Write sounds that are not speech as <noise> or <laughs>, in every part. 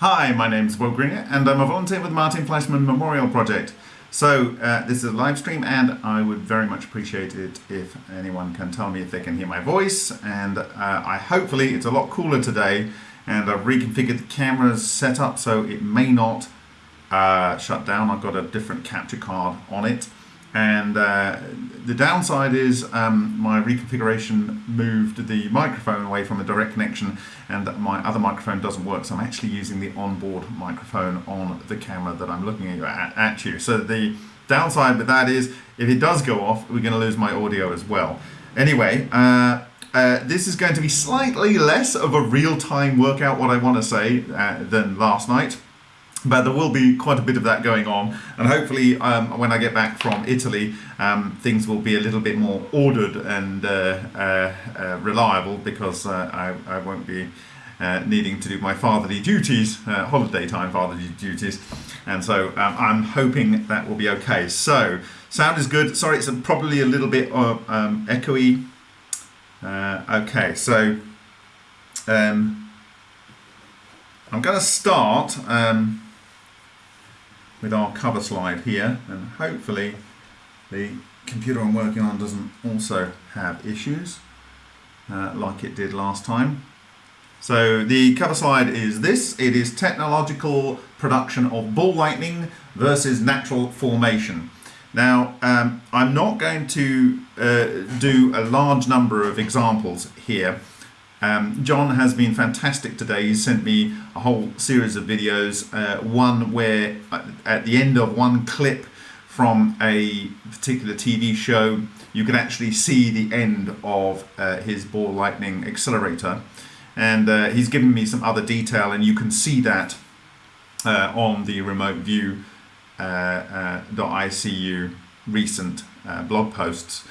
Hi, my name is Will Greenyer and I'm a volunteer with the Martin Fleischmann Memorial Project. So uh, this is a live stream and I would very much appreciate it if anyone can tell me if they can hear my voice and uh, I hopefully it's a lot cooler today and I've reconfigured the cameras set up so it may not uh, shut down. I've got a different capture card on it and uh, the downside is um, my reconfiguration moved the microphone away from a direct connection and my other microphone doesn't work. So I'm actually using the onboard microphone on the camera that I'm looking at, at you. So the downside with that is if it does go off, we're going to lose my audio as well. Anyway, uh, uh, this is going to be slightly less of a real-time workout, what I want to say, uh, than last night but there will be quite a bit of that going on and hopefully um, when I get back from Italy um, things will be a little bit more ordered and uh, uh, uh, reliable because uh, I, I, won't be uh, needing to do my fatherly duties, uh, holiday time fatherly duties and so um, I'm hoping that will be okay. So sound is good, sorry it's probably a little bit um, echoey. okay so um, I'm going to start um, with our cover slide here and hopefully the computer I'm working on doesn't also have issues uh, like it did last time. So the cover slide is this, it is technological production of ball lightning versus natural formation. Now um, I'm not going to uh, do a large number of examples here um, John has been fantastic today. He sent me a whole series of videos, uh, one where uh, at the end of one clip from a particular TV show, you can actually see the end of uh, his ball lightning accelerator. And uh, he's given me some other detail and you can see that uh, on the remote view uh, .icu recent blog posts.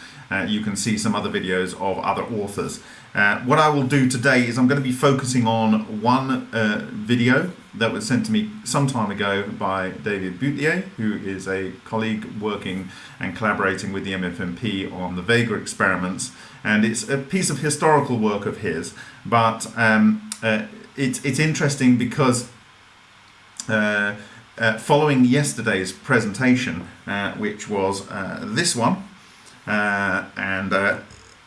you can see some other videos of other authors. Uh, what I will do today is I'm going to be focusing on one uh, video that was sent to me some time ago by David Boutlier, who is a colleague working and collaborating with the MFMP on the Vega experiments. And it's a piece of historical work of his, but um, uh, it's, it's interesting because uh, uh, following yesterday's presentation, which was this one, and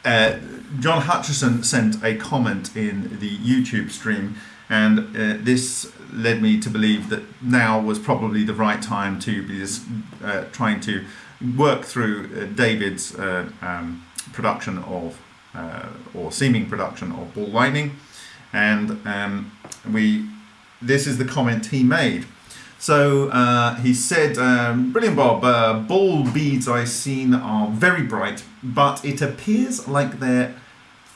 uh, John Hutchison sent a comment in the YouTube stream and uh, this led me to believe that now was probably the right time to be uh, trying to work through uh, David's uh, um, production of or seeming production of ball lightning. And um, we this is the comment he made so uh, he said, um, brilliant Bob, uh, ball beads I've seen are very bright, but it appears like they're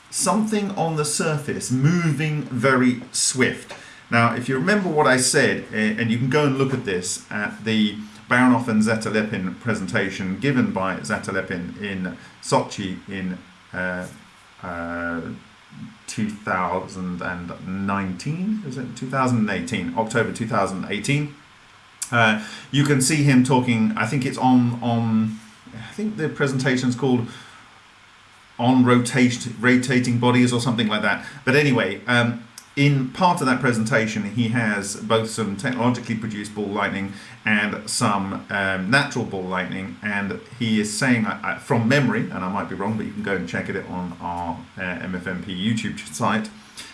something on the surface moving very swift. Now, if you remember what I said, eh, and you can go and look at this at the Baranov and Zatelepin presentation given by Zatelepin in Sochi in uh, uh, 2019, is it 2018, October 2018. Uh, you can see him talking, I think it's on, on I think the presentation is called on rotation, rotating bodies or something like that. But anyway, um, in part of that presentation, he has both some technologically produced ball lightning and some um, natural ball lightning. And he is saying uh, from memory, and I might be wrong, but you can go and check it on our uh, MFMP YouTube site.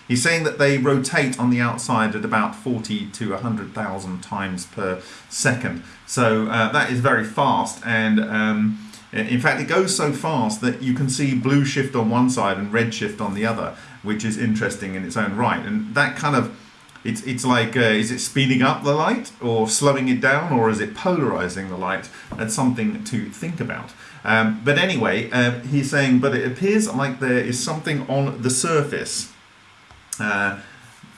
He's saying that they rotate on the outside at about 40 to 100,000 times per second. So uh, that is very fast. And um, in fact, it goes so fast that you can see blue shift on one side and red shift on the other, which is interesting in its own right. And that kind of, it's, it's like, uh, is it speeding up the light or slowing it down or is it polarizing the light? That's something to think about. Um, but anyway, uh, he's saying, but it appears like there is something on the surface uh,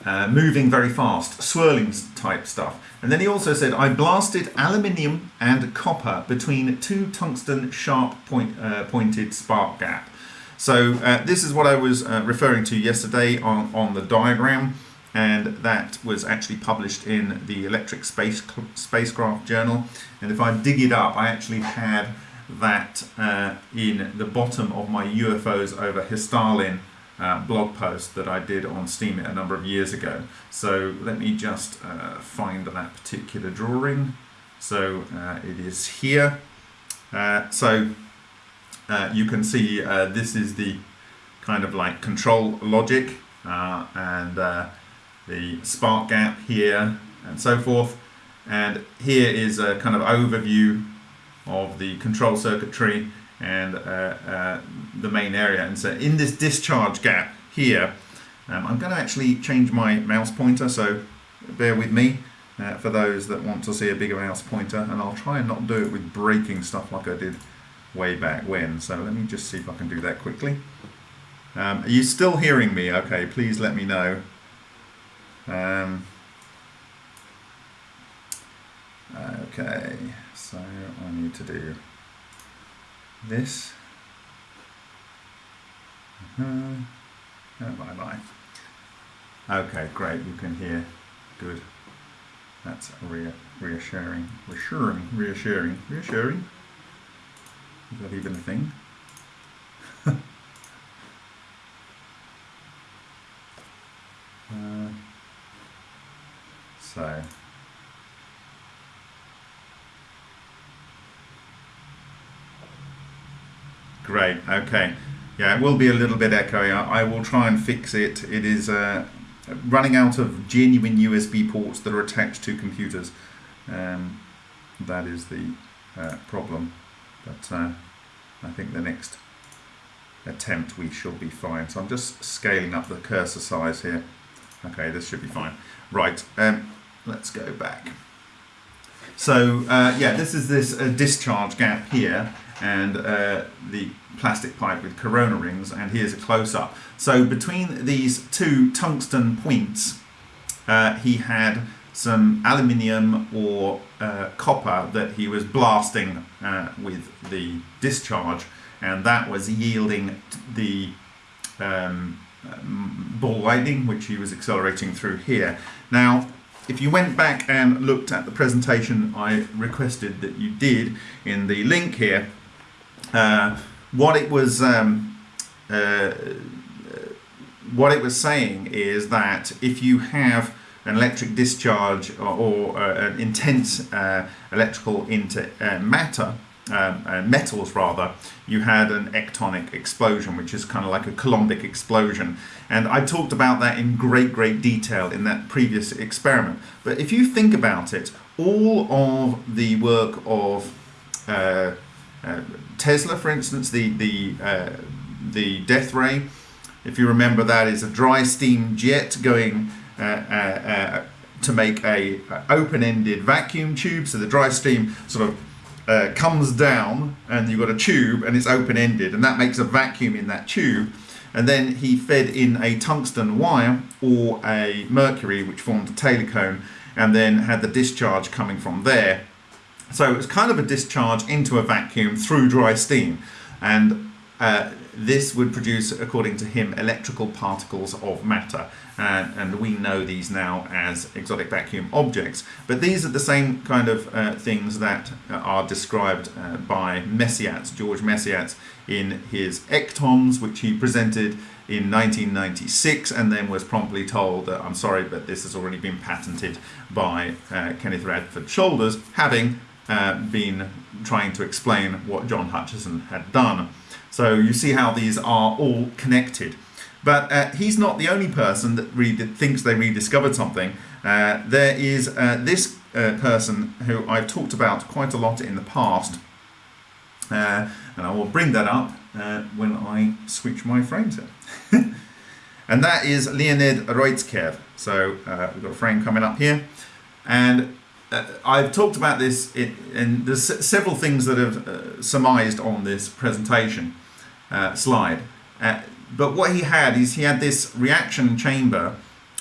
uh, moving very fast, swirling type stuff. And then he also said, I blasted aluminium and copper between two tungsten sharp point, uh, pointed spark gap. So uh, this is what I was uh, referring to yesterday on, on the diagram and that was actually published in the Electric Space Spacecraft Journal. And if I dig it up, I actually had that uh, in the bottom of my UFOs over Hissarlik uh, blog post that I did on Steemit a number of years ago. So let me just uh, find that particular drawing. So uh, it is here. Uh, so uh, you can see uh, this is the kind of like control logic and the spark gap here and so forth. And here is a kind of overview of the control circuitry and uh, uh, the main area. And so in this discharge gap here, um, I'm going to actually change my mouse pointer, so bear with me uh, for those that want to see a bigger mouse pointer, and I'll try and not do it with breaking stuff like I did way back when. So let me just see if I can do that quickly. Um, are you still hearing me? Okay, please let me know. Um, okay, so I need to do this. Uh bye bye. Okay, great. You can hear. Good. That's re reassuring. Reassuring. Reassuring. Reassuring. Is that even a thing? <laughs> uh, so. Great, okay. Yeah, it will be a little bit echoey. I, I will try and fix it. It is uh, running out of genuine USB ports that are attached to computers. Um, that is the uh, problem. But uh, I think the next attempt we shall be fine. So I'm just scaling up the cursor size here. Okay, this should be fine. Right, um, let's go back. So uh, yeah, this is this uh, discharge gap here and uh, the plastic pipe with corona rings and here's a close-up. So between these two tungsten points uh, he had some aluminium or uh, copper that he was blasting uh, with the discharge and that was yielding the um, ball lightning which he was accelerating through here. Now if you went back and looked at the presentation I requested that you did in the link here uh, what it was um, uh, what it was saying is that if you have an electric discharge or, or uh, an intense uh, electrical into uh, matter um, uh, metals rather, you had an ectonic explosion, which is kind of like a Coulombic explosion. And I talked about that in great, great detail in that previous experiment. But if you think about it, all of the work of uh, Tesla, for instance, the the uh, the death ray, if you remember that, is a dry steam jet going uh, uh, uh to make a open-ended vacuum tube. So the dry steam sort of uh, comes down, and you've got a tube, and it's open-ended, and that makes a vacuum in that tube. And then he fed in a tungsten wire or a mercury, which formed a Taylor cone, and then had the discharge coming from there so it's kind of a discharge into a vacuum through dry steam. And uh, this would produce, according to him, electrical particles of matter. Uh, and we know these now as exotic vacuum objects. But these are the same kind of uh, things that are described uh, by Mesyats, George Mesyats, in his Ectons, which he presented in 1996 and then was promptly told that I'm sorry but this has already been patented by uh, Kenneth Radford Shoulders having uh, been trying to explain what John Hutchison had done. So you see how these are all connected. But uh, he's not the only person that thinks they rediscovered something. Uh, there is uh, this uh, person who I've talked about quite a lot in the past. And I will bring that up when I switch my frames here. <laughs> and that is Leonid Urutskoev. So we've got a frame coming up here. And uh, I've talked about this, in, and there's several things that have uh, surmised on this presentation uh, slide. Uh, but what he had is he had this reaction chamber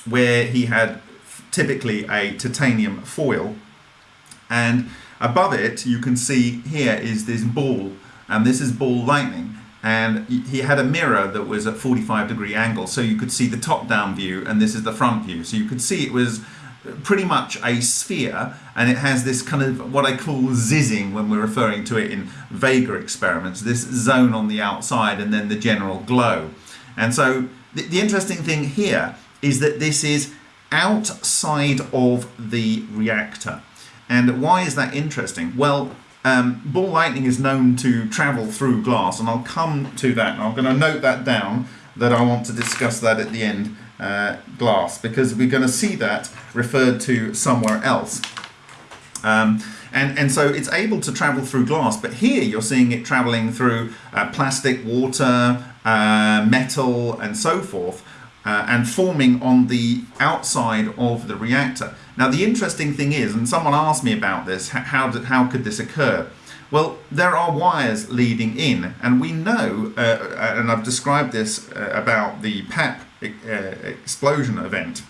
where he had typically a titanium foil, and above it you can see here is this ball, and this is ball lightning. And he had a mirror that was at 45 degree angle, so you could see the top down view, and this is the front view. So you could see it was pretty much a sphere and it has this kind of what I call zizzing when we're referring to it in Vega experiments, this zone on the outside and then the general glow. And so the, the interesting thing here is that this is outside of the reactor. And why is that interesting? Well, um, ball lightning is known to travel through glass, and I'll come to that. And I'm going to note that down that I want to discuss that at the end. Uh, glass, because we're going to see that referred to somewhere else. Um, and, and so it's able to travel through glass, but here you're seeing it traveling through uh, plastic, water, uh, metal, and so forth, uh, and forming on the outside of the reactor. Now, the interesting thing is, and someone asked me about this, how, did, how could this occur? Well, there are wires leading in, and we know, uh, uh, and I've described this uh, about the Papp explosion event,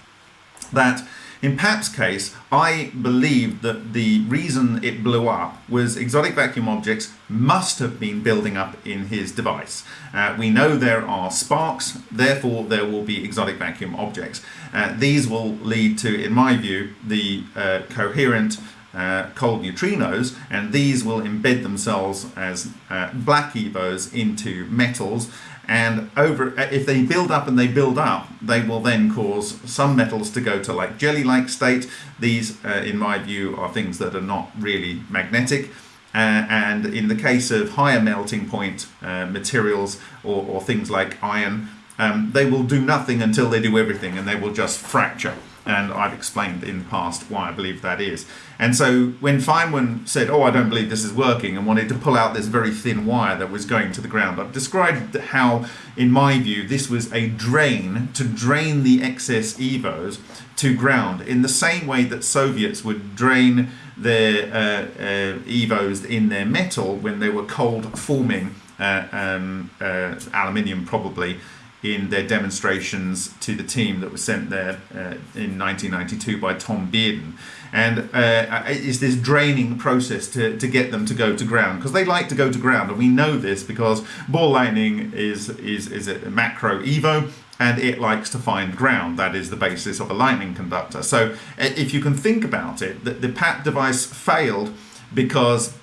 that in Papp's case, I believe that the reason it blew up was exotic vacuum objects must have been building up in his device. Uh, we know there are sparks, therefore there will be exotic vacuum objects. Uh, these will lead to, in my view, the uh, coherent uh, cold neutrinos, and these will embed themselves as uh, black EVOs into metals. And over if they build up and they build up they will then cause some metals to go to like jelly-like state. These uh, in my view are things that are not really magnetic. Uh, and in the case of higher melting point uh, materials or, or, things like iron um, they will do nothing until they do everything and they will just fracture and I've explained in the past why I believe that is. And so when Feynman said, oh, I don't believe this is working, and wanted to pull out this very thin wire that was going to the ground, I've described how, in my view, this was a drain to drain the excess EVOs to ground, in the same way that Soviets would drain their uh, uh, EVOs in their metal when they were cold forming uh, um, uh, aluminium probably in their demonstrations to the team that was sent there uh, in 1992 by Tom Bearden. And uh, it's this draining process to, to get them to go to ground because they like to go to ground. And we know this because ball lightning is, is, is a macro EVO and it likes to find ground. That is the basis of a lightning conductor. So if you can think about it, the, the Papp device failed because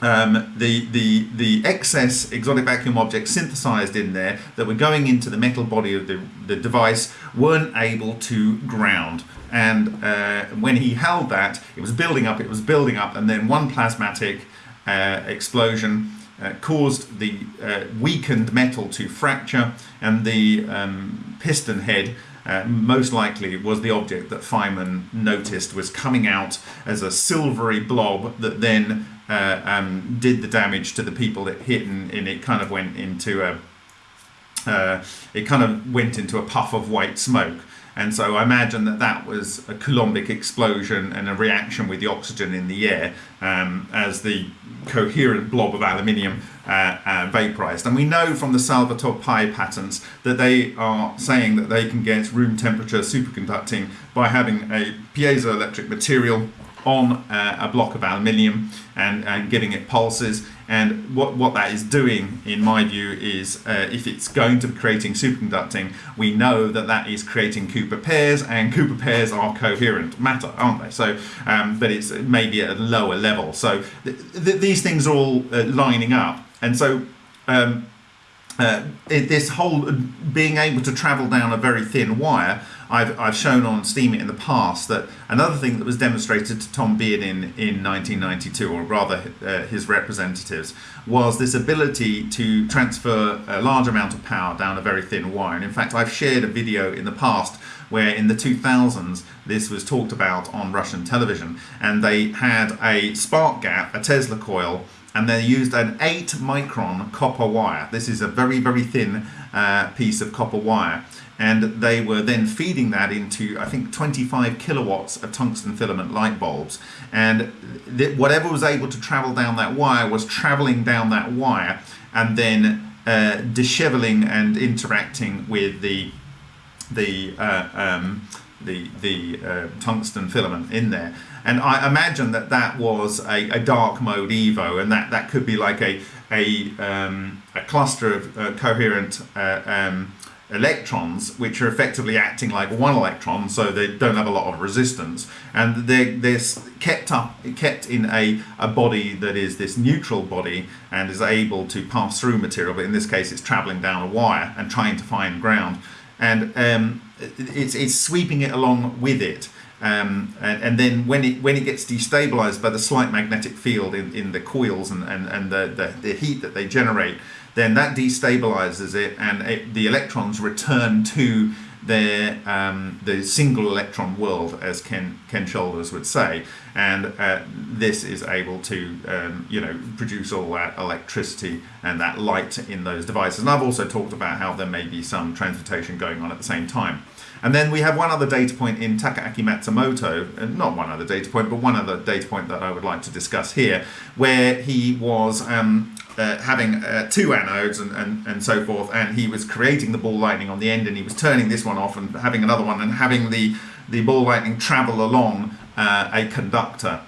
um, the, the, the excess exotic vacuum objects synthesized in there that were going into the metal body of the, the device weren't able to ground. And uh, when he held that, it was building up, it was building up, and then one plasmatic uh, explosion uh, caused the uh, weakened metal to fracture, and the um, piston head uh, most likely was the object that Feynman noticed was coming out as a silvery blob that then uh, um, did the damage to the people it hit and, and it kind of went into a uh, it kind of went into a puff of white smoke. And so I imagine that that was a Coulombic explosion and a reaction with the oxygen in the air um, as the coherent blob of aluminium uh, uh, vaporized. And we know from the Salvatore Pais patents that they are saying that they can get room temperature superconducting by having a piezoelectric material on uh, a block of aluminium and, and giving it pulses and what, what that is doing in my view is uh, if it's going to be creating superconducting we know that that is creating Cooper pairs and Cooper pairs are coherent matter aren't they? So um, but it's maybe at a lower level. So th th these things are all uh, lining up. And so um, uh, it, this whole uh, being able to travel down a very thin wire I've, I've shown on Steemit in the past that another thing that was demonstrated to Tom Bearden, in 1992, or rather uh, his representatives, was this ability to transfer a large amount of power down a very thin wire. And in fact, I've shared a video in the past where in the 2000s this was talked about on Russian television and they had a spark gap, a Tesla coil, and they used an 8 micron copper wire. This is a very, very thin uh, piece of copper wire and they were then feeding that into I think 25 kilowatts of tungsten filament light bulbs. And whatever was able to travel down that wire was traveling down that wire and then uh, disheveling and interacting with the the uh, um, the, the uh, tungsten filament in there. And I imagine that that was a, a, dark mode Evo and that, that could be like a, a, um, a cluster of uh, coherent uh, um, electrons which are effectively acting like one electron so they don't have a lot of resistance and they're, they're kept up kept in a, a body that is this neutral body and is able to pass through material but in this case it's traveling down a wire and trying to find ground and um, it's, it's sweeping it along with it. Um, and, and, then when it when it gets destabilized by the slight magnetic field in, in the coils and, and, and the, the, the heat that they generate, then that destabilizes it and it, the electrons return to their um, the single electron world, as Ken Ken Shoulders would say, and uh, this is able to um, you know produce all that electricity and that light in those devices. And I've also talked about how there may be some transportation going on at the same time. And then we have one other data point in Takaaki Matsumoto, uh, not one other data point, but one other data point that I would like to discuss here, where he was um, uh, having uh, two anodes and, and, and so forth, and he was creating the ball lightning on the end, and he was turning this one off and having another one, and having the, the ball lightning travel along uh, a conductor.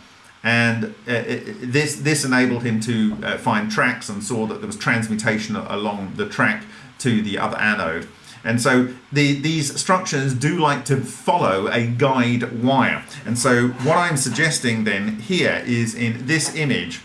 And uh, it, this, this enabled him to uh, find tracks and saw that there was transmutation along the track to the other anode. And so the, these structures do like to follow a guide wire. And so what I'm suggesting then here is in this image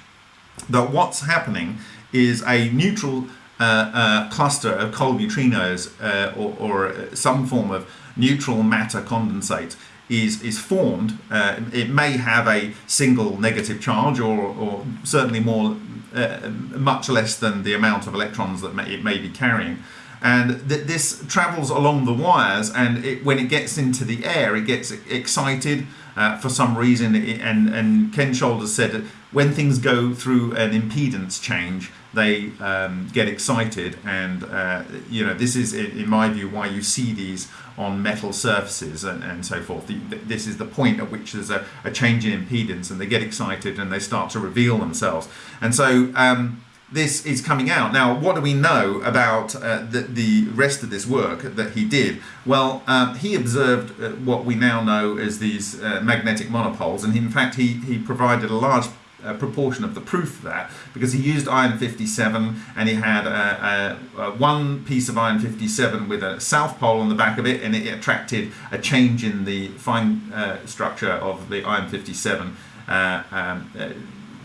that what's happening is a neutral uh, uh, cluster of cold neutrinos uh, or, or, some form of neutral matter condensate is, is formed. Uh, it may have a single negative charge or, or certainly more, uh, much less than the amount of electrons that may, it may be carrying and th this travels along the wires and it, when it gets into the air it gets excited uh, for some reason and, and Ken Shoulders said when things go through an impedance change they um, get excited and uh, you know this is in my view why you see these on metal surfaces and, and so forth the, this is the point at which there's a, a, change in impedance and they get excited and they start to reveal themselves and so um, this is coming out. Now, what do we know about uh, the, the, rest of this work that he did? Well, um, he observed uh, what we now know as these uh, magnetic monopoles, and in fact, he, he provided a large uh, proportion of the proof of that because he used iron 57 and he had a, a, a one piece of iron 57 with a south pole on the back of it and it attracted a change in the fine uh, structure of the iron 57 uh, um,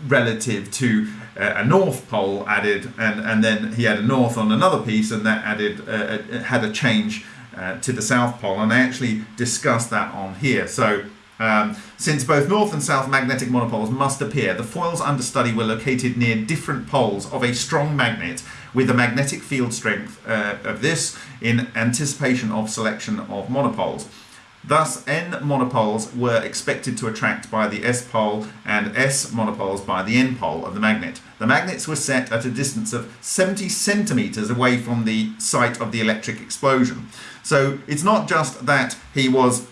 relative to uh, a north pole added and, and then he had a north on another piece and that added uh, had a change uh, to the south pole and I actually discussed that on here. So um, since both north and south magnetic monopoles must appear the foils under study were located near different poles of a strong magnet with the magnetic field strength uh, of this in anticipation of selection of monopoles Thus, N monopoles were expected to attract by the S pole and S monopoles by the N pole of the magnet. The magnets were set at a distance of 70 centimeters away from the site of the electric explosion. So it's not just that he was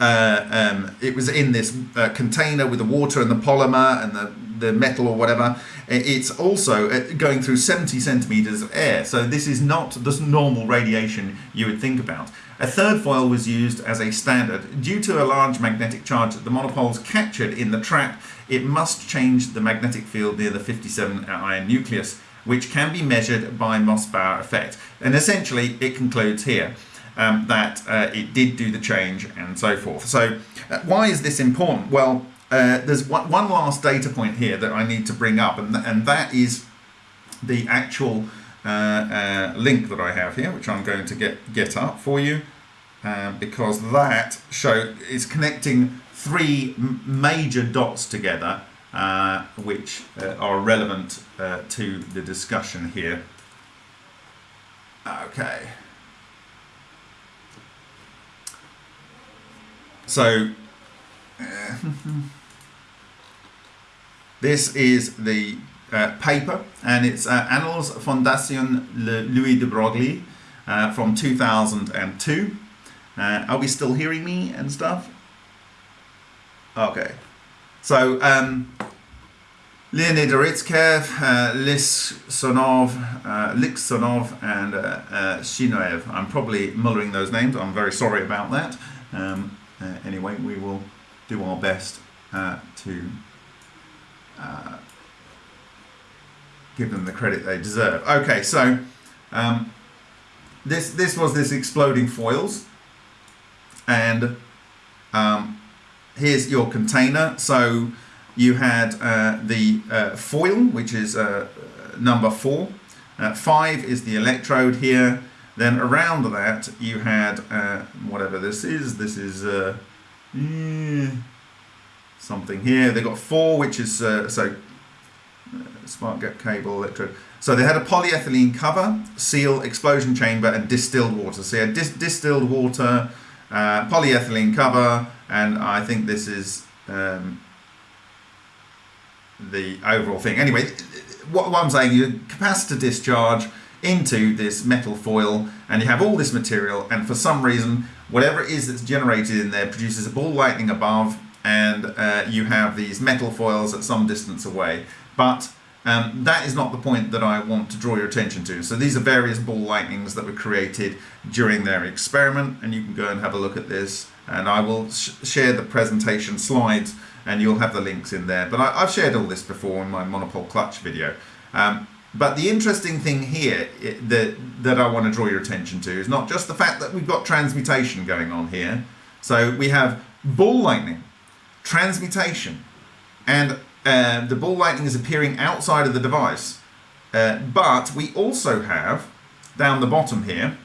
uh, um, it was in this uh, container with the water and the polymer and the, the metal or whatever. It's also uh, going through 70 centimeters of air. So this is not the normal radiation you would think about. A third foil was used as a standard. Due to a large magnetic charge that the monopoles captured in the trap, it must change the magnetic field near the 57 iron nucleus, which can be measured by Mossbauer effect. And essentially, it concludes here. Um, that uh, it did do the change and so forth. So uh, why is this important? Well, uh, there's one, one, last data point here that I need to bring up and, th and that is the actual uh, uh, link that I have here, which I'm going to get, get up for you, uh, because that show is connecting three major dots together, which are relevant to the discussion here. Okay. So, <laughs> this is the uh, paper and it's uh, Annals Fondation Louis de Broglie uh, from 2002. Uh, are we still hearing me and stuff? Okay. So, um, Leonid Urutskoev, uh, Lisonov, uh, Liksonov and uh, uh, Shinoev. I'm probably mullering those names. I'm very sorry about that. Um, uh, anyway, we will do our best to give them the credit they deserve. Okay, so um, this this was this exploding foils, and um, here's your container. So you had uh, the uh, foil, which is uh, number four. Uh, five is the electrode here. Then around that you had uh, whatever this is. This is uh, eh, something here. They got four, which is uh, so uh, spark gap cable, electrode. So they had a polyethylene cover, seal, explosion chamber, and distilled water. So you had dis distilled water, uh, polyethylene cover, and I think this is um, the overall thing. Anyway, what, what I'm saying, you capacitor discharge into this metal foil, and you have all this material, and for some reason, whatever it is that's generated in there produces a ball lightning above, and uh, you have these metal foils at some distance away. But um, that is not the point that I want to draw your attention to. So these are various ball lightnings that were created during their experiment, and you can go and have a look at this. And I will sh share the presentation slides, and you'll have the links in there. But I, have shared all this before in my monopole clutch video. Um, but the interesting thing here that, that I want to draw your attention to is not just the fact that we've got transmutation going on here. So we have ball lightning, transmutation, and uh, the ball lightning is appearing outside of the device. Uh, but we also have, down the bottom here,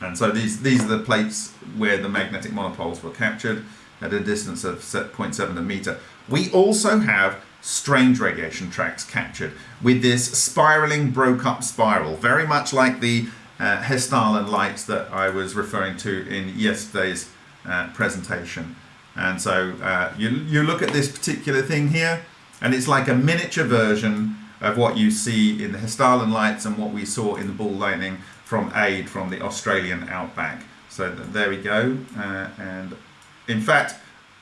and so these, these are the plates where the magnetic monopoles were captured at a distance of 0.7 a meter. We also have strange radiation tracks captured with this spiraling broke up spiral, very much like the uh, lights that I was referring to in yesterday's uh, presentation. And so uh, you, you look at this particular thing here, and it's like a miniature version of what you see in the Hessdalen lights and what we saw in the ball lightning from AID from the Australian outback. So there we go. Uh, and in fact,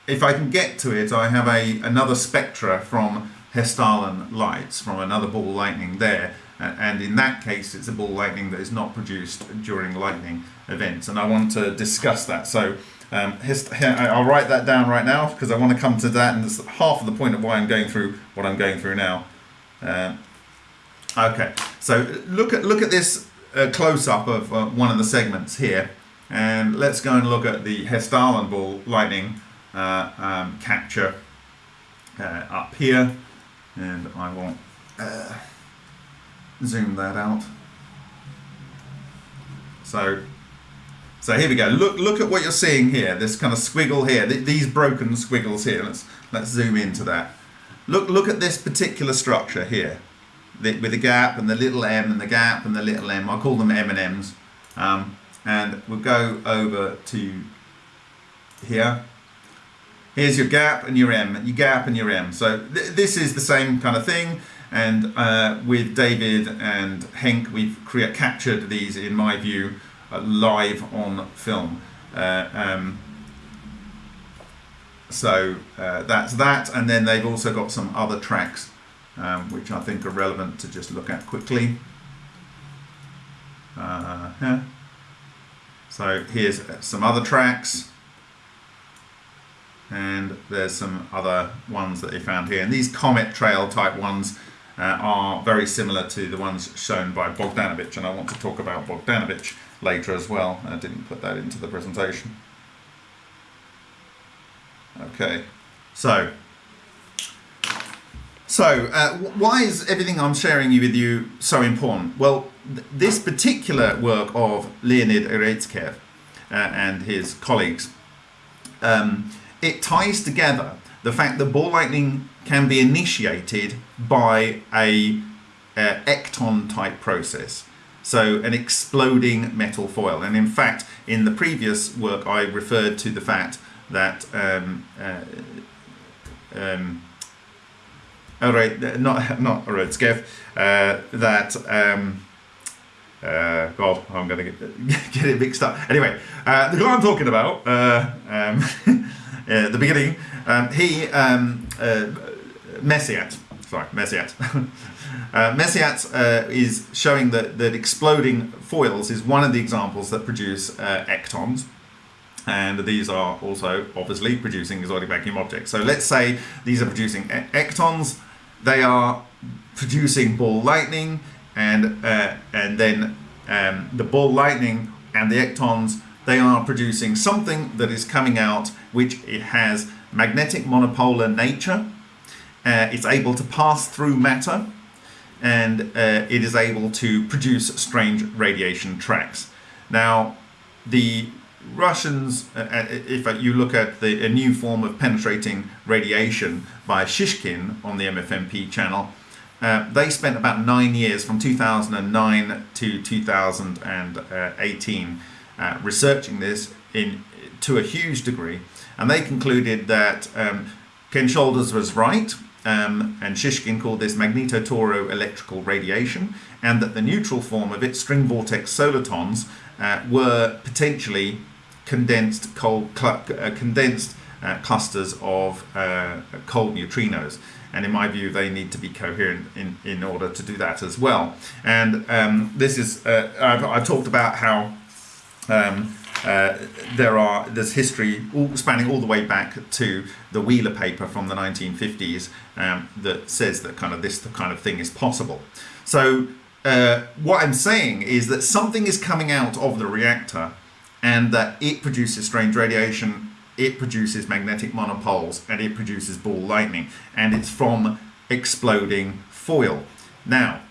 if I can get to it, I have a another spectra from Hessdalen lights from another ball lightning there. And in that case, it's a ball lightning that is not produced during lightning events. And I want to discuss that. So um, I'll write that down right now because I want to come to that. And that's half of the point of why I'm going through what I'm going through now. Uh, okay, so look at, look at this uh, close-up of uh, one of the segments here. And let's go and look at the Hessdalen ball lightning um, capture uh, up here. And I will uh, zoom that out. So so here we go. Look look at what you're seeing here. This kind of squiggle here. Th these broken squiggles here. Let's let's zoom into that. Look look at this particular structure here. The, with the gap and the little m and the gap and the little m. I call them M and M's. Um, and we'll go over to here here's your gap and your M, your gap and your M. So th this is the same kind of thing. And uh, with David and Henk, we've captured these, in my view, uh, live on film. Uh, um, so uh, that's that. And then they've also got some other tracks, um, which I think are relevant to just look at quickly. Yeah. So here's some other tracks and there's some other ones that they found here. And these comet trail type ones uh, are very similar to the ones shown by Bogdanovich. And I want to talk about Bogdanovich later as well. I didn't put that into the presentation. Okay. So so uh, why is everything I'm sharing with you so important? Well th this particular work of Leonid Urutskoev uh, and his colleagues um, it ties together the fact that ball lightning can be initiated by a uh, ecton type process. So an exploding metal foil. And in fact, in the previous work, I referred to the fact that um, uh, um, not not Urutskoev, uh, that um, uh, God, I'm going to get, <laughs> get it mixed up. Anyway, uh, the guy I'm talking about, uh, um, <laughs> uh, the beginning, um, he, um, uh, Messiat, sorry, Messiat. <laughs> uh, Messiat uh, is showing that, that exploding foils is one of the examples that produce uh, ectons. And these are also obviously producing exotic vacuum objects. So let's say these are producing e ectons, they are producing ball lightning, and, uh, and then um, the ball lightning and the ectons they are producing something that is coming out which it has magnetic monopolar nature. Uh, it's able to pass through matter and uh, it is able to produce strange radiation tracks. Now, the Russians, uh, uh, if you look at the, a new form of penetrating radiation by Shishkin on the MFMP channel, uh, they spent about nine years from 2009 to 2018 uh, researching this in to a huge degree, and they concluded that um, Ken Shoulders was right, um, and Shishkin called this magnetotoro electrical radiation, and that the neutral form of it, string vortex solitons, uh, were potentially condensed cold cl uh, condensed uh, clusters of uh, cold neutrinos. And in my view, they need to be coherent in, in order to do that as well. And um, this is, uh, I've, I've, talked about how um, uh, there are there's history all, spanning all the way back to the Wheeler paper from the 1950s um, that says that kind of this kind of thing is possible. So uh, what I'm saying is that something is coming out of the reactor and that it produces strange radiation, it produces magnetic monopoles, and it produces ball lightning, and it's from exploding foil. Now,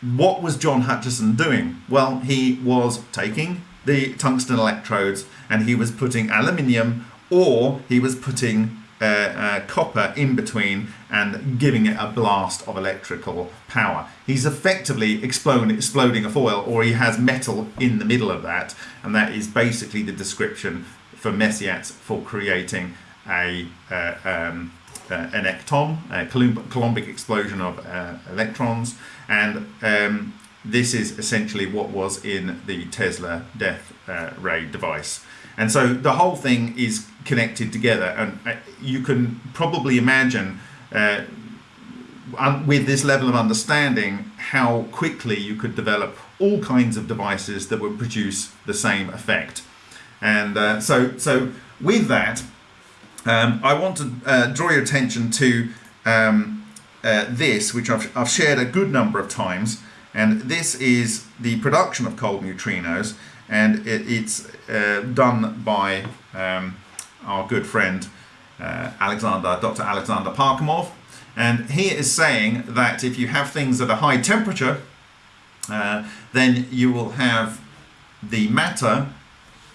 what was John Hutchison doing? Well, he was taking the tungsten electrodes and he was putting aluminium or he was putting uh, uh, copper in between and giving it a blast of electrical power. He's effectively exploding, exploding a foil or he has metal in the middle of that and that is basically the description for Messier for creating a uh, um, uh, an ecton, a Coulombic explosion of uh, electrons and um, this is essentially what was in the Tesla death uh, ray device. And so the whole thing is connected together and uh, you can probably imagine uh, with this level of understanding how quickly you could develop all kinds of devices that would produce the same effect. And uh, so, so with that, um, I want to uh, draw your attention to um, this, which I've, I've shared a good number of times. And this is the production of cold neutrinos and it, it's uh, done by um, our good friend uh, Alexander, Dr. Alexander Parkhomov. And he is saying that if you have things at a high temperature, uh, then you will have the matter,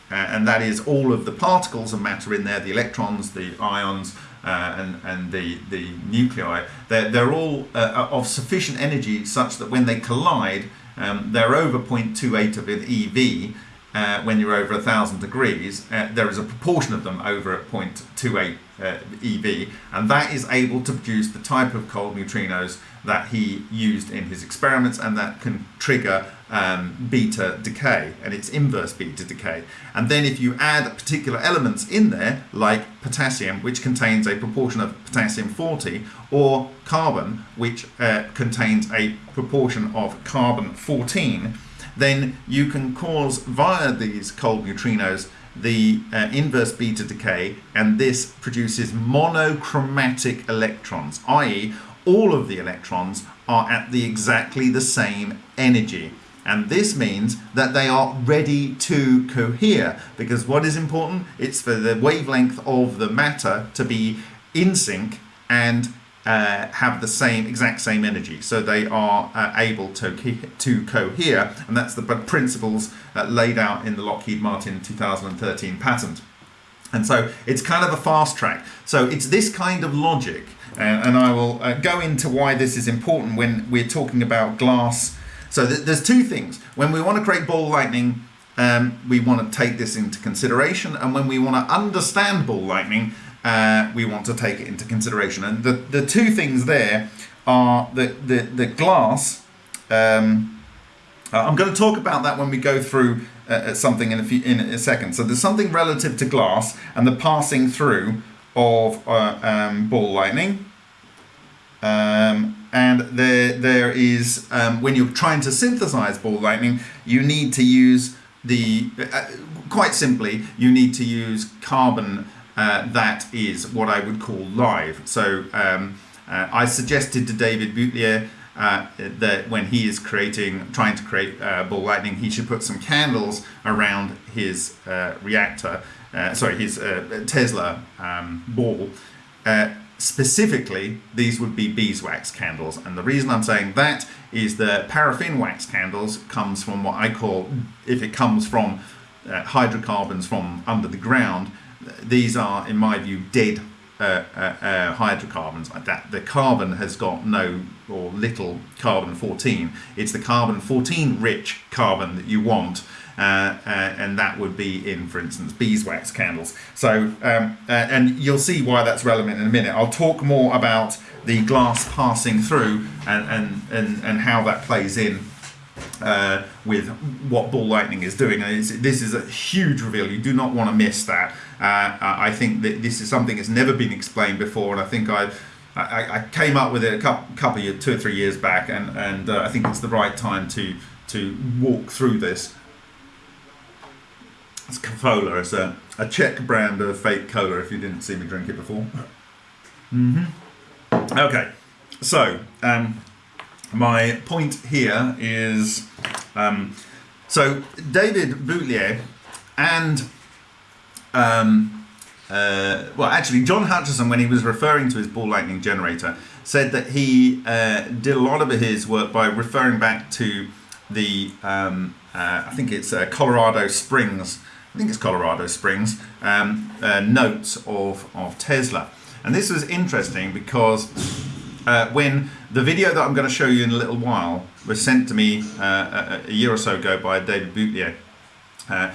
uh, and that is all of the particles of matter in there, the electrons, the ions, and, and the, the nuclei, they're, they're all uh, of sufficient energy such that when they collide, um, they're over 0.28 of an EV, uh, when you're over a thousand degrees, uh, there is a proportion of them over at 0.28 uh, EV, and that is able to produce the type of cold neutrinos that he used in his experiments and that can trigger um, beta decay and it's inverse beta decay. And then if you add particular elements in there, like potassium, which contains a proportion of potassium 40, or carbon, which uh, contains a proportion of carbon 14, then you can cause via these cold neutrinos the uh, inverse beta decay and this produces monochromatic electrons, i.e. all of the electrons are at the exactly the same energy. And this means that they are ready to cohere because what is important? It's for the wavelength of the matter to be in sync and uh, have the same exact same energy so they are uh, able to to cohere and that's the principles uh, laid out in the Lockheed Martin 2013 patent and so it's kind of a fast track so it's this kind of logic and I will uh, go into why this is important when we're talking about glass so th there's two things when we want to create ball lightning um, we want to take this into consideration and when we want to understand ball lightning uh, we want to take it into consideration. And the, the two things there are the, the, the glass. Um, uh, I'm going to talk about that when we go through uh, uh, something in a, few, in a second. So there's something relative to glass and the passing through of uh, um, ball lightning. Um, and there, there is, um, when you're trying to synthesize ball lightning, you need to use the, uh, quite simply, you need to use carbon uh, that is what I would call live. So um, uh, I suggested to David Boutlier uh, that when he is creating, trying to create uh, ball lightning, he should put some candles around his uh, reactor, uh, sorry, his Tesla um, ball. Specifically, these would be beeswax candles. And the reason I'm saying that is the paraffin wax candles comes from what I call, if it comes from uh, hydrocarbons from under the ground, these are, in my view, dead uh, uh, uh, hydrocarbons like that. The carbon has got no or little carbon 14. It's the carbon 14 rich carbon that you want. Uh, uh, and that would be in, for instance, beeswax candles. So, um, uh, and you'll see why that's relevant in a minute. I'll talk more about the glass passing through and, and, and, and how that plays in uh, with what ball lightning is doing. And this is a huge reveal. You do not want to miss that. Uh, I think that this is something that's never been explained before, and I think I. I, I came up with it a couple, couple of, two or three years back, and, and uh, I think it's the right time to to walk through this. It's Cola. It's a, a Czech brand of fake cola. If you didn't see me drink it before. Mm-hmm. Okay, so um, my point here is um, so David Boutlier and um, uh, well, actually, John Hutchison, when he was referring to his ball lightning generator, said that he uh, did a lot of his work by referring back to the um, uh, I think it's uh, Colorado Springs. I think it's Colorado Springs um, uh, notes of of Tesla, and this was interesting because uh, when the video that I'm going to show you in a little while was sent to me uh, a, a, year or so ago by David Boutlier, uh,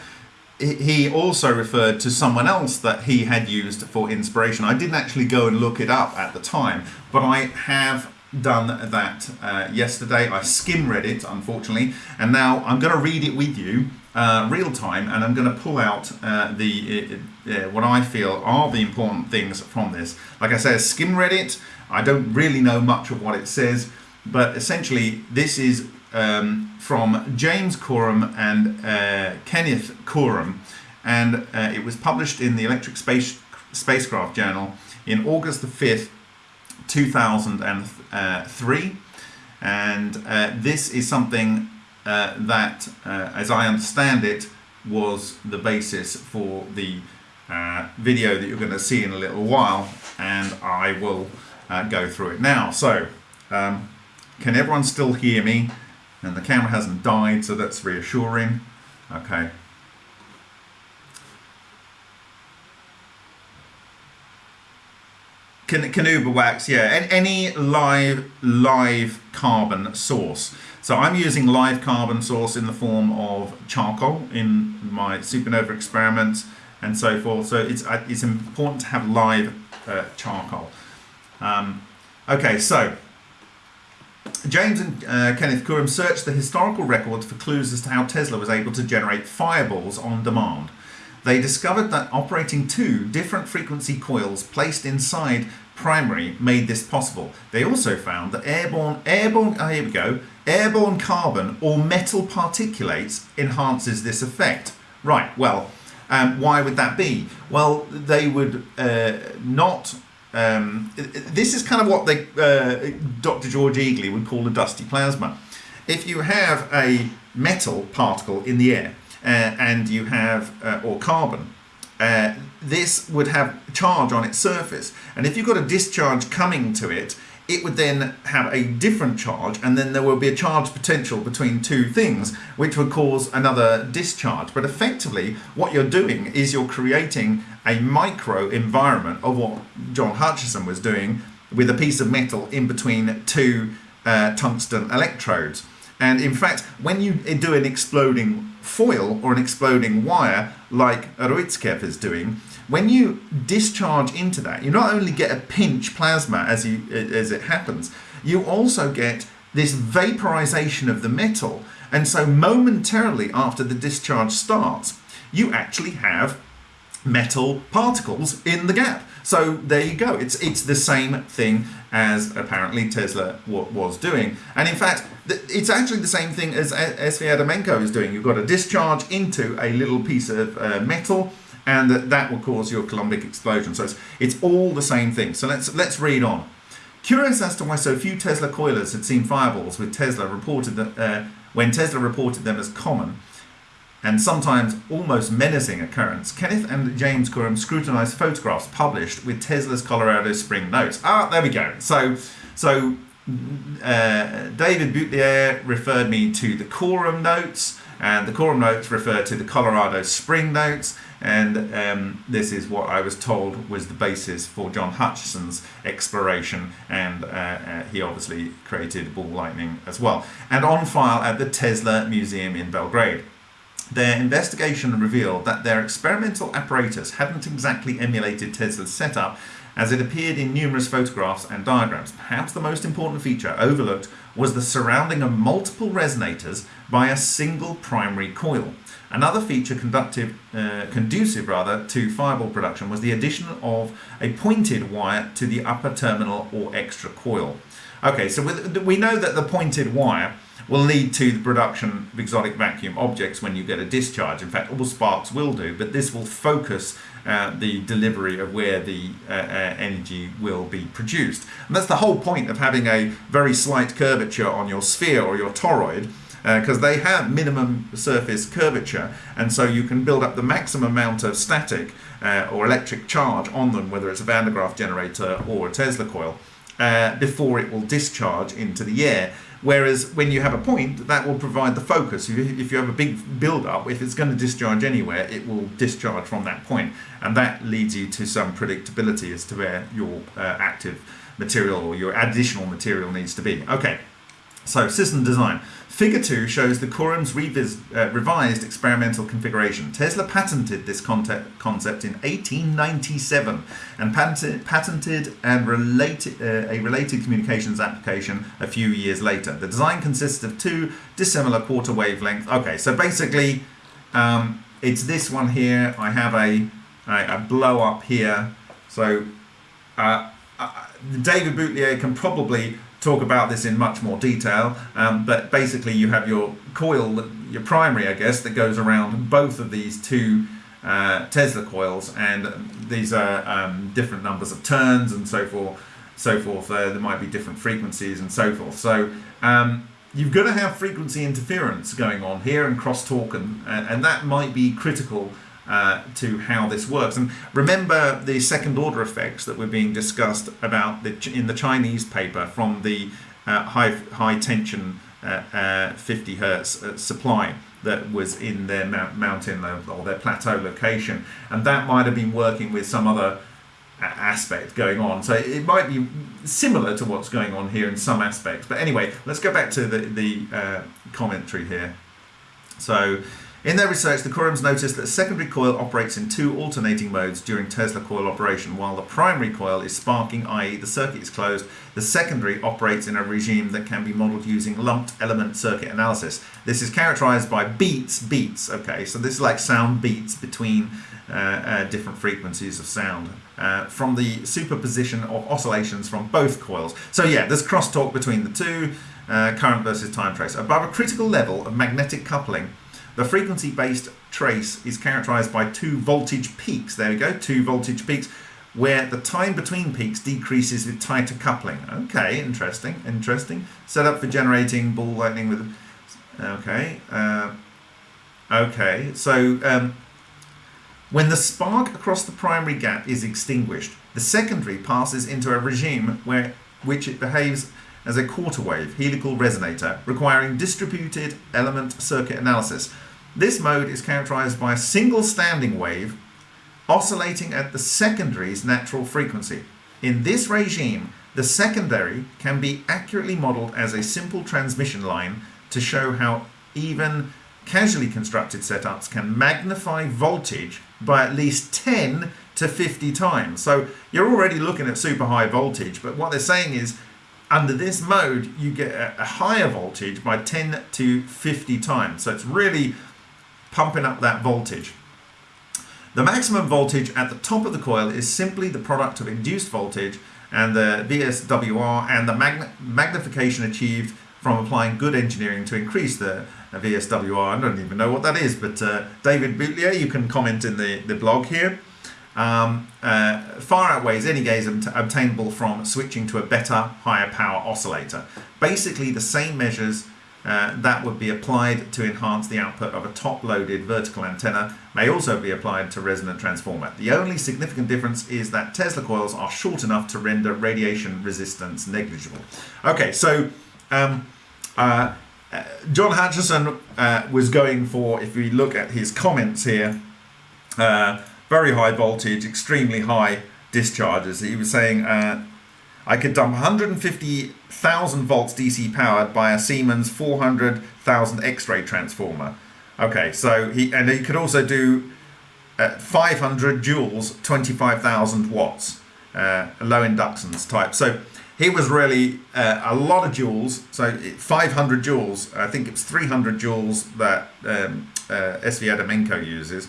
he also referred to someone else that he had used for inspiration. I didn't actually go and look it up at the time, but I have done that uh, yesterday. I skim read it, unfortunately, and now I'm going to read it with you uh, real time, and I'm going to pull out uh, the uh, uh, what I feel are the important things from this. Like I said, skim read it. I don't really know much of what it says, but essentially this is um, from James Corum and uh, Kenneth Corum, and uh, it was published in the Electric Space Spacecraft Journal in August the 5th, 2003. And this is something uh, that, uh, as I understand it, was the basis for the uh, video that you're going to see in a little while, and I will uh, go through it now. So, um, can everyone still hear me? And the camera hasn't died, so that's reassuring. Okay. Carnauba wax, yeah, any live live carbon source. So I'm using live carbon source in the form of charcoal in my supernova experiments and so forth. So it's uh, it's important to have live uh, charcoal. Um, okay, so James and uh, Kenneth Corum searched the historical records for clues as to how Tesla was able to generate fireballs on demand. They discovered that operating two different frequency coils placed inside primary made this possible. They also found that airborne, airborne, oh, here we go, airborne carbon or metal particulates enhances this effect. Right, well, um, why would that be? Well, they would uh, not um, this is kind of what they, uh, Dr. George Egely would call a dusty plasma. If you have a metal particle in the air uh, and you have, uh, or carbon, uh, this would have charge on its surface. And if you've got a discharge coming to it, it would then have a different charge and then there will be a charge potential between two things which would cause another discharge but effectively what you're doing is you're creating a micro environment of what John Hutchison was doing with a piece of metal in between two uh, tungsten electrodes and in fact when you do an exploding foil or an exploding wire like Urutskoev is doing when you discharge into that, you not only get a pinch plasma as you as it happens, you also get this vaporization of the metal. And so momentarily after the discharge starts, you actually have metal particles in the gap. So there you go. It's it's the same thing as apparently Tesla was doing. And in fact, it's actually the same thing as SV Adamenko is doing. You've got a discharge into a little piece of uh, metal and that, that will cause your Coulombic explosion. So it's, it's all the same thing. So let's, let's read on. Curious as to why so few Tesla coilers had seen fireballs with Tesla reported that uh, when Tesla reported them as common, and sometimes almost menacing occurrence, Kenneth and James Corum scrutinized photographs published with Tesla's Colorado Spring notes. Ah, there we go. So, so uh, David Boutlier referred me to the Corum notes, and the Corum notes refer to the Colorado Spring notes, and um, this is what I was told was the basis for John Hutchison's exploration, and uh, uh, he obviously created ball lightning as well. And on file at the Tesla Museum in Belgrade. Their investigation revealed that their experimental apparatus hadn't exactly emulated Tesla's setup as it appeared in numerous photographs and diagrams. Perhaps the most important feature overlooked was the surrounding of multiple resonators by a single primary coil. Another feature conductive, uh, conducive rather to fireball production was the addition of a pointed wire to the upper terminal or extra coil. Okay, so with, we know that the pointed wire will lead to the production of exotic vacuum objects when you get a discharge. In fact, all sparks will do, but this will focus uh, the delivery of where the uh, uh, energy will be produced. And that's the whole point of having a very slight curvature on your sphere or your toroid because uh, they have minimum surface curvature and so you can build up the maximum amount of static uh, or electric charge on them whether it's a Van de Graaff generator or a Tesla coil before it will discharge into the air Whereas when you have a point, that will provide the focus. If you have a big build-up, if it's going to discharge anywhere, it will discharge from that point. And that leads you to some predictability as to where your uh, active material or your additional material needs to be. Okay, so system design. Figure 2 shows the Corum's uh, revised experimental configuration. Tesla patented this concept in 1897 and patented, patented and related, uh, a related communications application a few years later. The design consists of two dissimilar quarter wavelength. Okay, so basically um, it's this one here. I have a, a, a blow up here. So uh, uh David Boutlier can probably talk about this in much more detail, um, but basically you have your coil, your primary, I guess, that goes around both of these two uh, Tesla coils, and these are um, different numbers of turns and so forth. So forth. Uh, there might be different frequencies and so forth. So um, you've got to have frequency interference going on here and crosstalk, and and that might be critical uh, to how this works. And remember the second order effects that were being discussed about the, in the Chinese paper from the uh, high, high tension uh, uh 50 hertz uh, supply that was in their mountain or their plateau location. And that might have been working with some other aspect going on. So it might be similar to what's going on here in some aspects. But anyway, let's go back to the, the uh, commentary here. So in their research, the Corums noticed that secondary coil operates in two alternating modes during Tesla coil operation. While the primary coil is sparking, i.e. the circuit is closed, the secondary operates in a regime that can be modeled using lumped element circuit analysis. This is characterized by beats, beats, okay, so this is like sound beats between uh, uh, different frequencies of sound uh, from the superposition of oscillations from both coils. So yeah, there's crosstalk between the two, uh, current versus time trace. Above a critical level of magnetic coupling, the frequency-based trace is characterized by two voltage peaks. There we go, two voltage peaks, where the time between peaks decreases with tighter coupling. Okay, interesting, interesting. Set up for generating ball lightning with... Okay, uh, okay, so um, when the spark across the primary gap is extinguished, the secondary passes into a regime where which it behaves as a quarter wave helical resonator requiring distributed element circuit analysis. This mode is characterized by a single standing wave oscillating at the secondary's natural frequency. In this regime, the secondary can be accurately modeled as a simple transmission line to show how even casually constructed setups can magnify voltage by at least 10 to 50 times. So you're already looking at super high voltage, but what they're saying is under this mode, you get a, higher voltage by 10 to 50 times. So it's really pumping up that voltage. The maximum voltage at the top of the coil is simply the product of induced voltage and the VSWR and the magnification achieved from applying good engineering to increase the VSWR. I don't even know what that is, but uh, David Boutlier, you can comment in the, the blog here um, uh, far outweighs any gains obtainable from switching to a better, higher power oscillator. Basically, the same measures uh, that would be applied to enhance the output of a top-loaded vertical antenna may also be applied to resonant transformer. The only significant difference is that Tesla coils are short enough to render radiation resistance negligible. Okay, so um, uh, uh, John Hutchison uh, was going for, if we look at his comments here, uh, very high voltage, extremely high discharges. He was saying uh, I could dump 150,000 volts DC powered by a Siemens 400,000 X-ray transformer. Okay, so he and he could also do uh, 500 joules, 25,000 watts, uh, low inductance type. So he was really uh, a lot of joules. So 500 joules. I think it's 300 joules that um, uh, SV Adamenko uses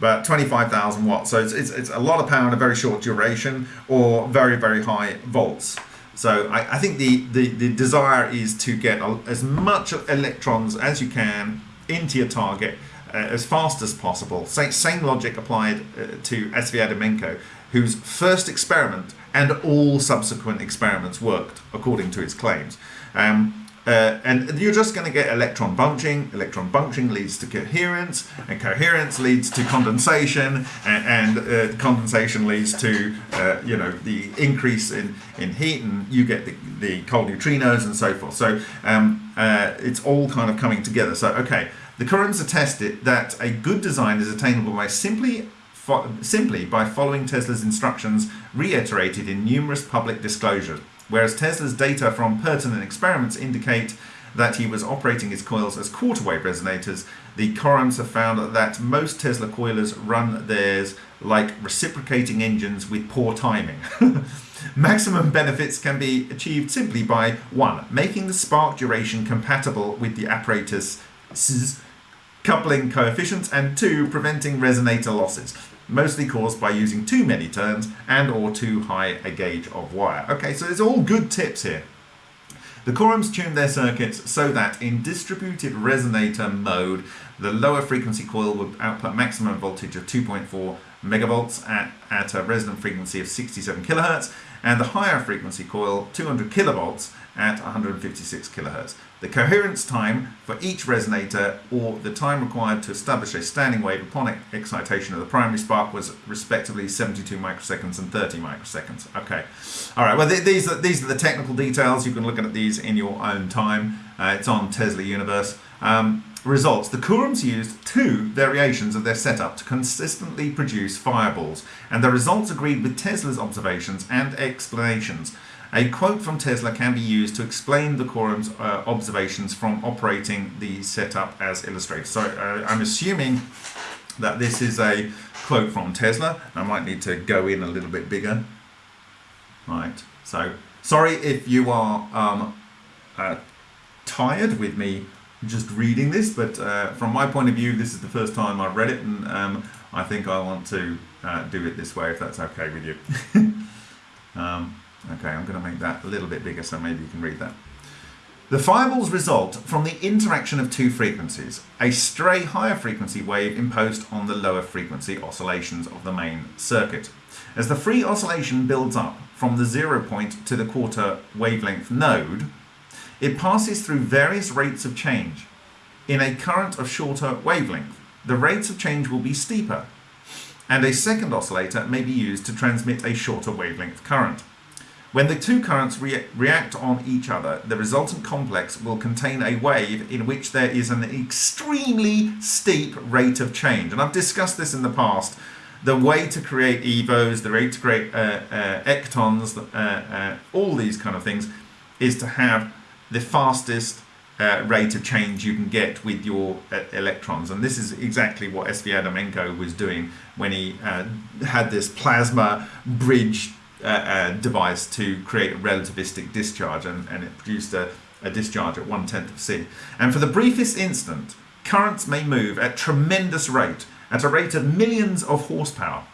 but 25,000 watts. So it's, it's, it's, a lot of power in a very short duration or very, very high volts. So I, I think the, the, the desire is to get as much electrons as you can into your target uh, as fast as possible. Same, same logic applied uh, to SV Adamenko, whose first experiment and all subsequent experiments worked according to his claims. Um, uh, and you're just going to get electron bunching. Electron bunching leads to coherence, and coherence leads to condensation, and, and uh, condensation leads to uh, you know the increase in, in heat, and you get the, the cold neutrinos and so forth. So um, uh, it's all kind of coming together. So okay, the Corums attested that a good design is attainable by simply simply by following Tesla's instructions reiterated in numerous public disclosures whereas Tesla's data from pertinent experiments indicate that he was operating his coils as quarter wave resonators, the Corums have found that most Tesla coilers run theirs like reciprocating engines with poor timing. <laughs> Maximum benefits can be achieved simply by 1. Making the spark duration compatible with the apparatus coupling coefficients and 2. Preventing resonator losses mostly caused by using too many turns and or too high a gauge of wire. Okay, so it's all good tips here. The Corums tuned their circuits so that in distributed resonator mode, the lower frequency coil would output maximum voltage of 2.4 megavolts at, at a resonant frequency of 67 kilohertz, and the higher frequency coil 200 kilovolts at 156 kilohertz. The coherence time for each resonator or the time required to establish a standing wave upon excitation of the primary spark was respectively 72 microseconds and 30 microseconds. Okay, all right, well th these, are, these are the technical details. You can look at these in your own time. Uh, it's on Tesla Universe. Um, results. The Corums used two variations of their setup to consistently produce fireballs, and the results agreed with Tesla's observations and explanations. A quote from Tesla can be used to explain the Corum's uh, observations from operating the setup as illustrated. So uh, I'm assuming that this is a quote from Tesla. I might need to go in a little bit bigger. Right, so sorry if you are um, uh, tired with me just reading this, but uh, from my point of view, this is the first time I've read it, and um, I think I want to uh, do it this way if that's okay with you. <laughs> um, Okay, I'm going to make that a little bit bigger so maybe you can read that. The fireballs result from the interaction of two frequencies, a stray higher frequency wave imposed on the lower frequency oscillations of the main circuit. As the free oscillation builds up from the zero point to the quarter wavelength node, it passes through various rates of change. In a current of shorter wavelength, the rates of change will be steeper, and a second oscillator may be used to transmit a shorter wavelength current. When the two currents re react on each other, the resultant complex will contain a wave in which there is an extremely steep rate of change. And I've discussed this in the past. The way to create EVOs, the way to create uh, uh, ectons, uh, uh, all these kind of things, is to have the fastest uh, rate of change you can get with your uh, electrons. And this is exactly what SV Adamenko was doing when he had this plasma bridge uh, device to create a relativistic discharge and, and it produced a, a discharge at one tenth of C. And for the briefest instant, currents may move at tremendous rate, at a rate of millions of horsepower.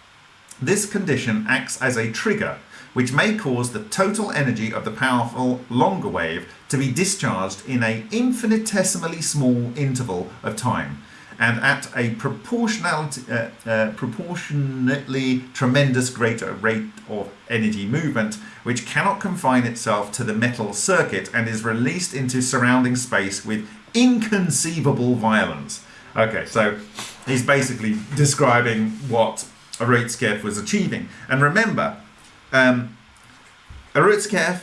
This condition acts as a trigger which may cause the total energy of the powerful longer wave to be discharged in an infinitesimally small interval of time and at a uh, uh, proportionately tremendous greater rate of energy movement, which cannot confine itself to the metal circuit and is released into surrounding space with inconceivable violence. Okay, so he's basically describing what Urutskoev was achieving. And remember, um, Urutskoev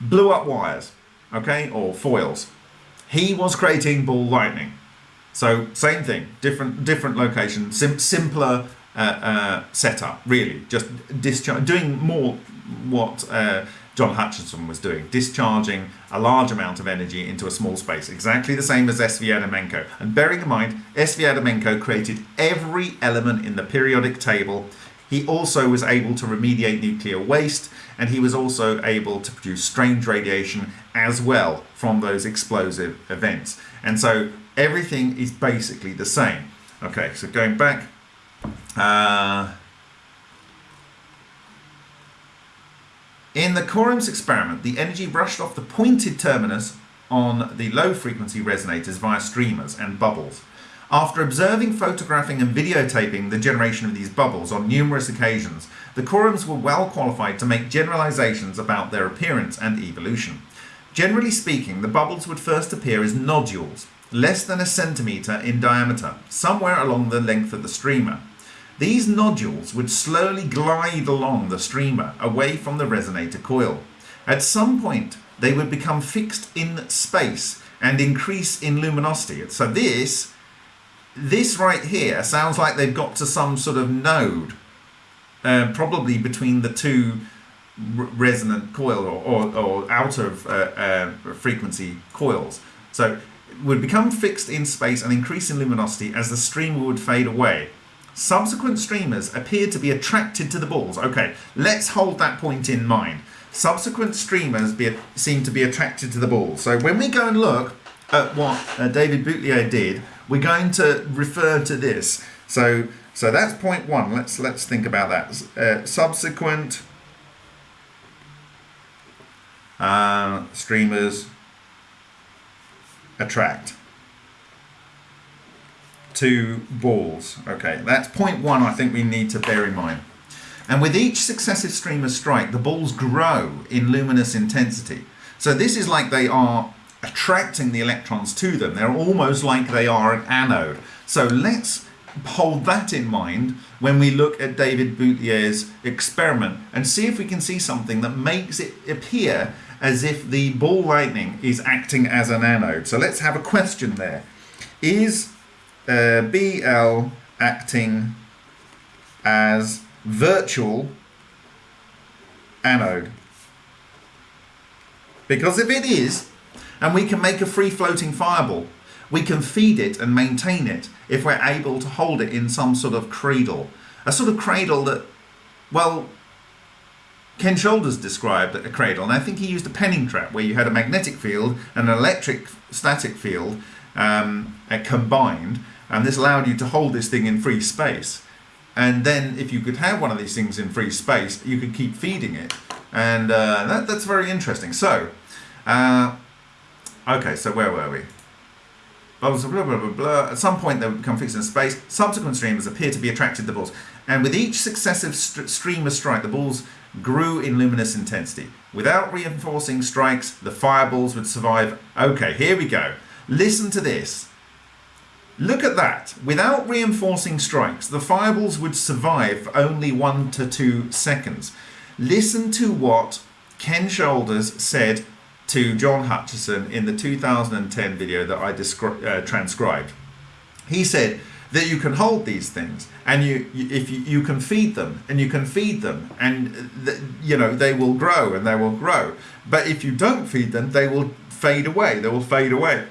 blew up wires, okay, or foils. He was creating ball lightning. So same thing, different different location, sim simpler uh, uh, setup, really. Just discharge, doing more what uh, John Hutchison was doing, discharging a large amount of energy into a small space, exactly the same as S.V. Adamenko. And bearing in mind, S.V. Adamenko created every element in the periodic table. He also was able to remediate nuclear waste, and he was also able to produce strange radiation as well from those explosive events. And so everything is basically the same. Okay, so going back, uh, in the Corums experiment, the energy rushed off the pointed terminus on the low frequency resonators via streamers and bubbles. After observing, photographing and videotaping the generation of these bubbles on numerous occasions, the Corums were well qualified to make generalizations about their appearance and evolution. Generally speaking, the bubbles would first appear as nodules, less than a centimetre in diameter, somewhere along the length of the streamer. These nodules would slowly glide along the streamer away from the resonator coil. At some point, they would become fixed in space and increase in luminosity. So this, this right here sounds like they've got to some sort of node, uh, probably between the two resonant coil or, or, or out of uh, uh, frequency coils. So would become fixed in space and increase in luminosity as the streamer would fade away. Subsequent streamers appeared to be attracted to the balls. Okay, let's hold that point in mind. Subsequent streamers be, seem to be attracted to the balls. So when we go and look at what uh, David Boutlier did, we're going to refer to this. So so that's point one. Let's let's think about that. Uh, subsequent uh, streamers attract two balls. Okay, that's point one I think we need to bear in mind. And with each successive streamer strike, the balls grow in luminous intensity. So this is like they are attracting the electrons to them. They're almost like they are an anode. So let's hold that in mind when we look at David Boutlier's experiment and see if we can see something that makes it appear as if the ball lightning is acting as an anode. So let's have a question there. Is uh, BL acting as virtual anode? Because if it is, and we can make a free floating fireball, we can feed it and maintain it if we're able to hold it in some sort of cradle. A sort of cradle that, well, Ken Shoulders described a cradle, and I think he used a penning trap where you had a magnetic field and an electric static field um, combined, and this allowed you to hold this thing in free space. And then, if you could have one of these things in free space, you could keep feeding it, and uh, that, that's very interesting. So, uh, okay, so where were we? Blah, blah, blah, blah, blah. At some point, they would become fixed in space. Subsequent streamers appear to be attracted to the balls. And with each successive st streamer strike, the balls grew in luminous intensity. Without reinforcing strikes, the fireballs would survive. Okay, here we go. Listen to this. Look at that. Without reinforcing strikes, the fireballs would survive only one to two seconds. Listen to what Ken Shoulders said to John Hutchison in the 2010 video that I uh, transcribed. He said, that you can hold these things and you, you if you, you can feed them and you can feed them and you know they will grow and they will grow. But if you don't feed them they will fade away they will fade away.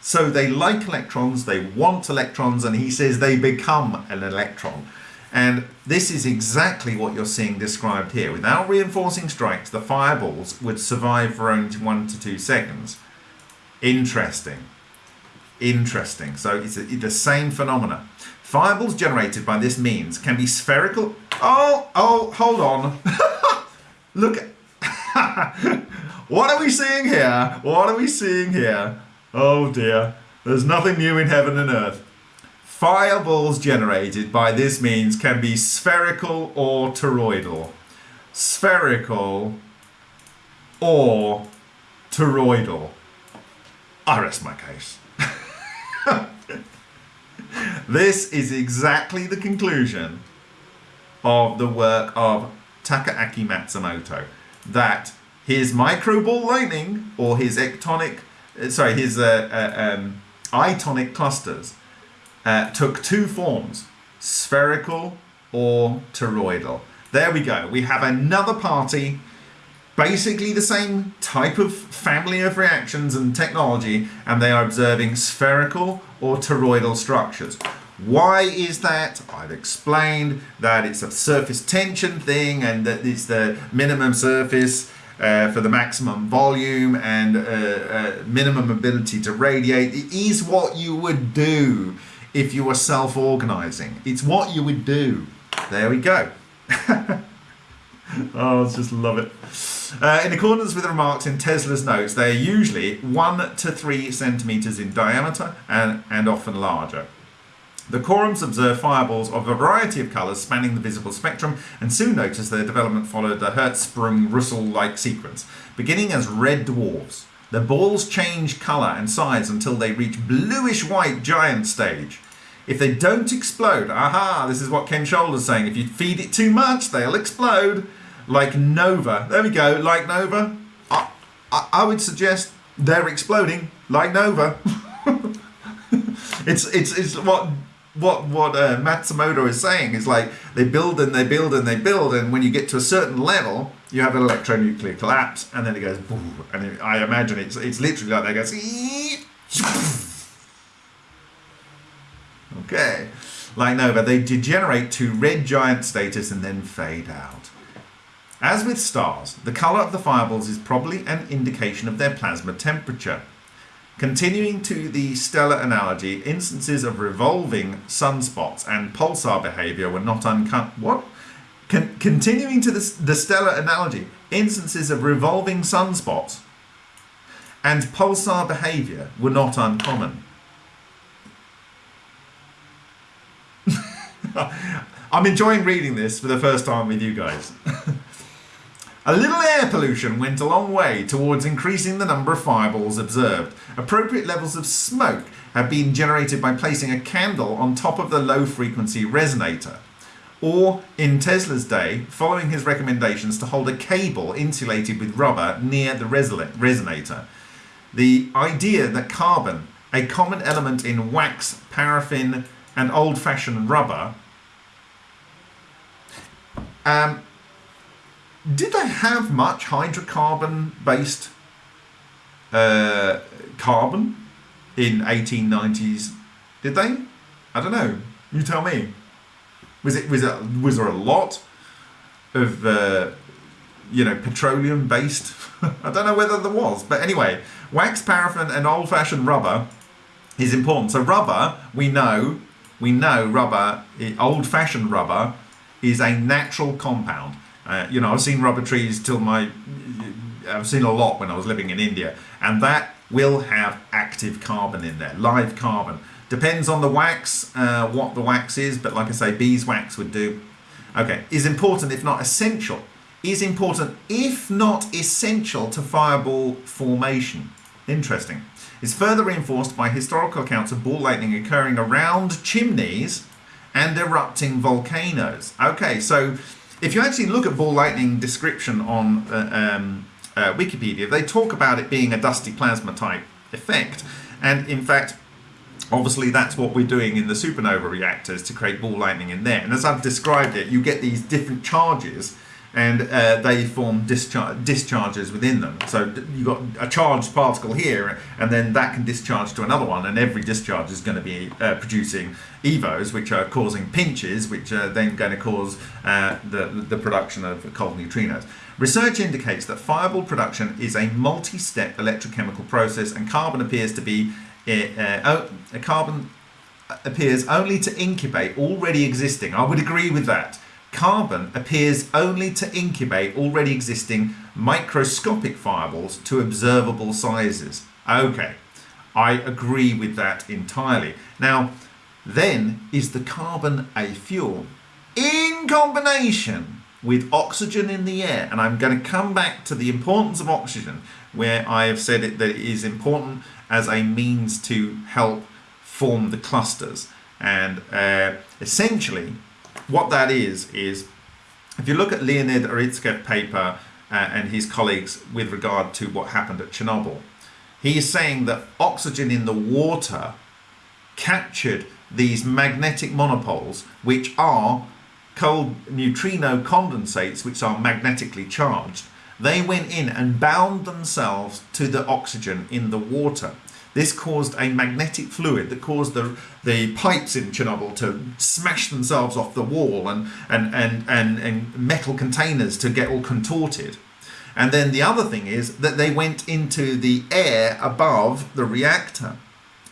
So they like electrons they want electrons and he says they become an electron and this is exactly what you're seeing described here without reinforcing strikes the fireballs would survive for only one to two seconds interesting Interesting. So it's a, the same phenomena. Fireballs generated by this means can be spherical. Oh, oh, hold on. <laughs> Look. <laughs> what are we seeing here? What are we seeing here? Oh dear. There's nothing new in heaven and earth. Fireballs generated by this means can be spherical or toroidal. Spherical or toroidal. I rest my case. <laughs> this is exactly the conclusion of the work of Takaaki Matsumoto that his micro ball lightning or his ectonic, uh, sorry, his uh, uh, um, itonic clusters uh, took two forms, spherical or toroidal. There we go. We have another party, basically the same type of family of reactions and technology, and they are observing spherical or toroidal structures. Why is that? I've explained that it's a surface tension thing and that it's the minimum surface uh, for the maximum volume and uh, uh, minimum ability to radiate. It is what you would do if you were self-organizing. It's what you would do. There we go. <laughs> oh, I just love it. Uh, in accordance with the remarks in Tesla's notes, they are usually one to three centimeters in diameter and, and often larger. The Corums observed fireballs of a variety of colours spanning the visible spectrum and soon noticed their development followed the Hertzsprung-Russell-like sequence. Beginning as red dwarfs, the balls change colour and size until they reach bluish-white giant stage. If they don't explode, aha, this is what Ken Shoulder's saying, if you feed it too much, they'll explode. Like Nova. There we go, like Nova. I, I, I would suggest they're exploding, like Nova. <laughs> it's, it's, it's what what what uh, Matsumoto is saying is like they build and they build and they build, and when you get to a certain level, you have an electronuclear collapse, and then it goes, and it, I imagine it's it's literally like that goes. Okay, like Nova, they degenerate to red giant status and then fade out. As with stars, the colour of the fireballs is probably an indication of their plasma temperature. Continuing to the stellar analogy, instances of revolving sunspots and pulsar behavior were not uncommon. What? Con continuing to the, the stellar analogy, instances of revolving sunspots and pulsar behavior were not uncommon. <laughs> I'm enjoying reading this for the first time with you guys. <laughs> A little air pollution went a long way towards increasing the number of fireballs observed. Appropriate levels of smoke have been generated by placing a candle on top of the low frequency resonator. Or, in Tesla's day, following his recommendations to hold a cable insulated with rubber near the resonator. The idea that carbon, a common element in wax, paraffin, and old fashioned rubber, um, did they have much hydrocarbon based uh, carbon in 1890s? Did they? I don't know. You tell me. Was it was it was there a lot of uh, you know petroleum based? <laughs> I don't know whether there was, but anyway, wax, paraffin, and old fashioned rubber is important. So rubber, we know, we know rubber, old fashioned rubber, is a natural compound. Uh, you know, I've seen rubber trees till my, I've seen a lot when I was living in India, and that will have active carbon in there, live carbon. Depends on the wax, uh, what the wax is, but like I say, beeswax would do. Okay, is important if not essential. Is important if not essential to fireball formation. Interesting. Is further reinforced by historical accounts of ball lightning occurring around chimneys and erupting volcanoes. Okay, so if you actually look at ball lightning description on uh, um, uh, Wikipedia, they talk about it being a dusty plasma type effect. And in fact, obviously that's what we're doing in the supernova reactors to create ball lightning in there. And as I've described it, you get these different charges and uh, they form discharge, discharges within them. So you've got a charged particle here, and then that can discharge to another one, and every discharge is going to be uh, producing EVOs, which are causing pinches, which are then going to cause uh, the, the production of cold neutrinos. Research indicates that fireball production is a multi-step electrochemical process, and carbon appears to be uh, uh, carbon appears only to incubate already existing. I would agree with that Carbon appears only to incubate already existing microscopic fireballs to observable sizes. Okay, I agree with that entirely. Now, then is the carbon a fuel in combination with oxygen in the air. And I'm going to come back to the importance of oxygen, where I have said it, that it is important as a means to help form the clusters. And uh, essentially, what that is, is if you look at Leonid Urutskoev's paper uh, and his colleagues with regard to what happened at Chernobyl, he is saying that oxygen in the water captured these magnetic monopoles, which are cold neutrino condensates, which are magnetically charged. They went in and bound themselves to the oxygen in the water. This caused a magnetic fluid that caused the, the pipes in Chernobyl to smash themselves off the wall and, and, and, and, and metal containers to get all contorted. And then the other thing is that they went into the air above the reactor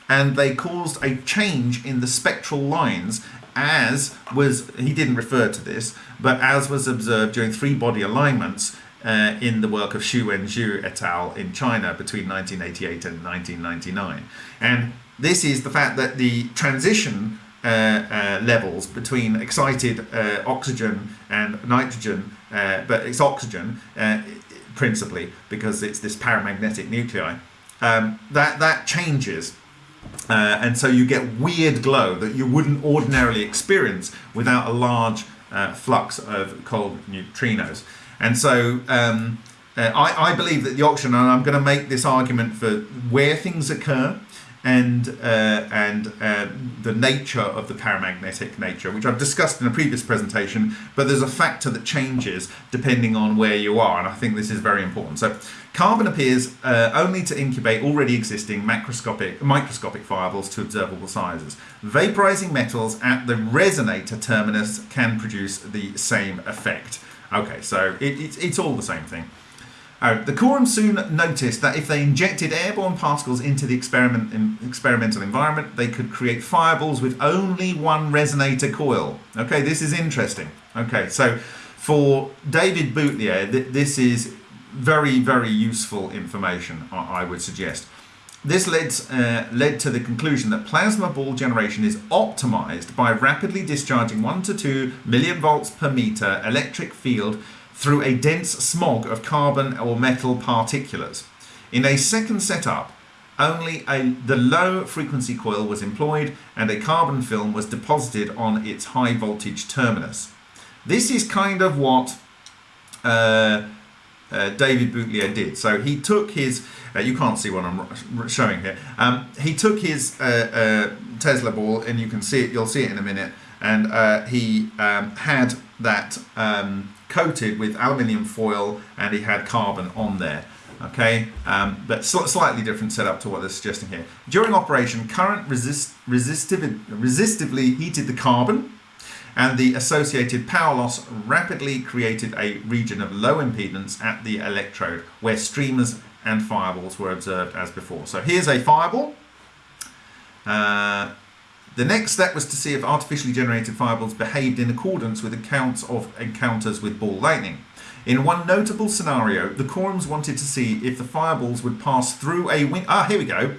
and they caused a change in the spectral lines as was, he didn't refer to this, but as was observed during three body alignments uh, in the work of Xu Wenzhou et al. in China between 1988 and 1999. And this is the fact that the transition uh, uh, levels between excited uh, oxygen and nitrogen, uh, but it's oxygen uh, principally because it's this paramagnetic nuclei, um, that, that changes. and so you get weird glow that you wouldn't ordinarily experience without a large flux of cold neutrinos. And so um, uh, I, I, believe that the auction, and I'm going to make this argument for where things occur and uh, and uh, the nature of the paramagnetic nature, which I've discussed in a previous presentation, but there's a factor that changes depending on where you are, and I think this is very important. So carbon appears uh, only to incubate already existing macroscopic, microscopic fireballs to observable sizes. Vaporizing metals at the resonator terminus can produce the same effect. Okay, so it, it's, it's all the same thing. Uh, the Corum soon noticed that if they injected airborne particles into the experiment in, experimental environment, they could create fireballs with only one resonator coil. Okay, this is interesting. Okay, so for David Boutlier, th this is very, very useful information, I, I would suggest. This led, uh, led to the conclusion that plasma ball generation is optimized by rapidly discharging 1 to 2 million volts per meter electric field through a dense smog of carbon or metal particulates. In a second setup, only a, the low frequency coil was employed and a carbon film was deposited on its high voltage terminus. This is kind of what uh, uh, David Boutlier did. So he took his, uh, you can't see what I'm showing here, um, he took his uh, uh, Tesla ball and you can see it, you'll see it in a minute, and uh, he um, had that um, coated with aluminium foil and he had carbon on there. Okay, um, but sl slightly different setup to what they're suggesting here. During operation, current resist resistiv resistively heated the carbon and the associated power loss rapidly created a region of low impedance at the electrode where streamers and fireballs were observed as before. So here's a fireball. Uh, the next step was to see if artificially generated fireballs behaved in accordance with accounts of encounters with ball lightning. In one notable scenario, the Corums wanted to see if the fireballs would pass through a window. Ah, here we go.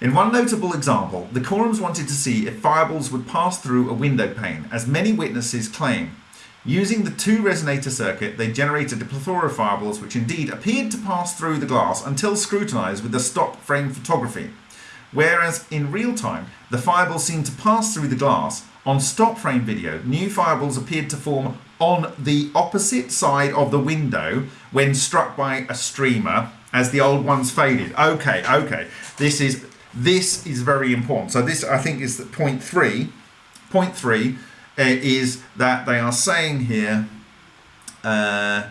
In one notable example, the Corums wanted to see if fireballs would pass through a window pane, as many witnesses claim. Using the two resonator circuit, they generated a plethora of fireballs which indeed appeared to pass through the glass until scrutinized with the stop frame photography. Whereas in real time, the fireballs seemed to pass through the glass, on stop frame video, new fireballs appeared to form on the opposite side of the window when struck by a streamer as the old ones faded. Okay, okay, this is this is very important. So this, I think, is the point three. Point three is that they are saying here, uh,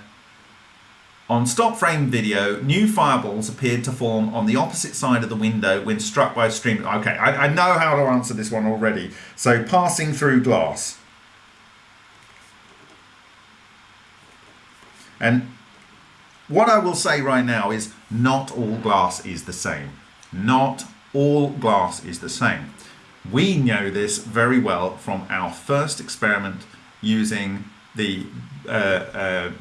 on stop frame video, new fireballs appeared to form on the opposite side of the window when struck by a stream. Okay, I, I know how to answer this one already. So passing through glass. And what I will say right now is not all glass is the same. Not all glass is the same. We know this very well from our first experiment using the uh, uh,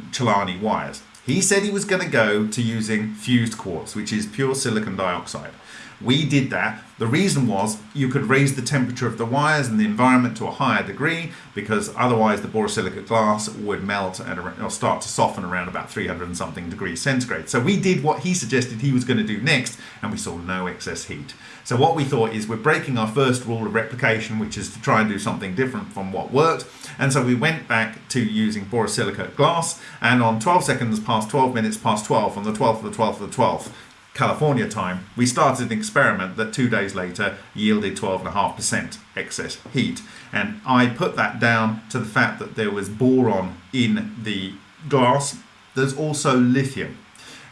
wires. He said he was going to go to using fused quartz, which is pure silicon dioxide. We did that. The reason was you could raise the temperature of the wires and the environment to a higher degree because otherwise the borosilicate glass would melt at a, or start to soften around about 300 and something degrees centigrade. So we did what he suggested he was going to do next and we saw no excess heat. So what we thought is we're breaking our first rule of replication, which is to try and do something different from what worked. And so we went back to using borosilicate glass and on 12 seconds past 12 minutes past 12 on the 12th of the 12th of the 12th, California time, we started an experiment that two days later yielded 12.5% excess heat. And I put that down to the fact that there was boron in the glass. There's also lithium.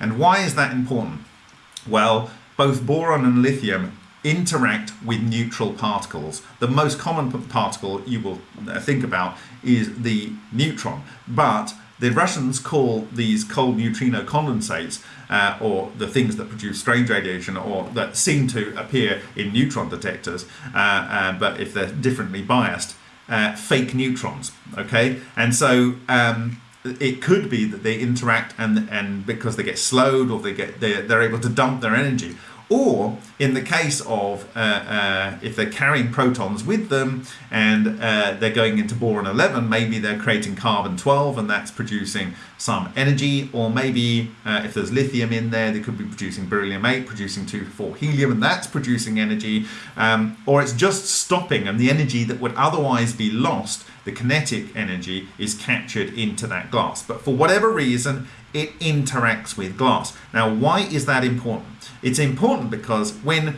And why is that important? Well, both boron and lithium interact with neutral particles. The most common particle you will uh, think about is the neutron, but the Russians call these cold neutrino condensates, uh, or the things that produce strange radiation, or that seem to appear in neutron detectors, uh, uh, but if they're differently biased, uh, fake neutrons. Okay, and so um, it could be that they interact and and because they get slowed or they get they're, they're able to dump their energy or in the case of uh, uh, if they're carrying protons with them and uh, they're going into boron 11 maybe they're creating carbon 12 and that's producing some energy. Or maybe uh, if there's lithium in there they could be producing beryllium 8 producing 2 4 helium and that's producing energy. Um, or it's just stopping and the energy that would otherwise be lost the kinetic energy is captured into that glass. But for whatever reason it interacts with glass now why is that important it's important because when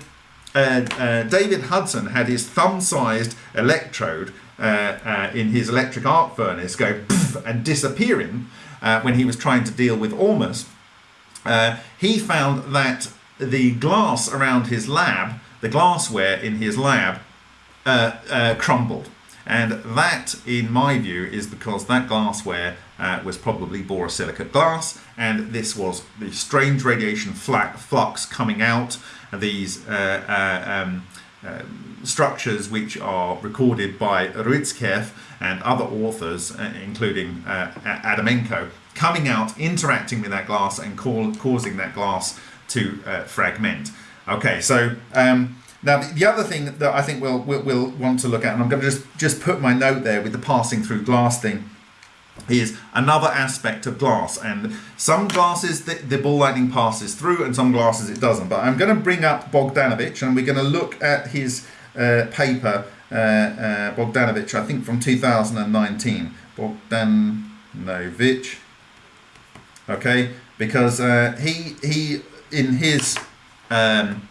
uh, uh, David Hudson had his thumb-sized electrode uh, uh in his electric arc furnace go and disappearing uh, when he was trying to deal with Ormus, uh, he found that the glass around his lab, the glassware in his lab, crumbled. And that, in my view, is because that glassware uh, was probably borosilicate glass, and this was the strange radiation flux coming out. Of these uh, uh, um, uh, structures, which are recorded by Urutskoev and other authors, uh, including uh, Adamenko, coming out, interacting with that glass, and causing that glass to fragment. Okay, so. Um, now, the other thing that I think we'll, we'll, we'll want to look at, and I'm going to just, just put my note there with the passing through glass thing, is another aspect of glass. And some glasses the, the ball lightning passes through, and some glasses it doesn't. But I'm going to bring up Bogdanovich, and we're going to look at his uh, paper, uh, uh, Bogdanovich, I think from 2019. Bogdanovich, okay, because uh, he he in his um,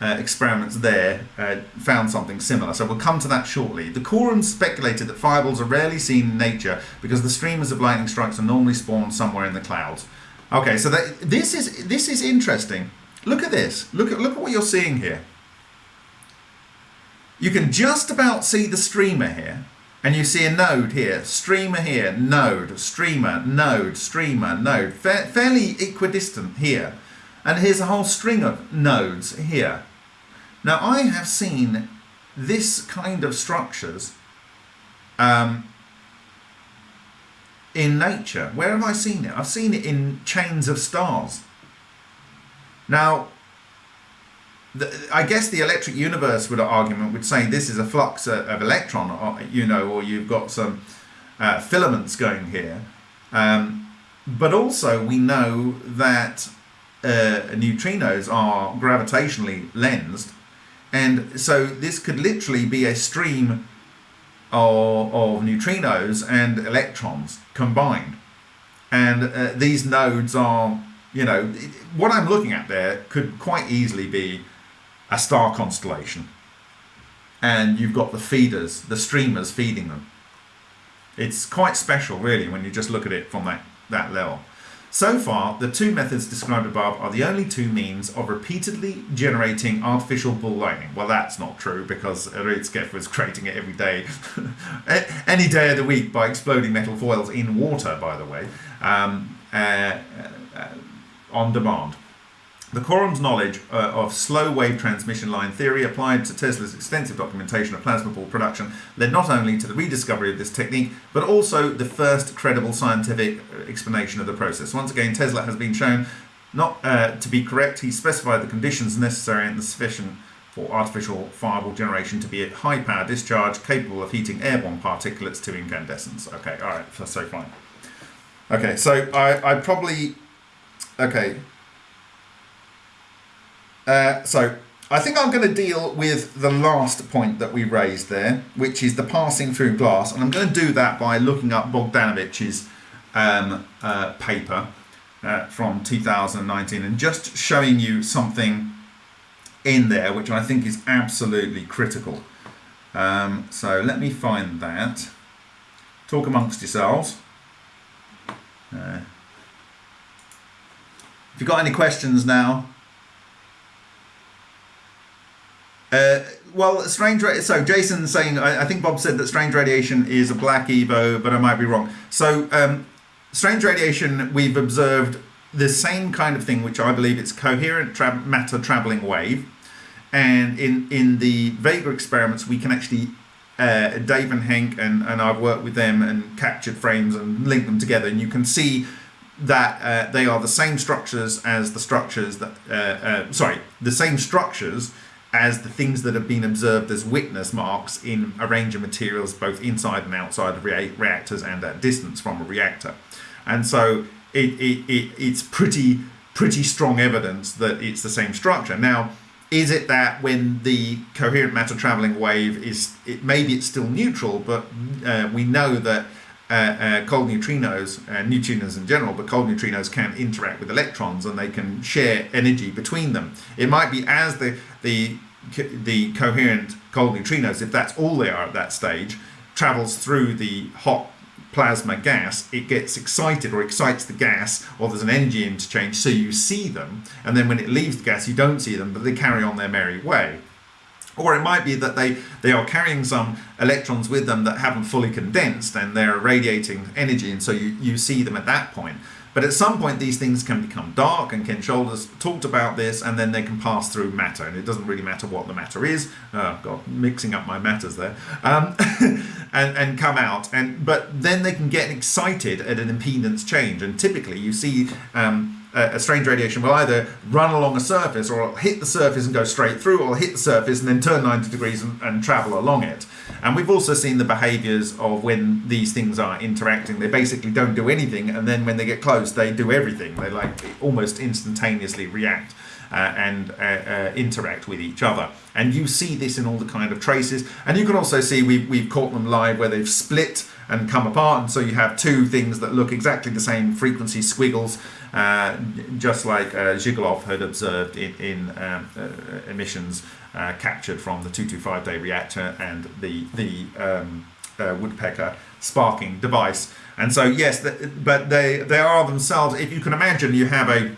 uh, experiments there uh, found something similar. So we'll come to that shortly. The Corums speculated that fireballs are rarely seen in nature because the streamers of lightning strikes are normally spawned somewhere in the clouds. Okay, so that, this is this is interesting. Look at this. Look at look at what you're seeing here. You can just about see the streamer here, and you see a node here, streamer here, node, streamer, node, streamer, node, Fa fairly equidistant here. And here's a whole string of nodes here. Now I have seen this kind of structures um, in nature. Where have I seen it? I've seen it in chains of stars. Now, the, I guess the electric universe would argument would say this is a flux of electron, or, you know, or you've got some uh, filaments going here. Um, but also we know that uh, neutrinos are gravitationally lensed and so this could literally be a stream of, of neutrinos and electrons combined. And uh, these nodes are, you know, what I'm looking at there could quite easily be a star constellation. And you've got the feeders, the streamers feeding them. It's quite special, really, when you just look at it from that, that level. So far, the two methods described above are the only two means of repeatedly generating artificial ball lightning. Well, that's not true because Urutskoev was creating it every day, <laughs> any day of the week by exploding metal foils in water, by the way, um, uh, uh, on demand. The Corum's knowledge uh, of slow wave transmission line theory applied to Tesla's extensive documentation of plasma ball production led not only to the rediscovery of this technique, but also the first credible scientific uh, explanation of the process. Once again, Tesla has been shown not uh, to be correct, he specified the conditions necessary and sufficient for artificial fireball generation to be at high power discharge, capable of heating airborne particulates to incandescence. Okay, all right, so, so fine. Okay, so I, I probably, okay. Uh, so I think I'm going to deal with the last point that we raised there, which is the passing through glass. And I'm going to do that by looking up Bogdanovich's um, uh, paper uh, from 2019 and just showing you something in there which I think is absolutely critical. Um, so let me find that. Talk amongst yourselves. Uh, if you've got any questions now, Uh, well, strange. So Jason's saying I, I, think Bob said that strange radiation is a black Evo, but I might be wrong. So um, strange radiation, we've observed the same kind of thing, which I believe it's coherent tra matter traveling wave, and in in the Vega experiments, we can actually. Uh, Dave and Hank and, and I've worked with them and captured frames and linked them together, and you can see that uh, they are the same structures as the structures that uh, uh sorry the same structures as the things that have been observed as witness marks in a range of materials both inside and outside of rea reactors and at distance from a reactor. And so it, it, it, it's pretty pretty strong evidence that it's the same structure. Now, is it that when the coherent matter traveling wave is, it, maybe it's still neutral, but uh, we know that uh, uh, cold neutrinos, uh, neutrinos in general, but cold neutrinos can interact with electrons and they can share energy between them. It might be as the the the coherent cold neutrinos, if that's all they are at that stage, travels through the hot plasma gas, it gets excited or excites the gas, or there's an energy interchange, so you see them, and then when it leaves the gas, you don't see them, but they carry on their merry way. Or it might be that they, they are carrying some electrons with them that haven't fully condensed and they're radiating energy, and so you, you see them at that point. But at some point, these things can become dark, and Ken Shoulders talked about this, and then they can pass through matter, and it doesn't really matter what the matter is. Oh God, mixing up my matters there, um, <laughs> and and come out, and but then they can get excited at an impedance change, and typically you see. Um, a strange radiation will either run along a surface or hit the surface and go straight through or hit the surface and then turn 90 degrees and, and travel along it. And we've also seen the behaviors of when these things are interacting. They basically don't do anything, and then when they get close, they do everything. They like almost instantaneously react. Uh, and uh, uh, interact with each other. And you see this in all the kind of traces. And you can also see we've, we've caught them live where they've split and come apart. And so you have two things that look exactly the same frequency squiggles, uh, just like uh, Zhigalov had observed in, in um, uh, emissions uh, captured from the 225 day reactor and the, the um, uh, woodpecker sparking device. And so, yes, the, but they, they are themselves, if you can imagine, you have a,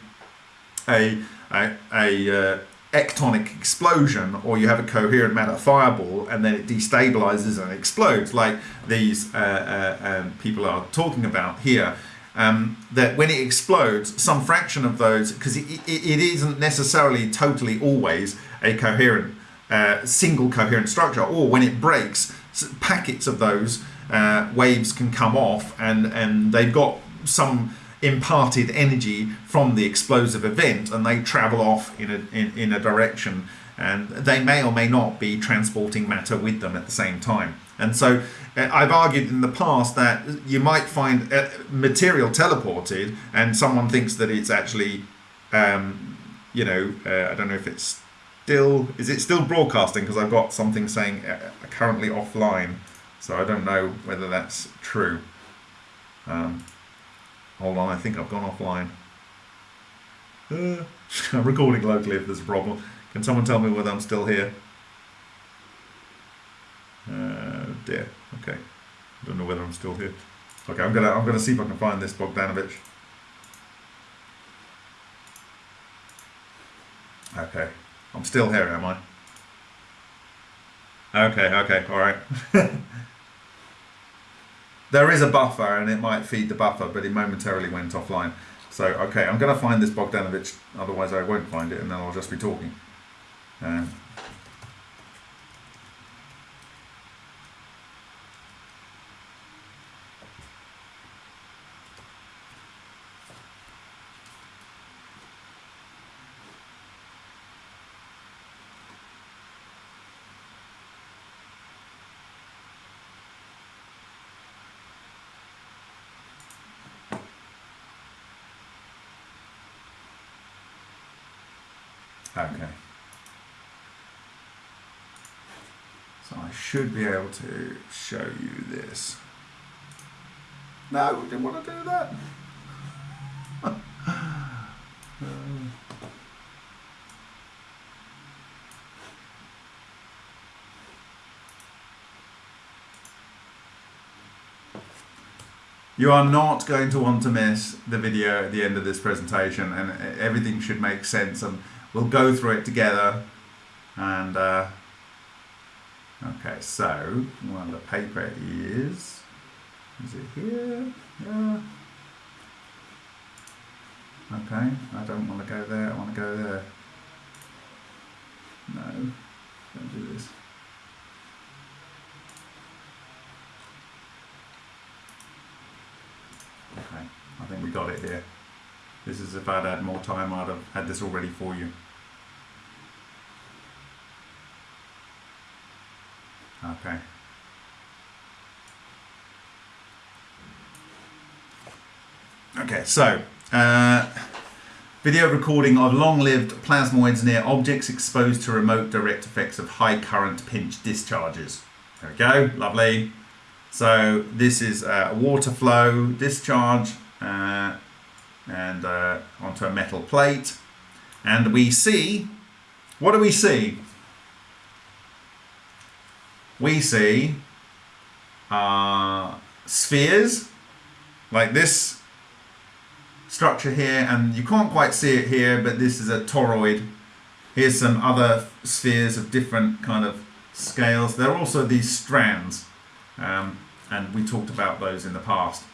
a, a, a uh, ectonic explosion or you have a coherent matter fireball and then it destabilizes and explodes like these uh, uh, um, people are talking about here um, that when it explodes some fraction of those because it, it, it isn't necessarily totally always a coherent, uh, single coherent structure, or when it breaks, packets of those uh, waves can come off and, and they've got some imparted energy from the explosive event and they travel off in a, in, in a direction and they may or may not be transporting matter with them at the same time. And so I've argued in the past that you might find uh, material teleported and someone thinks that it's actually, um, you know, uh, I don't know if it's still is it still broadcasting? Because I've got something saying uh, currently offline. So I don't know whether that's true. Um, hold on I think I've gone offline. Uh, <laughs> I'm recording locally if there's a problem. Can someone tell me whether I'm still here? Uh, dear don't know whether I'm still here okay I'm gonna I'm gonna see if I can find this Bogdanovich okay I'm still here, am I? Okay, okay, alright. <laughs> there is a buffer and it might feed the buffer, but it momentarily went offline. So, okay, I'm going to find this Bogdanovich, otherwise I won't find it and then I'll just be talking. Um, Okay. So I should be able to show you this. No, didn't want to do that. You are not going to want to miss the video at the end of this presentation and everything should make sense and we'll go through it together and uh, okay so well the paper is is it here yeah okay I don't want to go there I want to go there no don't do this Okay, I think we got it here. This is if I'd had more time, I'd have had this all ready for you. Okay. Okay, so uh, video recording of long-lived plasmoids near objects exposed to remote direct effects of high current pinch discharges. There we go, lovely. So this is a water flow discharge uh, and uh, onto a metal plate. And we see, what do we see? We see spheres like this structure here and you can't quite see it here but this is a toroid here's some other spheres of different kind of scales there are also these strands um, and we talked about those in the past.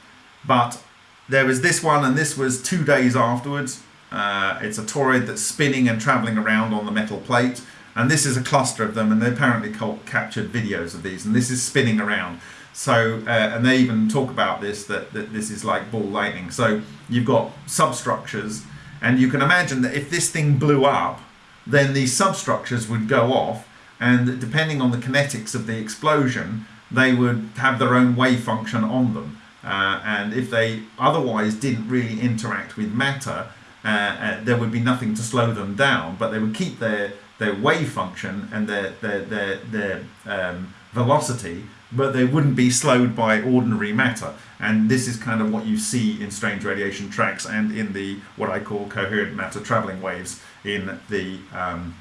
But there was this one, and this was two days afterwards. Uh, it's a toroid that's spinning and traveling around on the metal plate, and this is a cluster of them, and they apparently captured videos of these, and this is spinning around. So, uh, and they even talk about this, that, that this is like ball lightning. So you've got substructures, and you can imagine that if this thing blew up, then these substructures would go off, and depending on the kinetics of the explosion, they would have their own wave function on them. Uh, and if they otherwise didn't really interact with matter, uh, uh, there would be nothing to slow them down, but they would keep their, their wave function and their, their, their, their um, velocity, but they wouldn't be slowed by ordinary matter. And this is kind of what you see in strange radiation tracks and in the what I call coherent matter traveling waves in the um,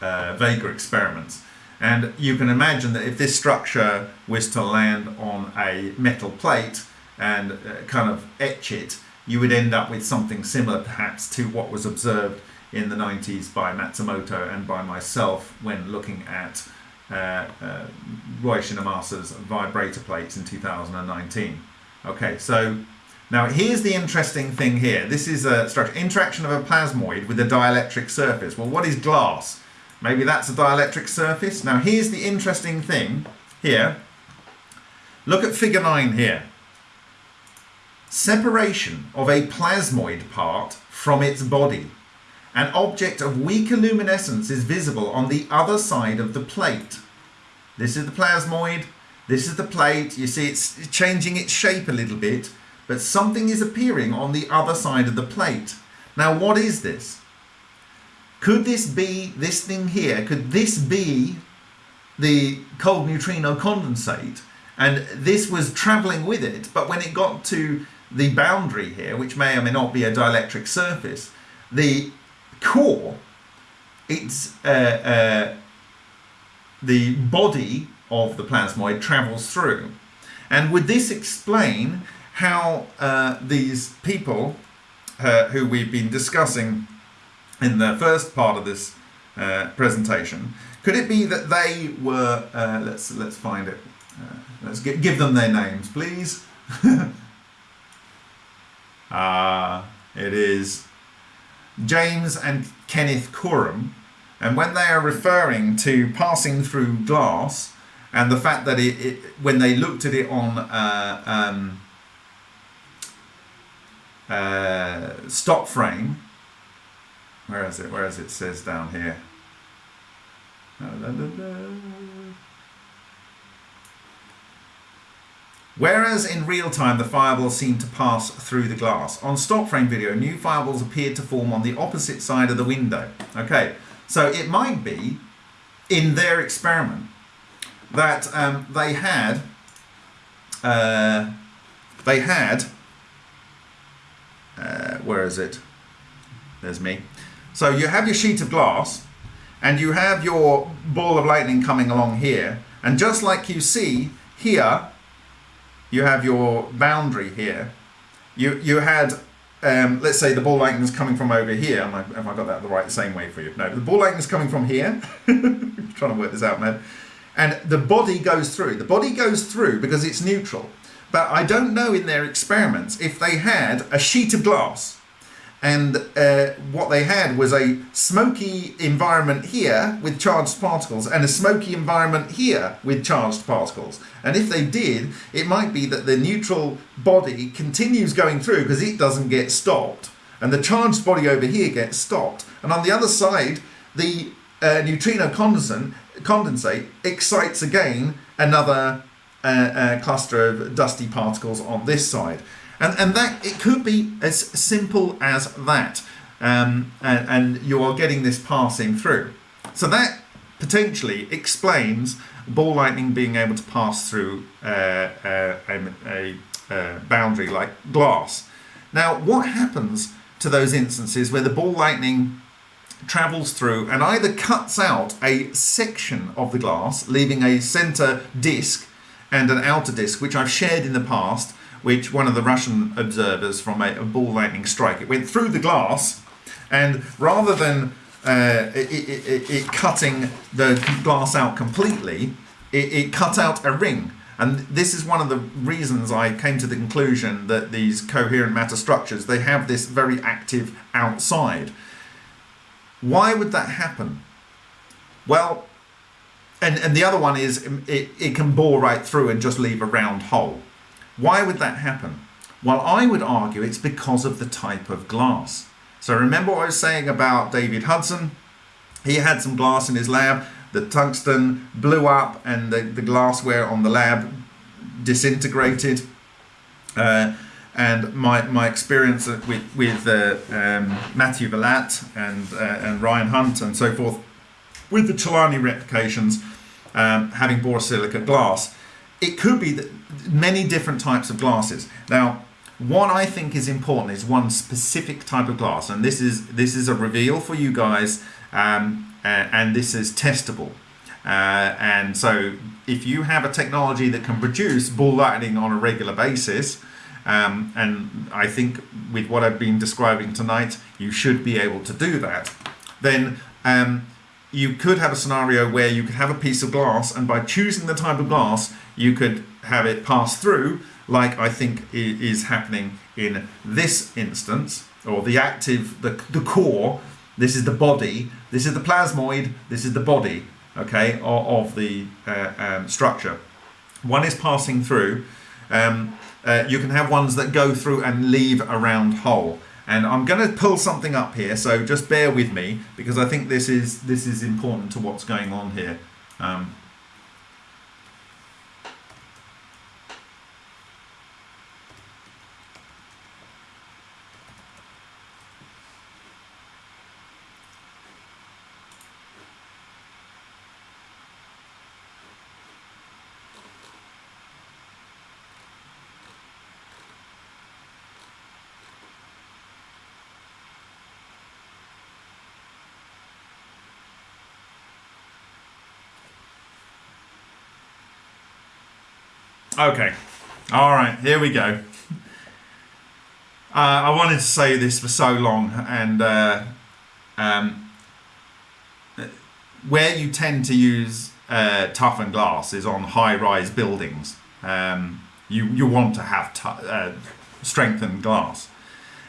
uh, Vega experiments. And you can imagine that if this structure was to land on a metal plate and uh, kind of etch it, you would end up with something similar perhaps to what was observed in the 90s by Matsumoto and by myself when looking at uh, uh, Roy Shinamasa's vibrator plates in 2019. Okay, so now here's the interesting thing here. This is a structure, interaction of a plasmoid with a dielectric surface. Well, what is glass? Maybe that's a dielectric surface. Now here's the interesting thing here. Look at figure 9 here. Separation of a plasmoid part from its body. An object of weaker luminescence is visible on the other side of the plate. This is the plasmoid, this is the plate. You see it's changing its shape a little bit, but something is appearing on the other side of the plate. Now what is this? Could this be this thing here? Could this be the cold neutrino condensate? And this was traveling with it, but when it got to the boundary here, which may or may not be a dielectric surface, the core, it's uh, uh, the body of the plasmoid travels through. And would this explain how uh, these people uh, who we've been discussing in the first part of this uh, presentation. Could it be that they were, uh, let's, let's find it, let's give, give them their names, please. <laughs> Ah, it is James and Kenneth Corum. And when they are referring to passing through glass and the fact that it, it when they looked at it on uh, um, uh, stop frame, where is it? Where is it? it says down here. Whereas in real time, the fireballs seemed to pass through the glass. On stop frame video, new fireballs appeared to form on the opposite side of the window. Okay, so it might be in their experiment that um, they had uh, they had uh, where is it there's me so you have your sheet of glass and you have your ball of lightning coming along here and just like you see here you have your boundary here you you had um, let's say the ball lightning is coming from over here. Am I, have I got that the right same way for you? No, the ball lightning is coming from here. <laughs> trying to work this out, man. And the body goes through. The body goes through because it's neutral. But I don't know in their experiments if they had a sheet of glass and uh, what they had was a smoky environment here with charged particles and a smoky environment here with charged particles. And if they did, it might be that the neutral body continues going through because it doesn't get stopped. And the charged body over here gets stopped. And on the other side, the uh, neutrino condensate, condensate excites again another uh, uh cluster of dusty particles on this side. And, and that it could be as simple as that. Um, and, and you are getting this passing through. So that potentially explains ball lightning being able to pass through uh, uh, a, a, a, boundary like glass. Now, what happens to those instances where the ball lightning travels through and either cuts out a section of the glass, leaving a center disc and an outer disc, which I've shared in the past, which one of the Russian observers from a, a ball lightning strike, it went through the glass, and rather than uh, it, it, it, cutting the glass out completely, it, cut out a ring. And this is one of the reasons I came to the conclusion that these coherent matter structures, they have this very active outside. Why would that happen? Well, and, and the other one is it, it can bore right through and just leave a round hole. Why would that happen? Well, I would argue it's because of the type of glass. So remember what I was saying about David Hudson? He had some glass in his lab, the tungsten blew up and the, the glassware on the lab disintegrated. Uh, and my, my experience with, with uh, um, Matthew Valat and, uh, and Ryan Hunt and so forth with the Celani replications um, having borosilicate glass, it could be that many different types of glasses. Now, what I think is important is one specific type of glass, and this is this is a reveal for you guys, um, and this is testable. Uh, and so, if you have a technology that can produce ball lightning on a regular basis, um, and I think with what I've been describing tonight, you should be able to do that. Then um, you could have a scenario where you could have a piece of glass, and by choosing the type of glass, you could have it pass through like I think is happening in this instance, or the active, the, the core, this is the body, this is the plasmoid, this is the body, okay, of, of the uh, um, structure. One is passing through. Um, uh, you can have ones that go through and leave a round hole. And I'm going to pull something up here, so just bear with me because I think this is this is important to what's going on here. Um, Okay. All right, here we go. Uh, I wanted to say this for so long, and uh, um, where you tend to use uh, toughened glass is on high-rise buildings. Um, you you want to have uh, strengthened glass,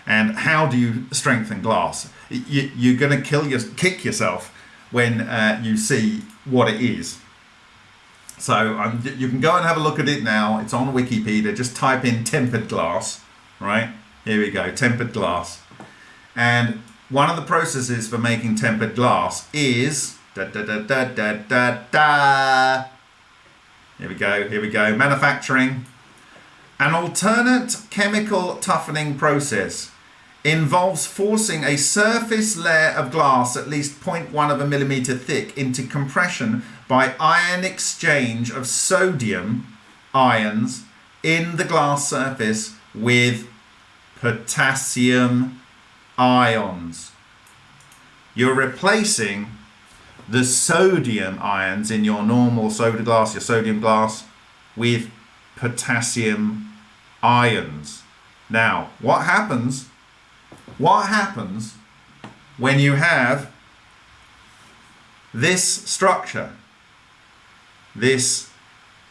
and how do you strengthen glass? You, you're going to kill your kick yourself when uh, you see what it is. So um, you can go and have a look at it now. It's on Wikipedia. Just type in tempered glass, right? Here we go, tempered glass. And one of the processes for making tempered glass is da da da da da da da. Here we go, here we go. Manufacturing. An alternate chemical toughening process involves forcing a surface layer of glass at least 0.1 of a millimeter thick into compression by ion exchange of sodium ions in the glass surface with potassium ions. You're replacing the sodium ions in your normal soda glass, your sodium glass, with potassium ions. Now, what happens? What happens when you have this structure, this,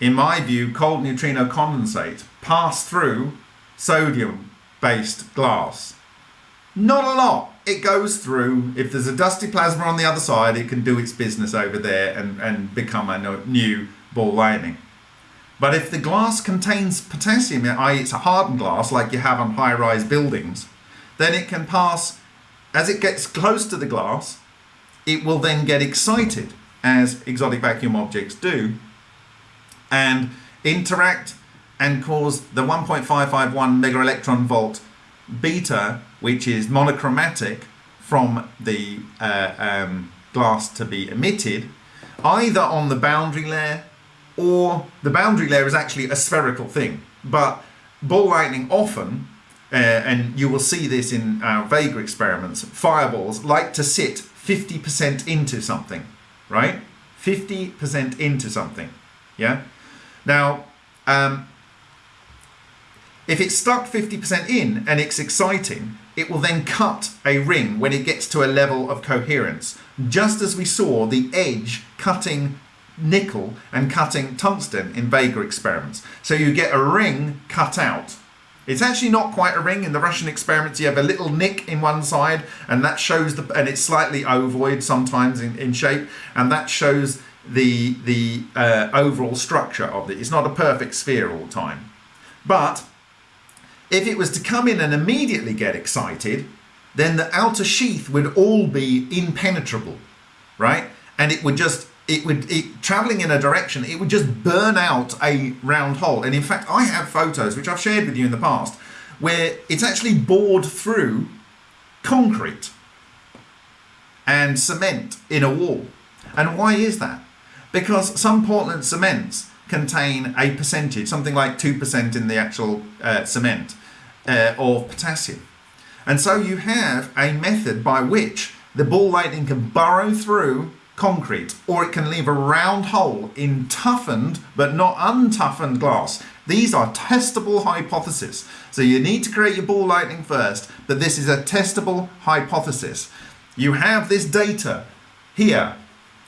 in my view, cold neutrino condensate, pass through sodium based glass? Not a lot. It goes through. If there's a dusty plasma on the other side, it can do its business over there and, and become a new ball lightning. But if the glass contains potassium, i.e. it's a hardened glass like you have on high-rise buildings, then it can pass, as it gets close to the glass, it will then get excited, as exotic vacuum objects do, and interact and cause the 1.551 mega electron volt beta, which is monochromatic from the uh, um, glass to be emitted, either on the boundary layer or the boundary layer is actually a spherical thing. But ball lightning often, uh, and you will see this in our Vega experiments, fireballs like to sit 50% into something, right? 50% into something, yeah? Now, um, if it's stuck 50% in and it's exciting, it will then cut a ring when it gets to a level of coherence. Just as we saw the edge cutting nickel and cutting tungsten in Vega experiments. So you get a ring cut out. It's actually not quite a ring. In the Russian experiments, you have a little nick in one side, and that shows the, and it's slightly ovoid sometimes in, in shape, and that shows the the uh, overall structure of it. It's not a perfect sphere all the time, but if it was to come in and immediately get excited, then the outer sheath would all be impenetrable, right? And it would just, it would, it, traveling in a direction, it would just burn out a round hole. And in fact, I have photos, which I've shared with you in the past, where it's actually bored through concrete and cement in a wall. And why is that? Because some Portland cements contain a percentage, something like 2% in the actual uh, cement uh, of potassium. And so you have a method by which the ball lightning can burrow through concrete or it can leave a round hole in toughened but not untoughened glass. These are testable hypotheses. So you need to create your ball lightning first, but this is a testable hypothesis. You have this data here.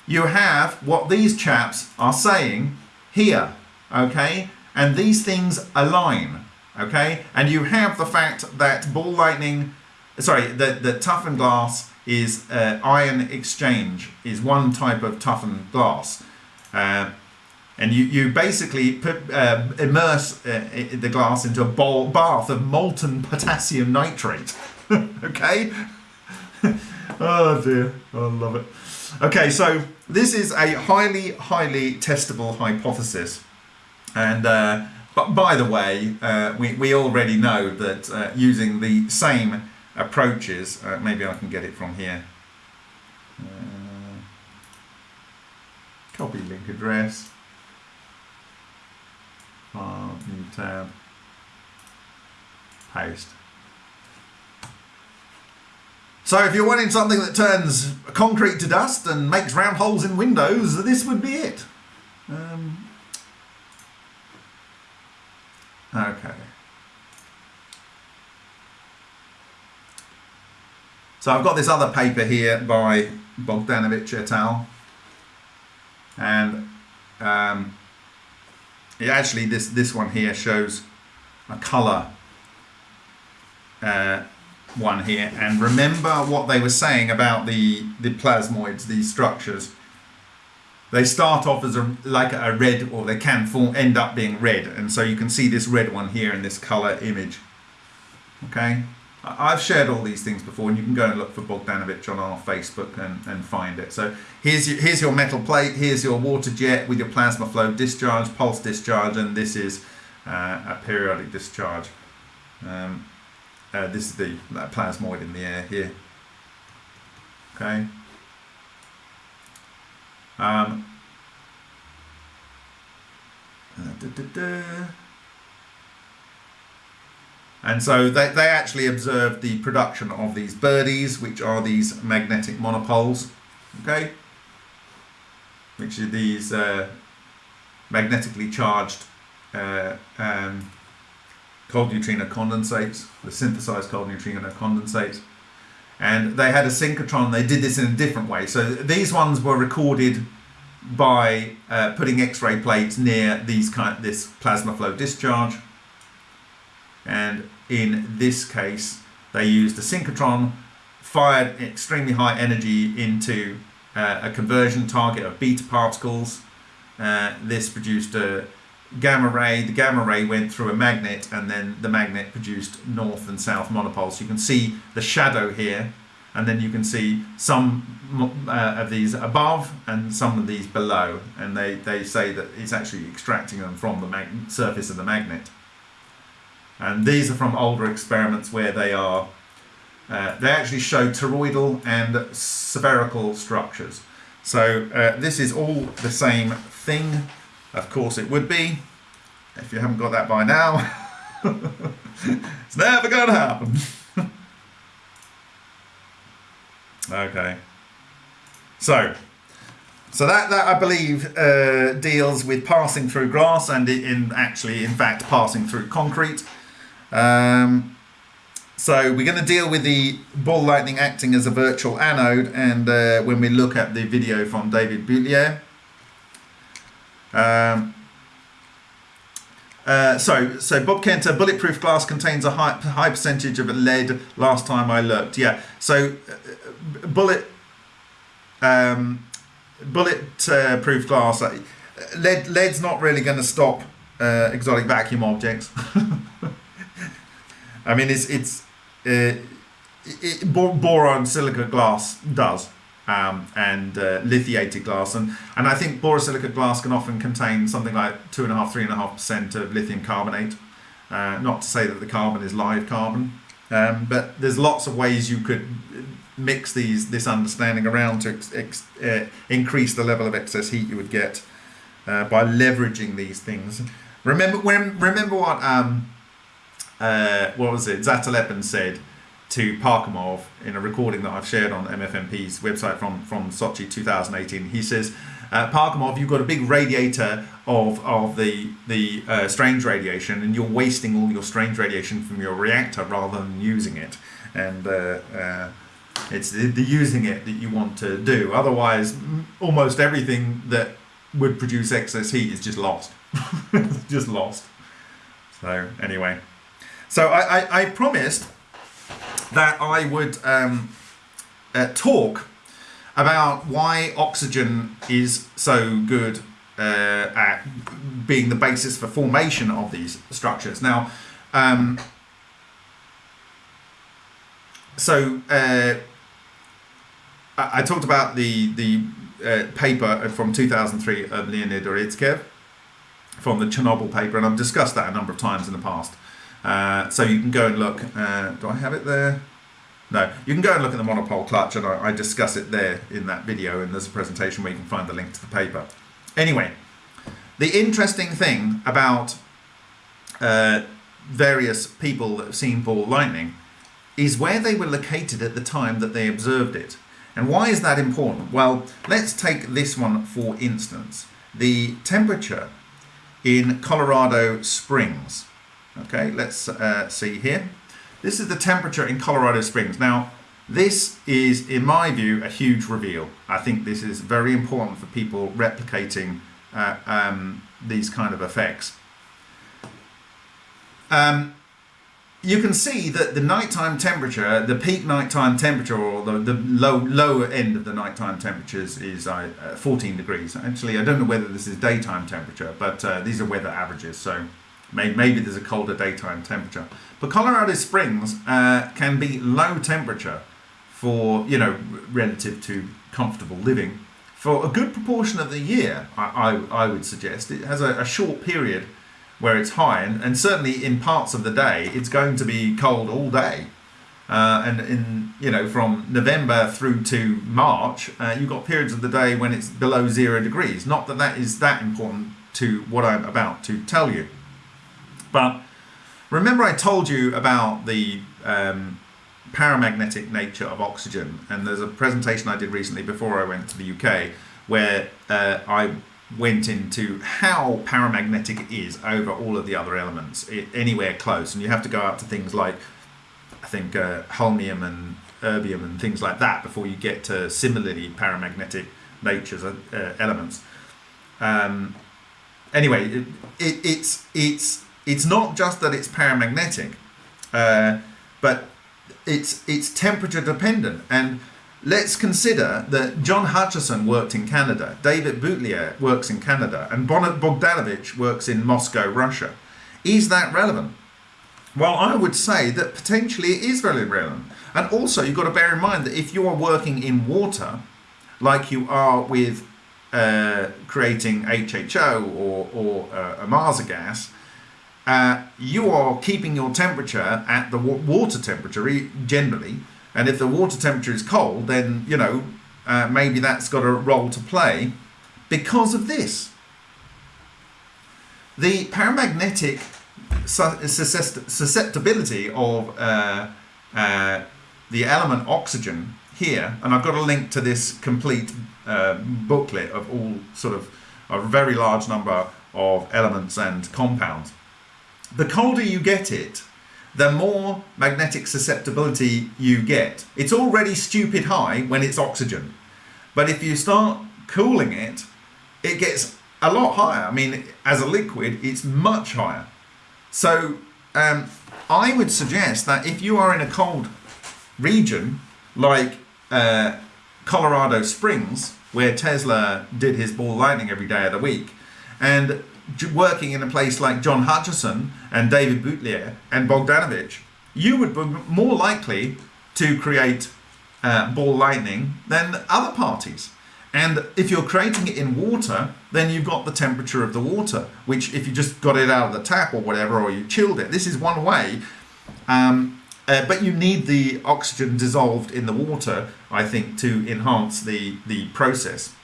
You have what these chaps are saying here, okay? And these things align okay? And you have the fact that ball lightning, sorry, the, the toughened glass is uh, ion exchange, is one type of toughened glass. Uh, and you, you basically put, uh, immerse uh, the glass into a bowl, bath of molten potassium nitrate, <laughs> okay? <laughs> oh dear, I love it. Okay, so this is a highly, highly testable hypothesis. And uh, but by the way, uh, we, we already know that using the same approaches, uh, maybe I can get it from here. Uh, copy link address. New tab. Paste. So if you're wanting something that turns concrete to dust and makes round holes in windows, this would be it. Um, Okay. So I've got this other paper here by Bogdanovich et al. And um, it actually, this, this one here shows a color uh, one here. And remember what they were saying about the, the plasmoids, these structures they start off as a like a red or they can form, end up being red and so you can see this red one here in this color image okay I've shared all these things before and you can go and look for Bogdanovich on our Facebook and, and find it so here's your, here's your metal plate here's your water jet with your plasma flow discharge pulse discharge and this is uh, a periodic discharge. Um, uh, this is the plasmoid in the air here. Okay. Um, da, da, da. And so they, they actually observed the production of these birdies, which are these magnetic monopoles, okay? Which are these uh, magnetically charged uh, um, cold neutrino condensates, the synthesized cold neutrino condensates. And they had a synchrotron, they did this in a different way. So these ones were recorded by uh, putting X-ray plates near these kind, this plasma flow discharge and in this case they used a synchrotron fired extremely high energy into uh, a conversion target of beta particles. Uh, this produced a gamma ray. The gamma ray went through a magnet and then the magnet produced north and south monopoles. You can see the shadow here and then you can see some uh, of these above and some of these below. And they, they say that it's actually extracting them from the surface of the magnet and these are from older experiments where they are, uh, they actually show toroidal and spherical structures. So uh, this is all the same thing. Of course it would be, if you haven't got that by now. <laughs> it's never going to happen. <laughs> okay. So, so that, that I believe uh, deals with passing through glass and in actually, in fact, passing through concrete. Um, so we're going to deal with the ball lightning acting as a virtual anode and uh, when we look at the video from David Boulier. Um, uh, so, so Bob Kenter, bulletproof glass contains a high, high percentage of lead last time I looked. Yeah, so uh, bullet, um, bullet uh, proof glass, lead, lead's not really going to stop uh, exotic vacuum objects. <laughs> I mean, it's it's uh, it, boron silica glass does, um, and uh, lithiated glass, and and I think borosilicate glass can often contain something like two and a half, three and a half percent of lithium carbonate. Uh, not to say that the carbon is live carbon, um, but there's lots of ways you could mix these this understanding around to ex, ex, uh, increase the level of excess heat you would get uh, by leveraging these things. Remember when remember what um, uh, what was it, Zatelepin said to Parkhomov in a recording that I've shared on MFMP's website from, from Sochi 2018. He says, uh, Parkhomov, you've got a big radiator of, of the, the uh, strange radiation and you're wasting all your strange radiation from your reactor rather than using it. And uh, uh it's the, the, using it that you want to do. Otherwise, almost everything that would produce excess heat is just lost. <laughs> just lost. So anyway. So I, I, I promised that I would um, uh, talk about why oxygen is so good uh, at being the basis for formation of these structures. Now, um, so uh, I, talked about the the uh, paper from 2003 of Leonid Urutskoev from the Chernobyl paper, and I've discussed that a number of times in the past. Uh, so you can go and look. Uh, do I have it there? No, you can go and look at the monopole clutch, and I, I, discuss it there in that video, and there's a presentation where you can find the link to the paper. Anyway, the interesting thing about uh, various people that have seen ball lightning is where they were located at the time that they observed it. And why is that important? Well, let's take this one for instance. The temperature in Colorado Springs Okay, let's uh, see here. This is the temperature in Colorado Springs. Now, this is, in my view, a huge reveal. I think this is very important for people replicating uh, um, these kind of effects. Um, you can see that the nighttime temperature, the peak nighttime temperature, or the, the low lower end of the nighttime temperatures is uh, 14 degrees. Actually, I don't know whether this is daytime temperature, but uh, these are weather averages. So Maybe there's a colder daytime temperature. But Colorado Springs uh, can be low temperature for, you know, relative to comfortable living for a good proportion of the year, I, I, I would suggest. It has a, a, short period where it's high, and, and certainly in parts of the day, it's going to be cold all day. Uh, and in you know from November through to March, uh, you've got periods of the day when it's below zero degrees. Not that that is that important to what I'm about to tell you, but remember I told you about the um, paramagnetic nature of oxygen, and there's a presentation I did recently before I went to the UK where uh, I went into how paramagnetic it is over all of the other elements it, anywhere close, and you have to go out to things like I think uh, holmium and erbium and things like that before you get to similarly paramagnetic natures uh, elements. Um, anyway, it, it, it's it's it's not just that it's paramagnetic, uh, but it's it's temperature dependent and let's consider that John Hutchison worked in Canada, David Boutilier works in Canada, and Bogdanovich works in Moscow, Russia. Is that relevant? Well, I would say that potentially it is very relevant. And also, you've got to bear in mind that if you are working in water, like you are with uh, creating HHO or, or uh, a Marsa gas, uh, you are keeping your temperature at the water temperature generally. And if the water temperature is cold, then, you know, uh, maybe that's got a role to play because of this. The paramagnetic susceptibility of uh, uh, the element oxygen here, and I've got a link to this complete uh, booklet of all sort of a very large number of elements and compounds. The colder you get it, the more magnetic susceptibility you get. It's already stupid high when it's oxygen. But if you start cooling it, it gets a lot higher. I mean, as a liquid, it's much higher. So um, I would suggest that if you are in a cold region, like uh, Colorado Springs, where Tesla did his ball lightning every day of the week, and working in a place like John Hutchison and David Boutilier and Bogdanovich, you would be more likely to create uh, ball lightning than other parties. And if you're creating it in water, then you've got the temperature of the water, which if you just got it out of the tap or whatever, or you chilled it, this is one way. Um, uh, but you need the oxygen dissolved in the water, I think, to enhance the, the process.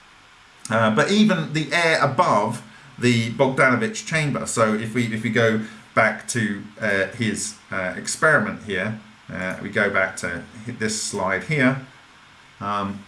Uh, but even the air above the Bogdanovich chamber. So if we if we go back to uh, his uh, experiment here, uh, we go back to this slide here. Um,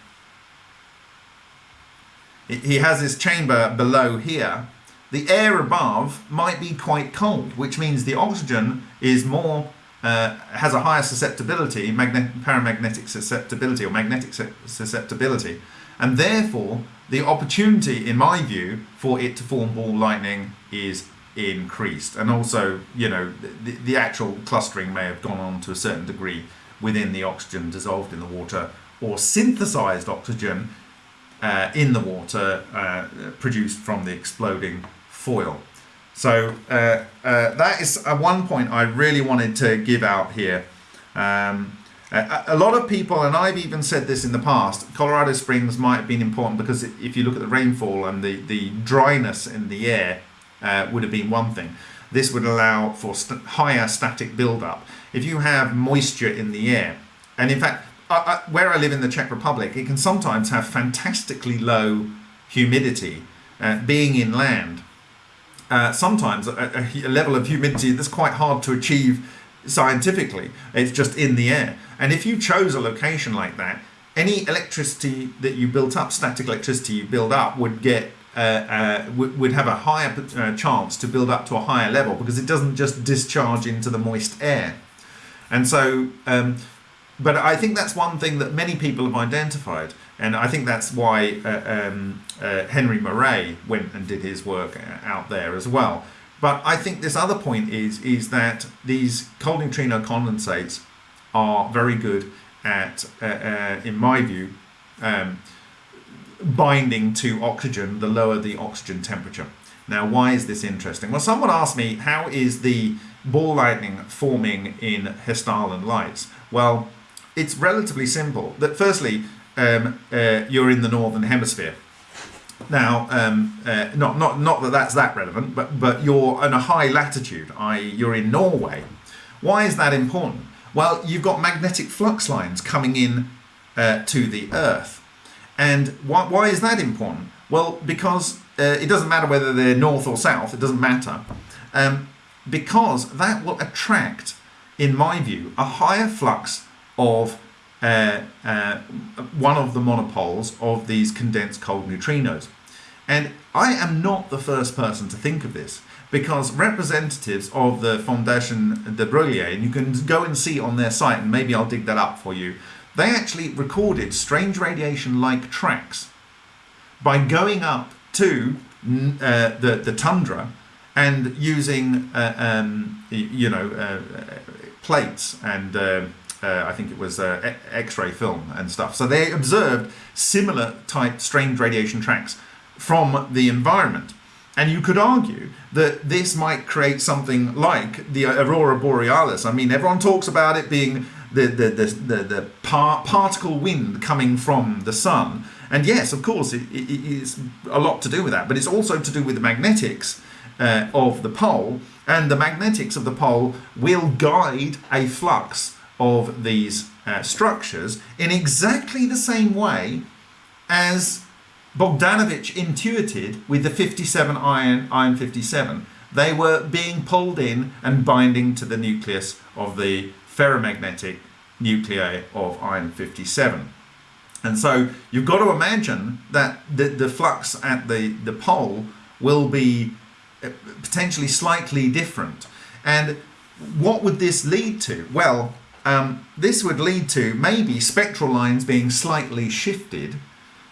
he has his chamber below here. The air above might be quite cold, which means the oxygen is more uh, has a higher susceptibility, paramagnetic susceptibility or magnetic susceptibility, and therefore the opportunity, in my view, for it to form ball lightning is increased. And also, you know, the, the actual clustering may have gone on to a certain degree within the oxygen dissolved in the water or synthesized oxygen uh, in the water uh, produced from the exploding foil. So uh, uh that is one point I really wanted to give out here. Um, a lot of people, and I've even said this in the past, Colorado Springs might have been important because if you look at the rainfall and the, the dryness in the air uh, would have been one thing. This would allow for st higher static buildup. If you have moisture in the air, and in fact, I, I, where I live in the Czech Republic, it can sometimes have fantastically low humidity, uh, being inland. Uh, sometimes a, a level of humidity that's quite hard to achieve scientifically. It's just in the air. And if you chose a location like that, any electricity that you built up, static electricity you build up, would get uh, uh, would have a higher uh, chance to build up to a higher level because it doesn't just discharge into the moist air. And so, um, but I think that's one thing that many people have identified. And I think that's why uh, um, uh, Henry Moray went and did his work uh, out there as well. But I think this other point is, is that these cold neutrino condensates are very good at, uh, uh, in my view, um, binding to oxygen the lower the oxygen temperature. Now, why is this interesting? Well, someone asked me, how is the ball lightning forming in Hessdalen lights? Well, it's relatively simple. That firstly, um, uh, you're in the northern hemisphere. Now, um, uh, not not not that that's that relevant, but but you're in a high latitude, i.e., you're in Norway. Why is that important? Well, you've got magnetic flux lines coming in uh, to the Earth, and why, why is that important? Well, because uh, it doesn't matter whether they're north or south; it doesn't matter, um, because that will attract, in my view, a higher flux of uh, uh, one of the monopoles of these condensed cold neutrinos. And I am not the first person to think of this because representatives of the Fondation de Broglie, and you can go and see on their site, and maybe I'll dig that up for you, they actually recorded strange radiation-like tracks by going up to uh, the, the tundra and using, uh, um, you know, uh, plates and uh, I think it was uh, X-ray film and stuff. So they observed similar type strange radiation tracks from the environment. And you could argue that this might create something like the aurora borealis. I mean, everyone talks about it being the, the, the, the, the par particle wind coming from the sun. And yes, of course, it, it, it's a lot to do with that, but it's also to do with the magnetics uh, of the pole. And the magnetics of the pole will guide a flux of these uh, structures in exactly the same way as Bogdanovich intuited with the 57 iron, iron 57. They were being pulled in and binding to the nucleus of the ferromagnetic nuclei of iron 57. And so you've got to imagine that the, the flux at the, the pole will be uh, potentially slightly different. And what would this lead to? Well, um, this would lead to maybe spectral lines being slightly shifted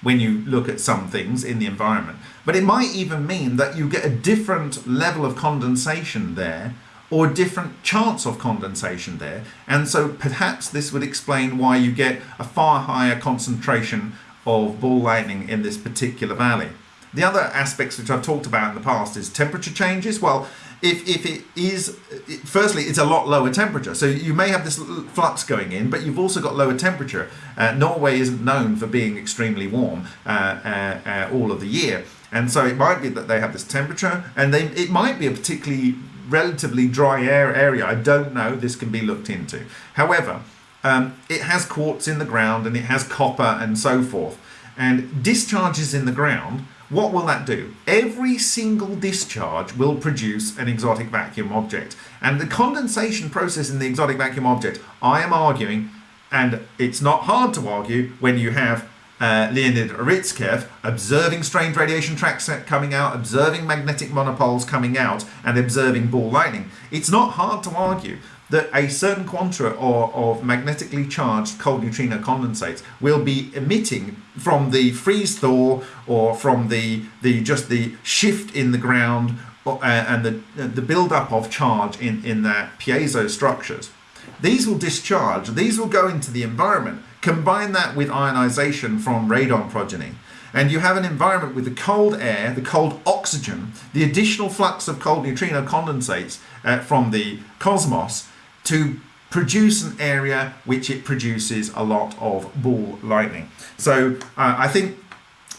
when you look at some things in the environment. But it might even mean that you get a different level of condensation there or different chance of condensation there. And so perhaps this would explain why you get a far higher concentration of ball lightning in this particular valley. The other aspects which I've talked about in the past is temperature changes. Well, if, if it is, firstly, it's a lot lower temperature. So you may have this flux going in, but you've also got lower temperature. Uh, Norway isn't known for being extremely warm uh, uh, uh, all of the year. And so it might be that they have this temperature and they, it might be a particularly relatively dry air area. I don't know. This can be looked into. However, um, it has quartz in the ground and it has copper and so forth. And discharges in the ground what will that do? Every single discharge will produce an exotic vacuum object. And the condensation process in the exotic vacuum object, I am arguing, and it's not hard to argue when you have uh, Leonid Urutskoev observing strange radiation tracks coming out, observing magnetic monopoles coming out, and observing ball lightning. It's not hard to argue that a certain quanta of, of magnetically charged cold neutrino condensates will be emitting from the freeze thaw or from the, the just the shift in the ground uh, and the, the build-up of charge in, in their piezo structures. These will discharge, these will go into the environment. Combine that with ionization from radon progeny and you have an environment with the cold air, the cold oxygen, the additional flux of cold neutrino condensates uh, from the cosmos to produce an area which it produces a lot of ball lightning. So uh, I think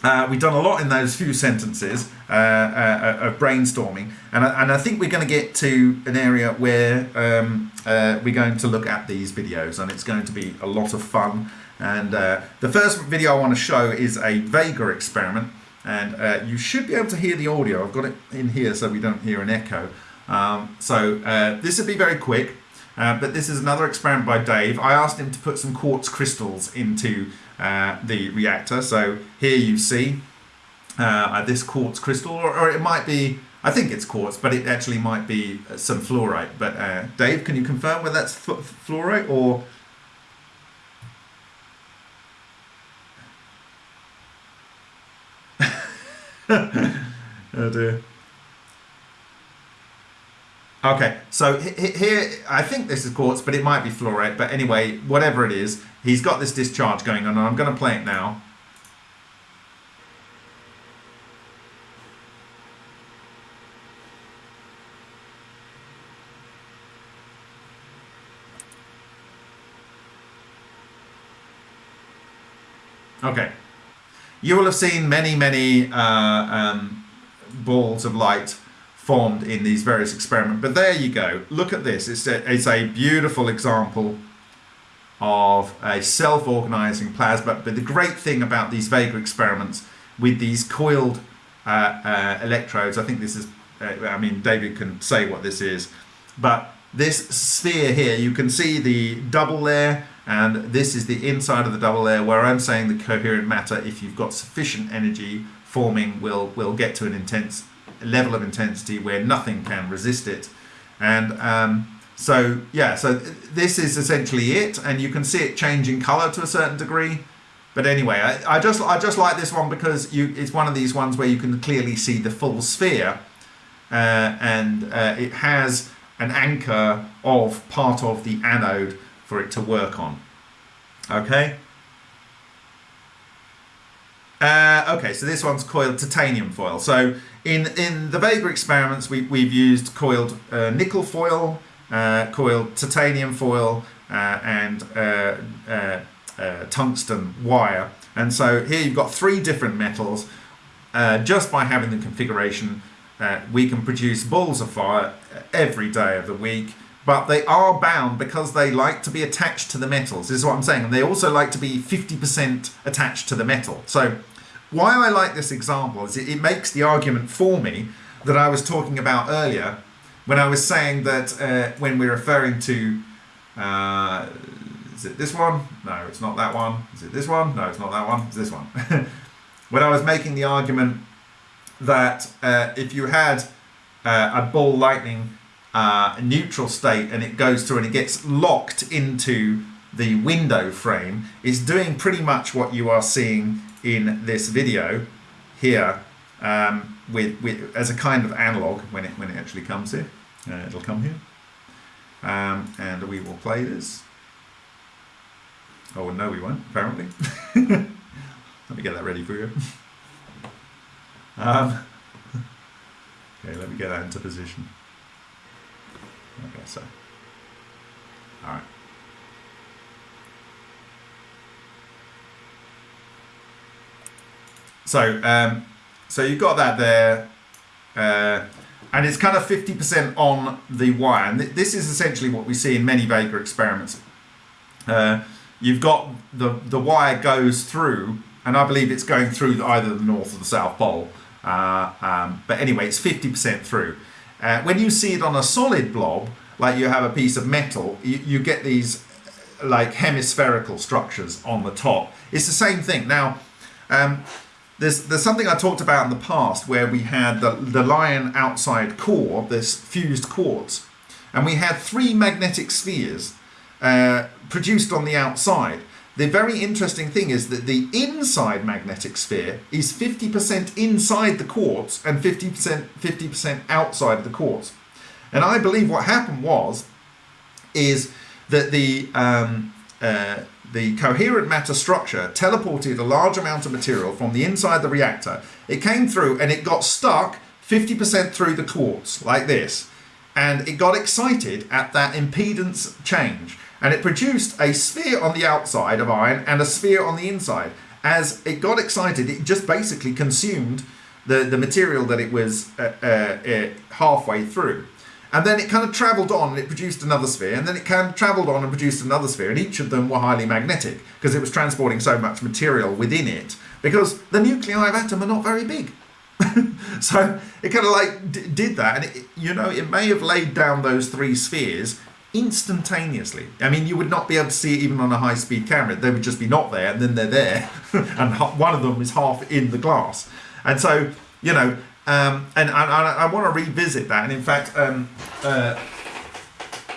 uh, we've done a lot in those few sentences uh, uh of brainstorming, and I, and I think we're going to get to an area where um, uh, we're going to look at these videos, and it's going to be a lot of fun. And uh, the first video I want to show is a Vega experiment, and you should be able to hear the audio. I've got it in here so we don't hear an echo. Um, so this will be very quick. Uh, but this is another experiment by Dave. I asked him to put some quartz crystals into uh, the reactor. So here you see uh, this quartz crystal, or, or, it might be, I think it's quartz, but it actually might be uh, some fluorite. But uh, Dave, can you confirm whether that's fluorite or... <laughs> oh dear. Okay, so here, I think this is quartz, but it might be fluorite. But anyway, whatever it is, he's got this discharge going on, and I'm going to play it now. Okay, you will have seen many, many uh, um, balls of light formed in these various experiments. But there you go. Look at this. It's a, it's a beautiful example of a self-organizing plasma. But the great thing about these Vega experiments with these coiled uh, uh, electrodes, I think this is, uh, I mean, David can say what this is, but this sphere here, you can see the double layer and this is the inside of the double layer where I'm saying the coherent matter, if you've got sufficient energy forming, will, will get to an intense level of intensity where nothing can resist it. And um, so, yeah, so this is essentially it. And you can see it changing color to a certain degree. But anyway, I, I just I just like this one because you it's one of these ones where you can clearly see the full sphere. Uh, and uh, it has an anchor of part of the anode for it to work on. Okay. Uh, okay, so this one's coiled titanium foil. So in, in the Vega experiments, we, we've used coiled uh, nickel foil, uh, coiled titanium foil, uh, and uh, tungsten wire. And so here you've got three different metals. just by having the configuration, we can produce balls of fire every day of the week but they are bound because they like to be attached to the metals. This is what I'm saying. And they also like to be 50% attached to the metal. So why I like this example is it, it, makes the argument for me that I was talking about earlier when I was saying that uh, when we're referring to, uh, is it this one? No, it's not that one. Is it this one? No, it's not that one. It's this one. <laughs> when I was making the argument that uh, if you had uh, a ball lightning uh, neutral state and it goes through and it gets locked into the window frame, it's doing pretty much what you are seeing in this video here um, with, with as a kind of analog when it when it actually comes here. Uh, it'll come here, um, and we will play this. Oh no, we won't. Apparently, <laughs> let me get that ready for you. Um, okay, let me get that into position. Okay, so all right. So, um, so you've got that there, uh, and it's kind of 50% on the wire. And th this is essentially what we see in many Vega experiments. Uh, you've got the, the wire goes through, and I believe it's going through either the North or the South Pole. Uh, um, but anyway, it's 50% through. Uh, when you see it on a solid blob, like you have a piece of metal, you, you get these like hemispherical structures on the top. It's the same thing. Now, um, there's, there's something I talked about in the past where we had the, the lion outside core, this fused quartz, and we had three magnetic spheres uh, produced on the outside. The very interesting thing is that the inside magnetic sphere is 50% inside the quartz and 50% 50% outside the quartz. And I believe what happened was, is that the um, uh, the coherent matter structure teleported a large amount of material from the inside the reactor. It came through and it got stuck 50% through the quartz, like this. And it got excited at that impedance change. And it produced a sphere on the outside of iron and a sphere on the inside. As it got excited, it just basically consumed the, the material that it was uh, uh, uh halfway through. And then it kind of travelled on and it produced another sphere, and then it kind of travelled on and produced another sphere, and each of them were highly magnetic because it was transporting so much material within it because the nuclei of atom are not very big. <laughs> so it kind of like did that, and it, you know, it may have laid down those three spheres instantaneously. I mean, you would not be able to see it even on a high speed camera. They would just be not there, and then they're there, <laughs> and one of them is half in the glass. And so, you know, um, and I, I, want to revisit that. And in fact, um, uh,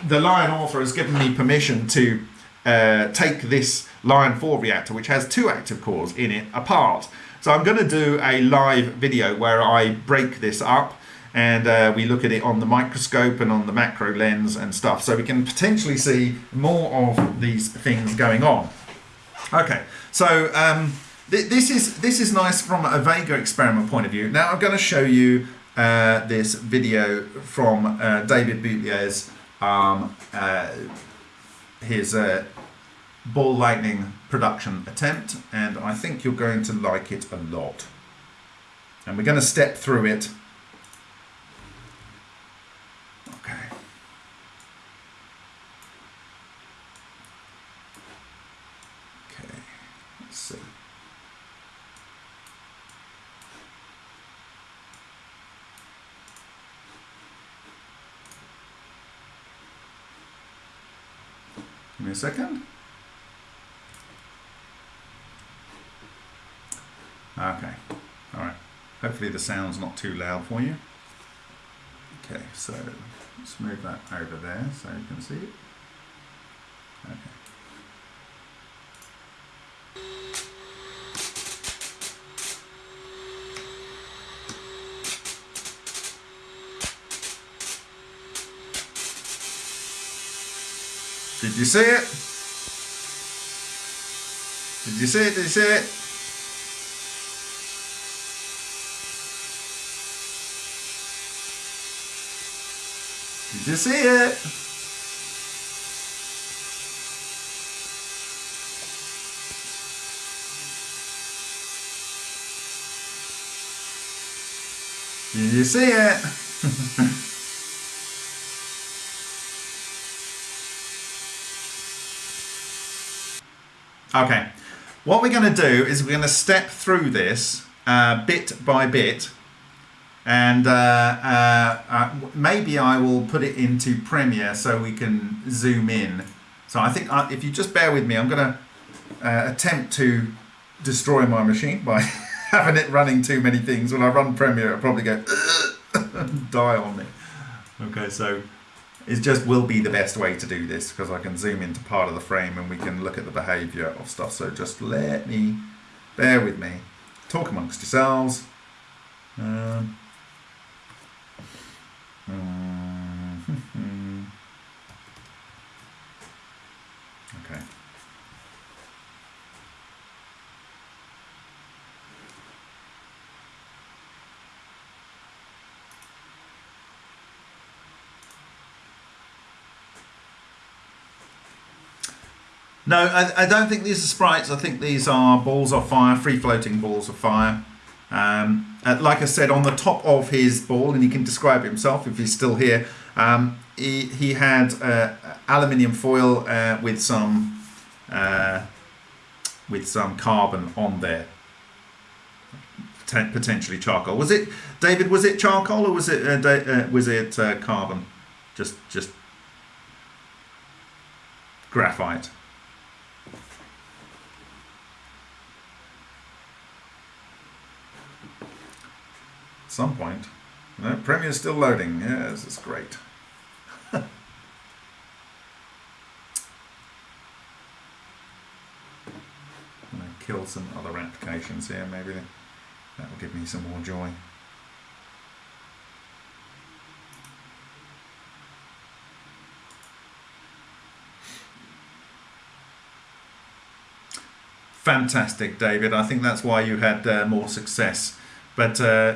the Lion author has given me permission to uh, take this Lion 4 reactor, which has two active cores in it, apart. So I'm going to do a live video where I break this up and uh, we look at it on the microscope and on the macro lens and stuff so we can potentially see more of these things going on. Okay, so um, this is this is nice from a Vega experiment point of view. Now I'm going to show you uh, this video from uh, David Boutilier's um, uh, his uh, ball lightning production attempt, and I think you're going to like it a lot. And we're going to step through it. Okay. Okay, let's see. Give me a second. Okay, all right. Hopefully the sound's not too loud for you. Okay, so let's move that over there so you can see it. Okay. Did you see it? Did you see it? Did you see it? Did you see it? Did you see it? Okay, what we're going to do is we're going to step through this uh, bit by bit and uh, uh, uh, maybe I will put it into Premiere so we can zoom in. So I think uh, if you just bear with me, I'm going to uh, attempt to destroy my machine by <laughs> having it running too many things. When I run Premiere, it'll probably go <laughs> die on me. Okay, so it just will be the best way to do this because I can zoom into part of the frame and we can look at the behavior of stuff. So just let me, bear with me, talk amongst yourselves. Um, Mm-hmm. okay. No, I, I don't think these are sprites. I think these are balls of fire, free floating balls of fire. Um, uh, like I said, on the top of his ball, and he can describe himself if he's still here, um, he, he had uh, aluminium foil uh, with some uh, with some carbon on there, potentially charcoal. Was it David? Was it charcoal or was it uh, uh, was it carbon? Just just graphite. Some point. No, Premiere's still loading. Yes, it's great. <laughs> Gonna kill some other applications here, maybe that will give me some more joy. Fantastic, David. I think that's why you had uh, more success but uh,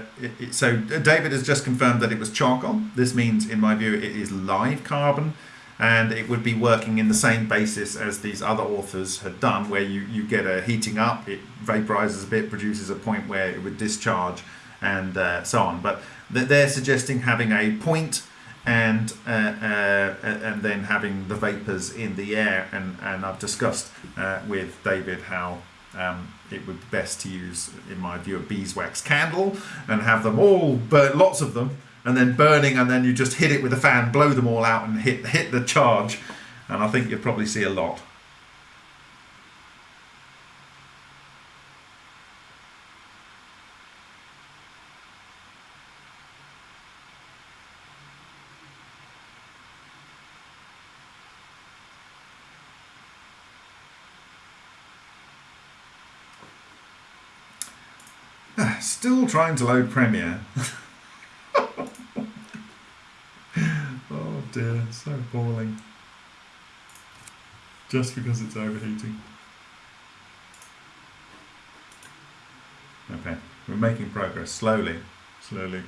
so David has just confirmed that it was charcoal. This means, in my view, it is live carbon, and it would be working in the same basis as these other authors had done, where you, you get a heating up, it vaporizes a bit, produces a point where it would discharge, and uh, so on. But they're suggesting having a point and uh, uh, and then having the vapors in the air, and, and I've discussed uh, with David how um, it would be best to use, in my view, a beeswax candle and have them all burn, lots of them, and then burning, and then you just hit it with a fan, blow them all out, and hit hit the charge. And I think you'll probably see a lot. Still trying to load Premiere. <laughs> oh dear, so boring. Just because it's overheating. Okay, we're making progress slowly, slowly.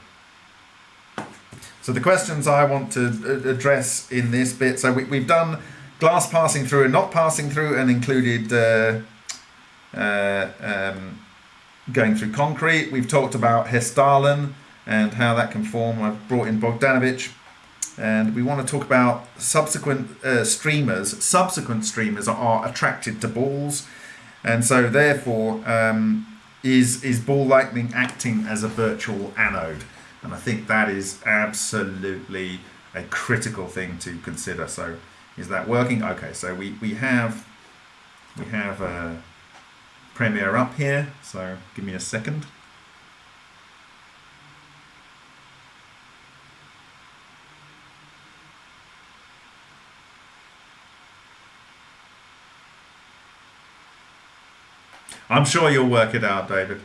So the questions I want to address in this bit, so we, have done glass passing through and not passing through, and included uh, uh, um, going through concrete. We've talked about Hessdalen and how that can form. I've brought in Bogdanovich. And we want to talk about subsequent uh, streamers. Subsequent streamers are attracted to balls, and so therefore um, is is ball lightning acting as a virtual anode. And I think that is absolutely a critical thing to consider. So is that working? Okay, so we, we have we have uh, Premiere up here. So give me a second. I'm sure you'll work it out, David.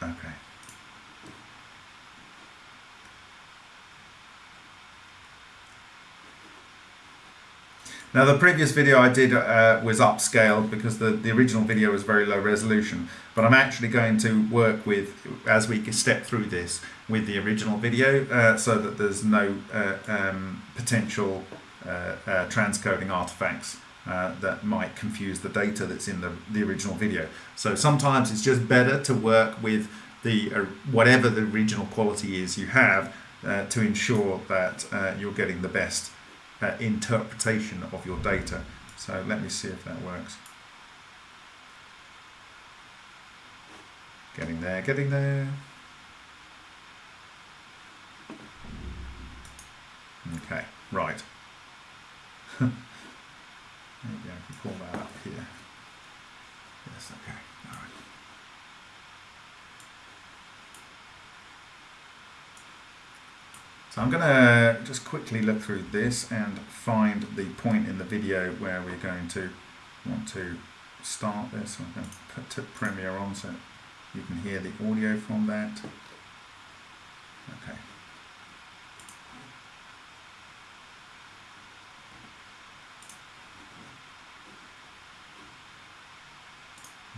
Okay. Now the previous video I did uh, was upscaled because the, the original video was very low resolution, but I'm actually going to work with, as we step through this, with the original video uh, so that there's no uh, um, potential uh, uh, transcoding artifacts uh, that might confuse the data that's in the, the original video. So sometimes it's just better to work with the whatever the original quality is you have to ensure that you're getting the best Uh, interpretation of your data. So let me see if that works. Getting there, getting there. Okay, right. <laughs> Maybe I can pull that up here. Yes, okay, all right. So I'm going to just quickly look through this and find the point in the video where we're going to want to start this. I'm going to put Premiere on so you can hear the audio from that. Okay.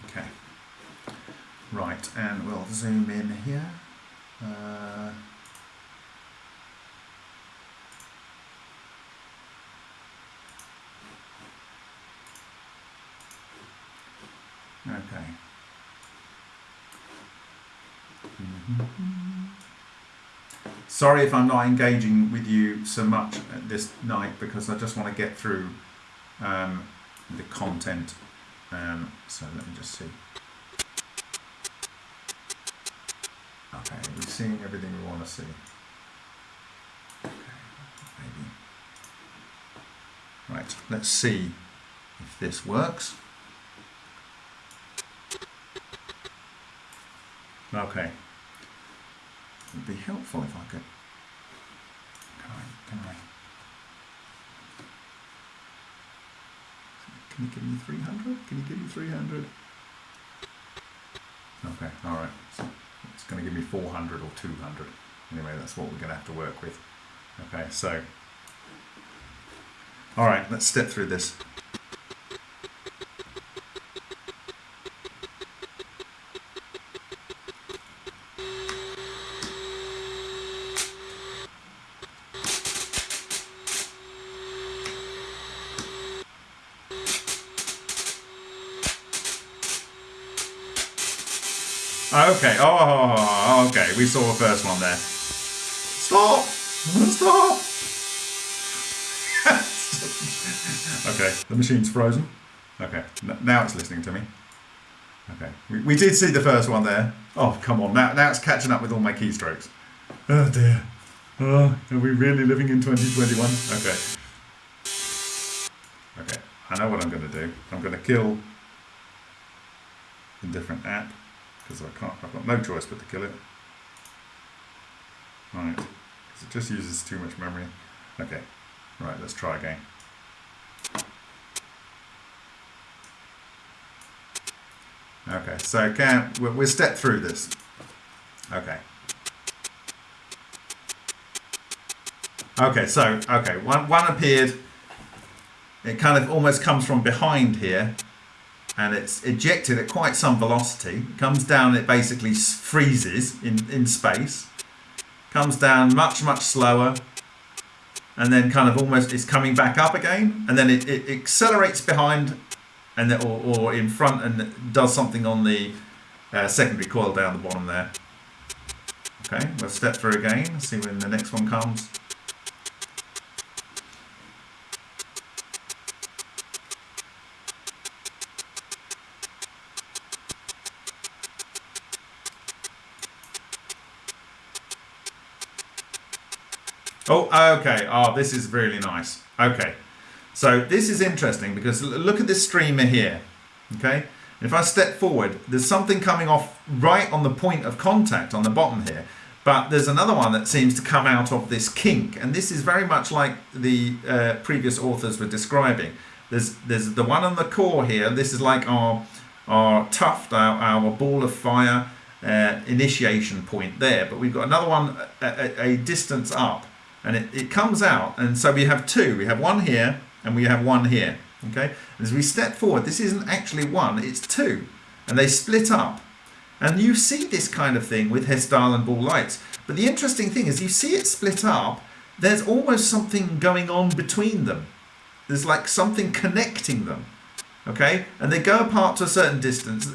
Okay. Right, and we'll zoom in here. Uh, okay. Sorry if I'm not engaging with you so much this night because I just want to get through um, the content. Um, so let me just see. Okay, we're seeing everything we want to see. Okay, maybe. Right, let's see if this works. Okay. Would be helpful if I could. Can I? Can I? Can you give me 300? Can you give me 300? Okay, alright. So it's going to give me 400 or 200. Anyway, that's what we're going to have to work with. Okay, so, all right, let's step through this. Okay. Oh, oh, oh, oh, okay. We saw the first one there. Stop! Stop! <laughs> okay, the machine's frozen. Okay, now it's listening to me. Okay, we, we did see the first one there. Oh, come on. Now, now it's catching up with all my keystrokes. Oh, dear. Oh, are we really living in 2021? Okay. Okay, I know what I'm going to do. I'm going to kill a different app because I can't, I've got no choice but to kill it. Right, because it just uses too much memory. Okay, right, let's try again. Okay, so can we'll, we'll step through this. Okay. Okay, so, okay, one, one appeared. It kind of almost comes from behind here. And it's ejected at quite some velocity. It comes down, it basically freezes in, in space. Comes down much, much slower, and then kind of almost is coming back up again, and then it, it accelerates behind and then, or, or in front and does something on the uh, secondary coil down the bottom there. Okay, we'll step through again, see when the next one comes. Oh, okay. Oh, this is really nice. Okay. So this is interesting because look at this streamer here. Okay. If I step forward, there's something coming off right on the point of contact on the bottom here. But there's another one that seems to come out of this kink. And this is very much like the uh, previous authors were describing. There's, there's the one on the core here. This is like our, our tuft, our, our ball of fire uh, initiation point there. But we've got another one a, a, a distance up and it, it comes out. And so we have two. We have one here and we have one here okay? As we step forward this isn't actually one it's two. And they split up. And you see this kind of thing with Hessdalen ball lights. But the interesting thing is you see it split up there's almost something going on between them. There's like something connecting them okay? And they go apart to a certain distance.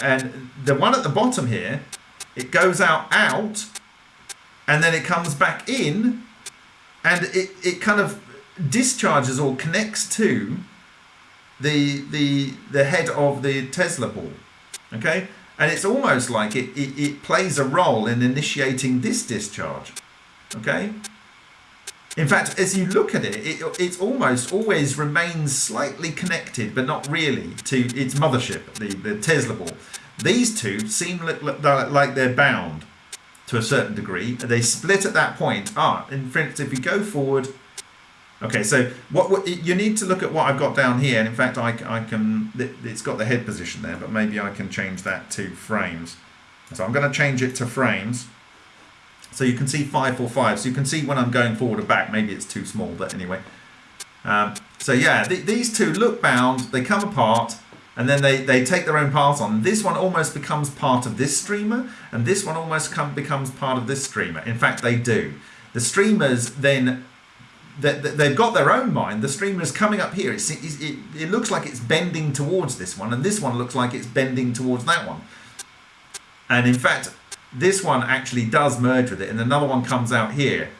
And the one at the bottom here it goes out out and then it comes back in and it, it kind of discharges or connects to the the the head of the Tesla ball okay? And it's almost like it, it, it plays a role in initiating this discharge okay? In fact as you look at it, it it almost always remains slightly connected but not really to its mothership the, the Tesla ball. These two seem like they're bound to a certain degree. They split at that point. Ah, in instance, if you go forward, okay, so what, what you need to look at what I've got down here. And in fact, I, I can, it's got the head position there, but maybe I can change that to frames. So I'm going to change it to frames. So you can see 545. So you can see when I'm going forward and back, maybe it's too small, but anyway. Um, so yeah, th these two look bound, they come apart, and then they, they take their own path on. This one almost becomes part of this streamer, and this one almost come, becomes part of this streamer. In fact, they do. The streamers then, they, they've got their own mind. The streamer is coming up here. It's, it, it looks like it's bending towards this one, and this one looks like it's bending towards that one. And in fact, this one actually does merge with it, and another one comes out here.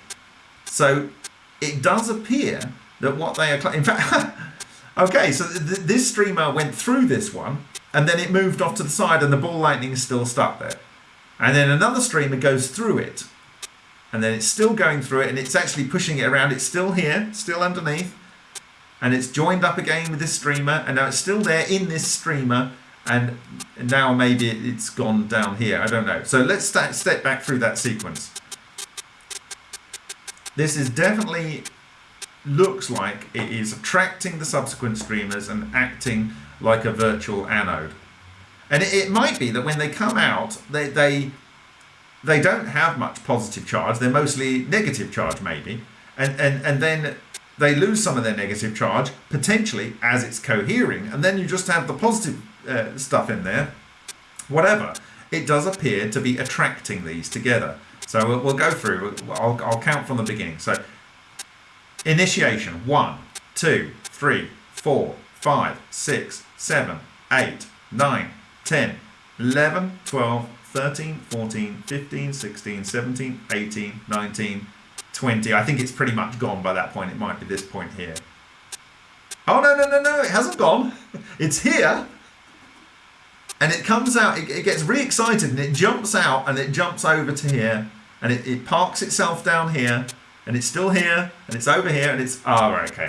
So it does appear that what they are, in fact, <laughs> Okay, so th this streamer went through this one, and then it moved off to the side, and the ball lightning is still stuck there. And then another streamer goes through it, and then it's still going through it, and it's actually pushing it around. It's still here, still underneath, and it's joined up again with this streamer, and now it's still there in this streamer, and now maybe it's gone down here. I don't know. So let's step back through that sequence. This is definitely looks like it is attracting the subsequent streamers and acting like a virtual anode. And it, it might be that when they come out, they, they, they don't have much positive charge. They're mostly negative charge, maybe. And, and, and then they lose some of their negative charge, potentially, as it's cohering. And then you just have the positive uh, stuff in there. Whatever. It does appear to be attracting these together. So we'll, we'll go through. I'll, I'll count from the beginning. So Initiation 1, 2, 3, 4, 5, 6, 7, 8, 9, 10, 11, 12, 13, 14, 15, 16, 17, 18, 19, 20. I think it's pretty much gone by that point. It might be this point here. Oh, no, no, no, no, it hasn't gone. <laughs> It's here. And it comes out, it, it gets really excited and it jumps out and it jumps over to here and it, it parks itself down here and it's still here and it's over here and it's ah oh, okay.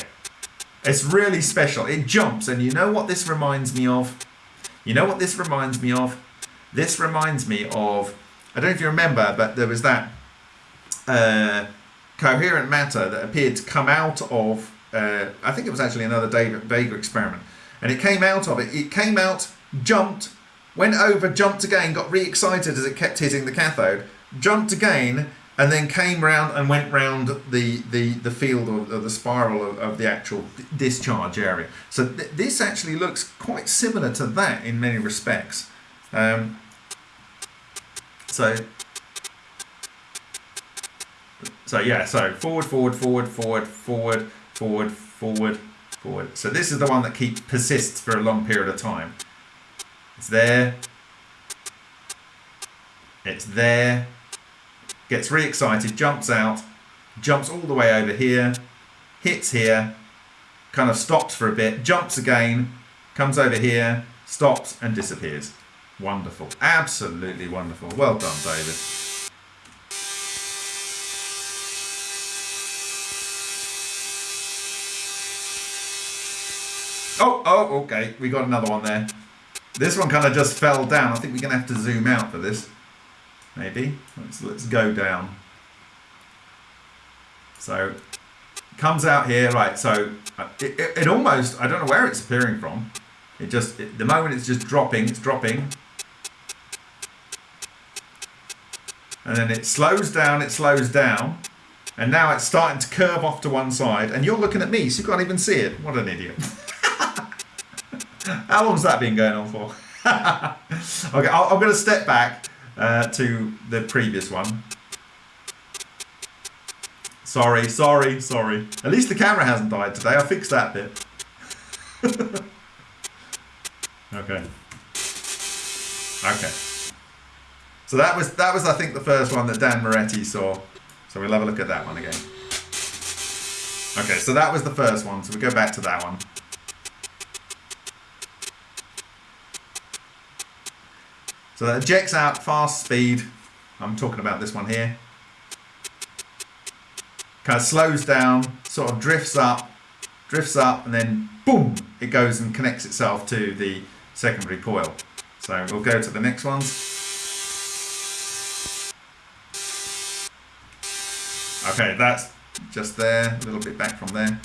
It's really special. It jumps and you know what this reminds me of? You know what this reminds me of? This reminds me of I don't know if you remember but there was that uh, coherent matter that appeared to come out of uh, I think it was actually another Vega experiment. And it came out of it. It came out jumped went over jumped again got re-excited as it kept hitting the cathode jumped again and then came round and went round the the, the field or, or the spiral of, of, the actual discharge area. So th this actually looks quite similar to that in many respects. Um, so so yeah, so forward, forward, forward, forward, forward, forward, forward, forward. So this is the one that keeps persists for a long period of time. It's there. It's there gets re-excited, jumps out, jumps all the way over here, hits here, kind of stops for a bit, jumps again, comes over here, stops and disappears. Wonderful. Absolutely wonderful. Well done, David. Oh, oh, okay. We got another one there. This one kind of just fell down. I think we're going to have to zoom out for this maybe. Let's, let's go down. So comes out here, right, so uh, it, it, it, almost, I don't know where it's appearing from. It just, it, the moment it's just dropping, it's dropping. And then it slows down, it slows down. And now it's starting to curve off to one side. And you're looking at me, so you can't even see it. What an idiot. <laughs> How long's that been going on for? <laughs> okay, i I'm going to step back uh, to the previous one. Sorry, sorry, sorry. At least the camera hasn't died today. I fixed that bit. <laughs> okay. Okay. So that was that was I think the first one that Dan Moretti saw. So we'll have a look at that one again. Okay, so that was the first one. So we go back to that one. So that ejects out fast speed. I'm talking about this one here. Kind of slows down, sort of drifts up, drifts up, and then boom, it goes and connects itself to the secondary coil. So we'll go to the next ones. Okay, that's just there, a little bit back from there.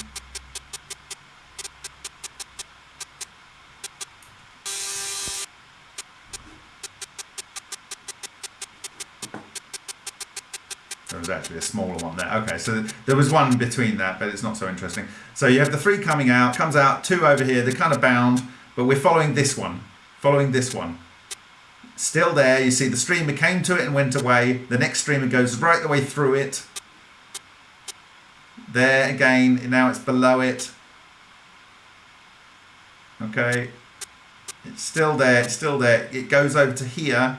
Was actually a smaller one there. Okay, so there was one between that, but it's not so interesting. So you have the three coming out, comes out, two over here, they're kind of bound, but we're following this one, following this one. Still there, you see the streamer came to it and went away. The next streamer goes right the way through it. There again, now it's below it. Okay, it's still there, it's still there. It goes over to here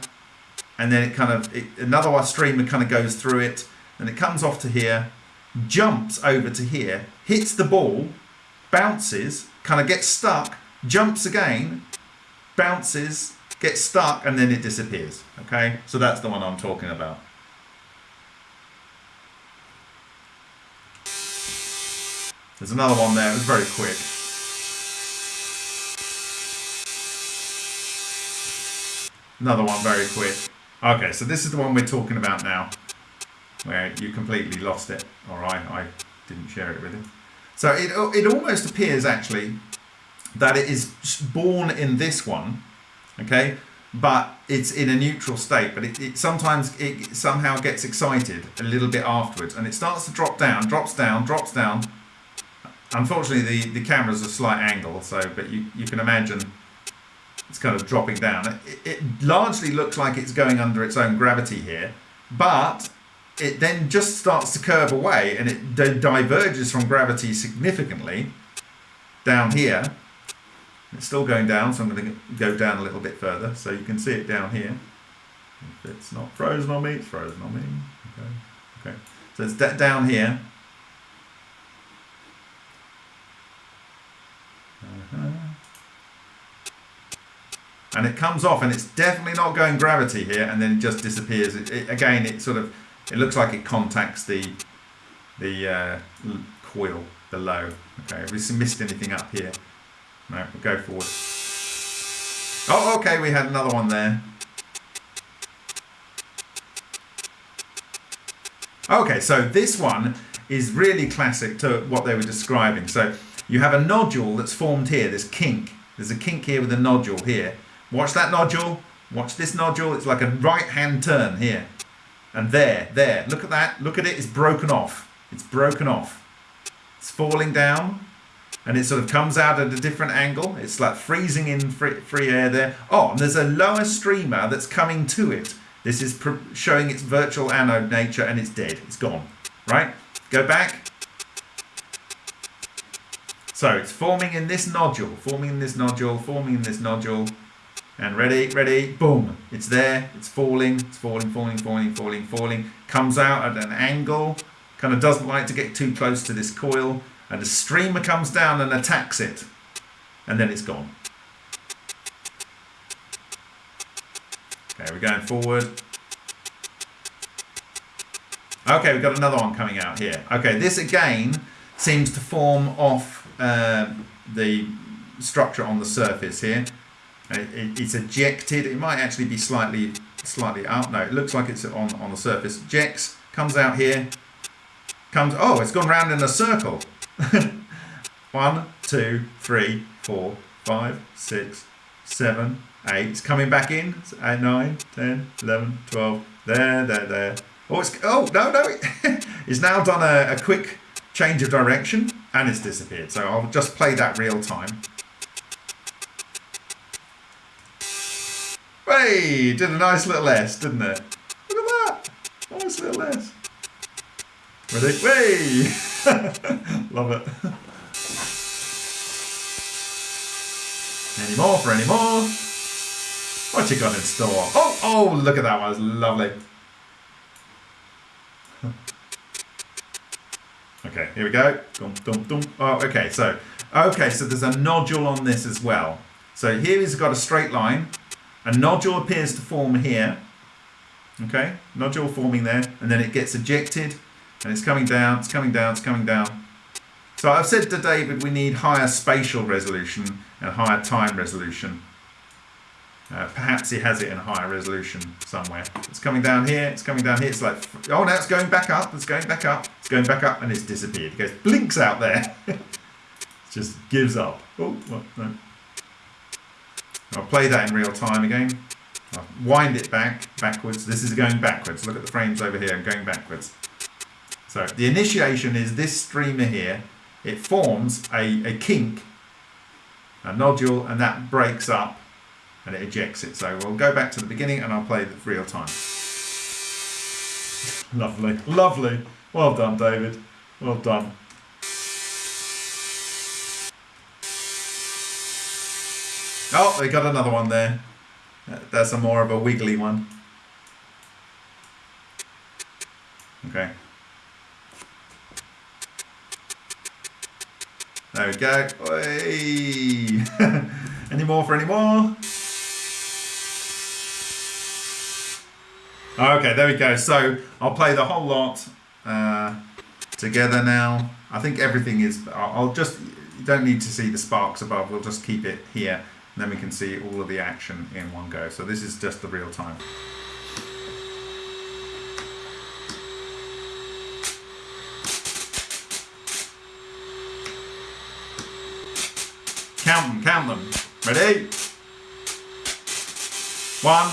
and then it kind of, it, another streamer kind of goes through it and it comes off to here, jumps over to here, hits the ball, bounces, kind of gets stuck, jumps again, bounces, gets stuck, and then it disappears. Okay, so that's the one I'm talking about. There's another one there, it was very quick. Another one very quick. Okay, so this is the one we're talking about now where you completely lost it, or I, I didn't share it with you. So it, it almost appears actually that it is born in this one, okay, but it's in a neutral state, but it, it sometimes it somehow gets excited a little bit afterwards and it starts to drop down, drops down, drops down. Unfortunately, the, the camera's a slight angle, so, but you, you can imagine it's kind of dropping down. It, it largely looks like it's going under its own gravity here, but it then just starts to curve away and it diverges from gravity significantly down here. It's still going down, so I'm going to go down a little bit further so you can see it down here. If it's not frozen on me, it's frozen on me. Okay, okay. So it's down here. And it comes off and it's definitely not going gravity here and then it just disappears. It, it, again, it sort of it looks like it contacts the the uh, coil below. Okay, have we missed anything up here? No, we'll go forward. Oh, okay, we had another one there. Okay, so this one is really classic to what they were describing. So you have a nodule that's formed here, this kink. There's a kink here with a nodule here. Watch that nodule. Watch this nodule. It's like a right hand turn here. And there, there, look at that. Look at it. It's broken off. It's broken off. It's falling down and it sort of comes out at a different angle. It's like freezing in free, free air there. Oh, and there's a lower streamer that's coming to it. This is showing its virtual anode nature and it's dead. It's gone. Right? Go back. So it's forming in this nodule, forming in this nodule, forming in this nodule. And ready, ready, boom. It's there, it's falling, it's falling, falling, falling, falling, falling. Comes out at an angle, kind of doesn't like to get too close to this coil. And a streamer comes down and attacks it. And then it's gone. Okay, we're going forward. Okay, we've got another one coming out here. Okay, this again seems to form off uh, the structure on the surface here. It, it's ejected. It might actually be slightly slightly out. No, it looks like it's on, on the surface. Ejects, comes out here, comes, oh, it's gone round in a circle. <laughs> One, two, three, four, five, six, seven, eight. It's coming back in. It's eight, nine, 10, 11, 12. There, there, there. Oh, it's, oh no, no. <laughs> it's now done a, a quick change of direction and it's disappeared. So I'll just play that real time. Hey, did a nice little S, didn't it? Look at that. Nice little S. Ready? Way! <laughs> Love it. Any more for any more? What you got in store? Oh, oh, look at that one. It's lovely. <laughs> okay, here we go. Dum, dum, dum. Oh, okay, so, okay, so there's a nodule on this as well. So here he's got a straight line. A nodule appears to form here. Okay, nodule forming there, and then it gets ejected, and it's coming down, it's coming down, it's coming down. So I've said to David we need higher spatial resolution and higher time resolution. Uh, perhaps he has it in higher resolution somewhere. It's coming down here, it's coming down here, it's like, oh now it's going back up, it's going back up, it's going back up, and it's disappeared. It goes, blinks out there. <laughs> It just gives up. Oh, no. I'll play that in real time again. I'll wind it back, backwards. This is going backwards. Look at the frames over here, I'm going backwards. So the initiation is this streamer here. It forms a, a kink, a nodule, and that breaks up and it ejects it. So we'll go back to the beginning and I'll play the real time. <laughs> lovely, lovely. Well done, David. Well done. Oh, they got another one there. That's a more of a wiggly one. Okay. There we go. <laughs> any more for any more? Okay, there we go. So I'll play the whole lot uh, together now. I think everything is, I'll just, you don't need to see the sparks above. We'll just keep it here then we can see all of the action in one go. So this is just the real time. Count them, count them. Ready? One,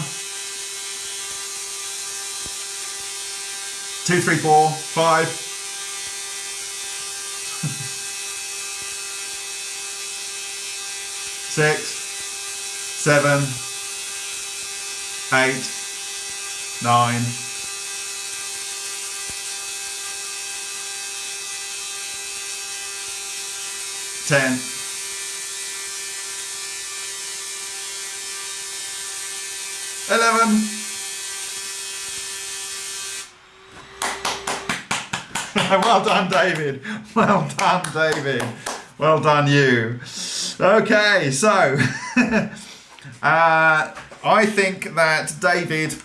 two, three, four, five, <laughs> six, seven, eight, nine, ten, eleven. <laughs> well done, David. Well done, David. Well done, you. Okay, so <laughs> Uh, I think that David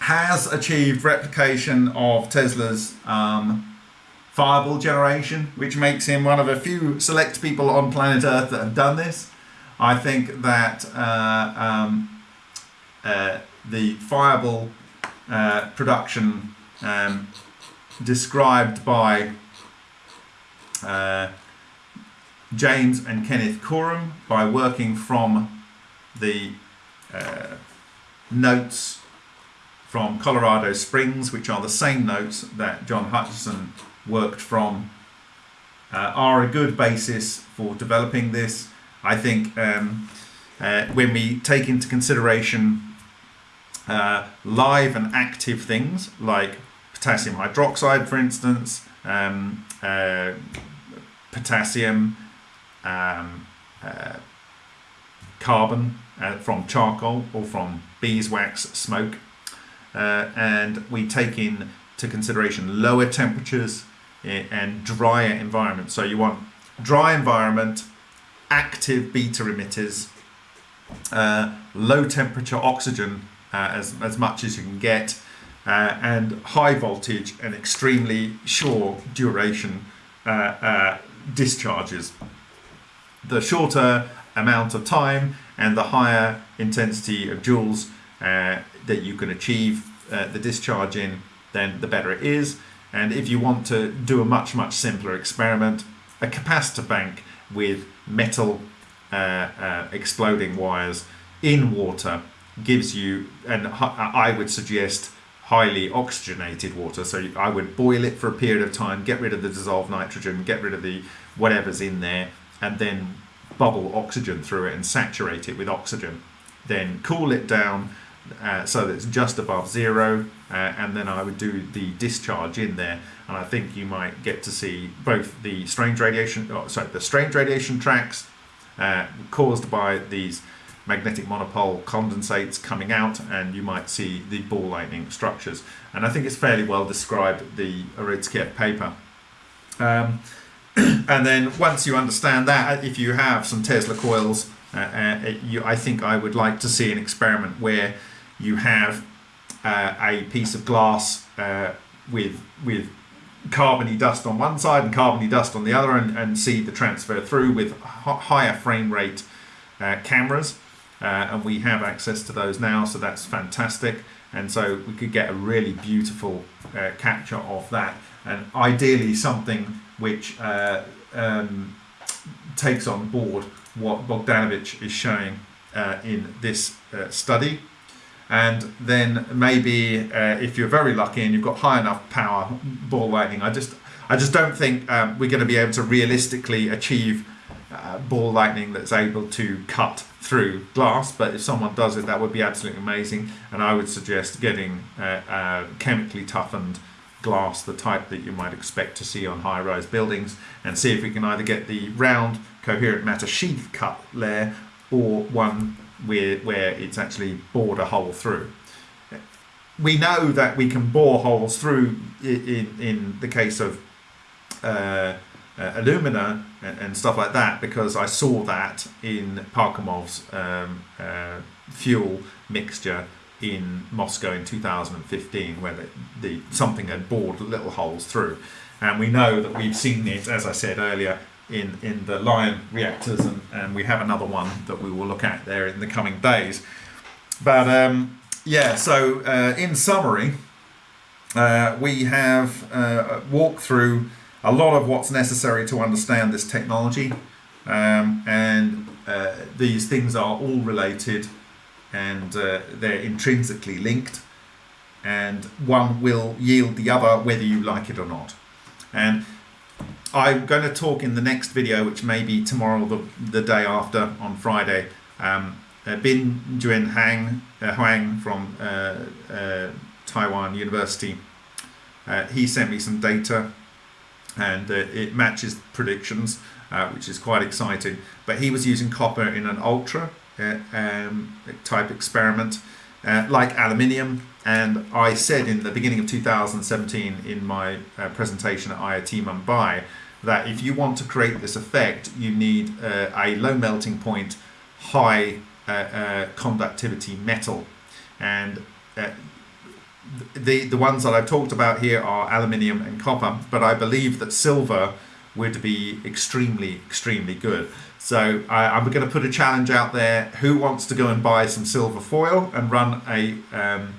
has achieved replication of Tesla's um, fireball generation, which makes him one of a few select people on planet Earth that have done this. I think that uh, um, uh, the fireball uh, production um, described by uh, James and Kenneth Corum by working from the uh, notes from Colorado Springs, which are the same notes that John Hutchison worked from, uh, are a good basis for developing this. I think um, uh, when we take into consideration uh, live and active things like potassium hydroxide, for instance, um, uh, potassium, um, uh, carbon uh, from charcoal or from beeswax smoke, uh, and we take into consideration lower temperatures eh, and drier environments. So you want dry environment, active beta emitters, uh, low temperature oxygen uh, as, as much as you can get, uh, and high voltage and extremely short duration uh, discharges. The shorter amount of time and the higher intensity of joules uh, that you can achieve uh, the discharge in, then the better it is. And if you want to do a much, much simpler experiment, a capacitor bank with metal uh, uh, exploding wires in water gives you, and I would suggest highly oxygenated water. So I would boil it for a period of time, get rid of the dissolved nitrogen, get rid of the whatever's in there, and then bubble oxygen through it and saturate it with oxygen. Then cool it down uh, so that it's just above zero, uh, and then I would do the discharge in there, and I think you might get to see both the strange radiation, oh, sorry, the strange radiation tracks uh, caused by these magnetic monopole condensates coming out and you might see the ball lightning structures. And I think it's fairly well described the Aristieff paper. Um, <clears throat> and then once you understand that if you have some Tesla coils uh, uh, you, I think I would like to see an experiment where you have uh, a piece of glass uh, with with carbony dust on one side and carbony dust on the other and, and see the transfer through with higher frame rate uh, cameras. Uh, and we have access to those now so that's fantastic. And so we could get a really beautiful capture of that. And ideally something which uh, um, takes on board what Bogdanovich is showing uh, in this uh, study. And then maybe uh, if you're very lucky and you've got high enough power ball lightning I just I just don't think um, we're going to be able to realistically achieve uh, ball lightning that's able to cut through glass. But if someone does it that would be absolutely amazing. And I would suggest getting uh, chemically toughened glass the type that you might expect to see on high-rise buildings and see if we can either get the round coherent matter sheath cut layer or one where, where it's actually bored a hole through. We know that we can bore holes through in, in the case of uh, uh, alumina and, and, stuff like that because I saw that in Parkhomov's um, uh, fuel mixture in Moscow in 2015 where the, the, something had bored little holes through and we know that we've seen it as I said earlier in, in the Lion reactors, and, and we have another one that we will look at there in the coming days. But um, yeah, so uh, in summary, uh, we have uh, walked through a lot of what's necessary to understand this technology, um, and uh, these things are all related and uh, they're intrinsically linked, and one will yield the other whether you like it or not. And I'm going to talk in the next video, which may be tomorrow the, the day after on Friday. Um, uh, Bin Hang, uh, Huang from uh, uh, Taiwan University, uh, he sent me some data and uh, it matches predictions, which is quite exciting. But he was using copper in an ultra um, type experiment, like aluminium. And I said in the beginning of 2017 in my presentation at IoT Mumbai that if you want to create this effect, you need uh, a low melting point, high uh, uh, conductivity metal. And uh, the, the ones that I've talked about here are aluminium and copper, but I believe that silver would be extremely, extremely good. So I, am going to put a challenge out there. Who wants to go and buy some silver foil and run a, um,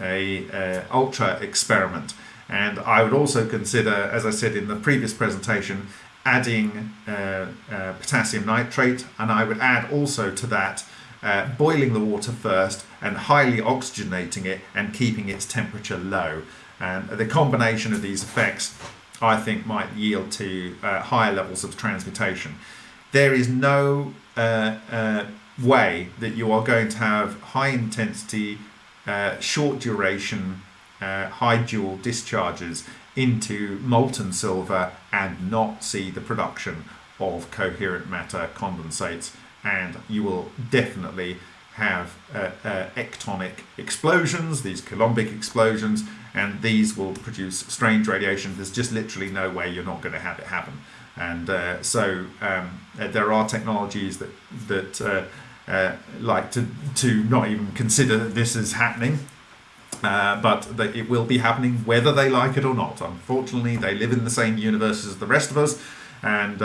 a uh, ultra experiment? And I would also consider, as I said in the previous presentation, adding uh, uh, potassium nitrate. And I would add also to that uh, boiling the water first and highly oxygenating it and keeping its temperature low. And the combination of these effects, I think, might yield to uh, higher levels of transmutation. There is no uh, uh, way that you are going to have high intensity, uh, short duration, uh, high joule discharges into molten silver and not see the production of coherent matter condensates and you will definitely have uh, uh, ectonic explosions, these coulombic explosions, and these will produce strange radiation. There's just literally no way you're not going to have it happen. And so um, uh, there are technologies that that uh, uh, like to to not even consider that this is happening, but that it will be happening whether they like it or not. Unfortunately, they live in the same universe as the rest of us, and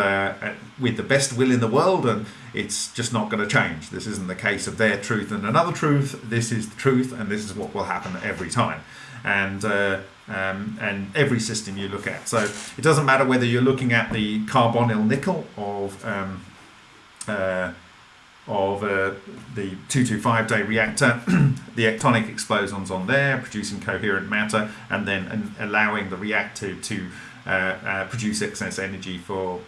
with the best will in the world and it's just not going to change. This isn't the case of their truth and another truth. This is the truth, and this is what will happen every time. And uh, um, and every system you look at. So it doesn't matter whether you're looking at the carbonyl nickel of um, uh, of uh, the 225 day reactor, <clears throat> the ectonic explosions on there, producing coherent matter, and then and allowing the reactor to uh, uh, produce excess energy for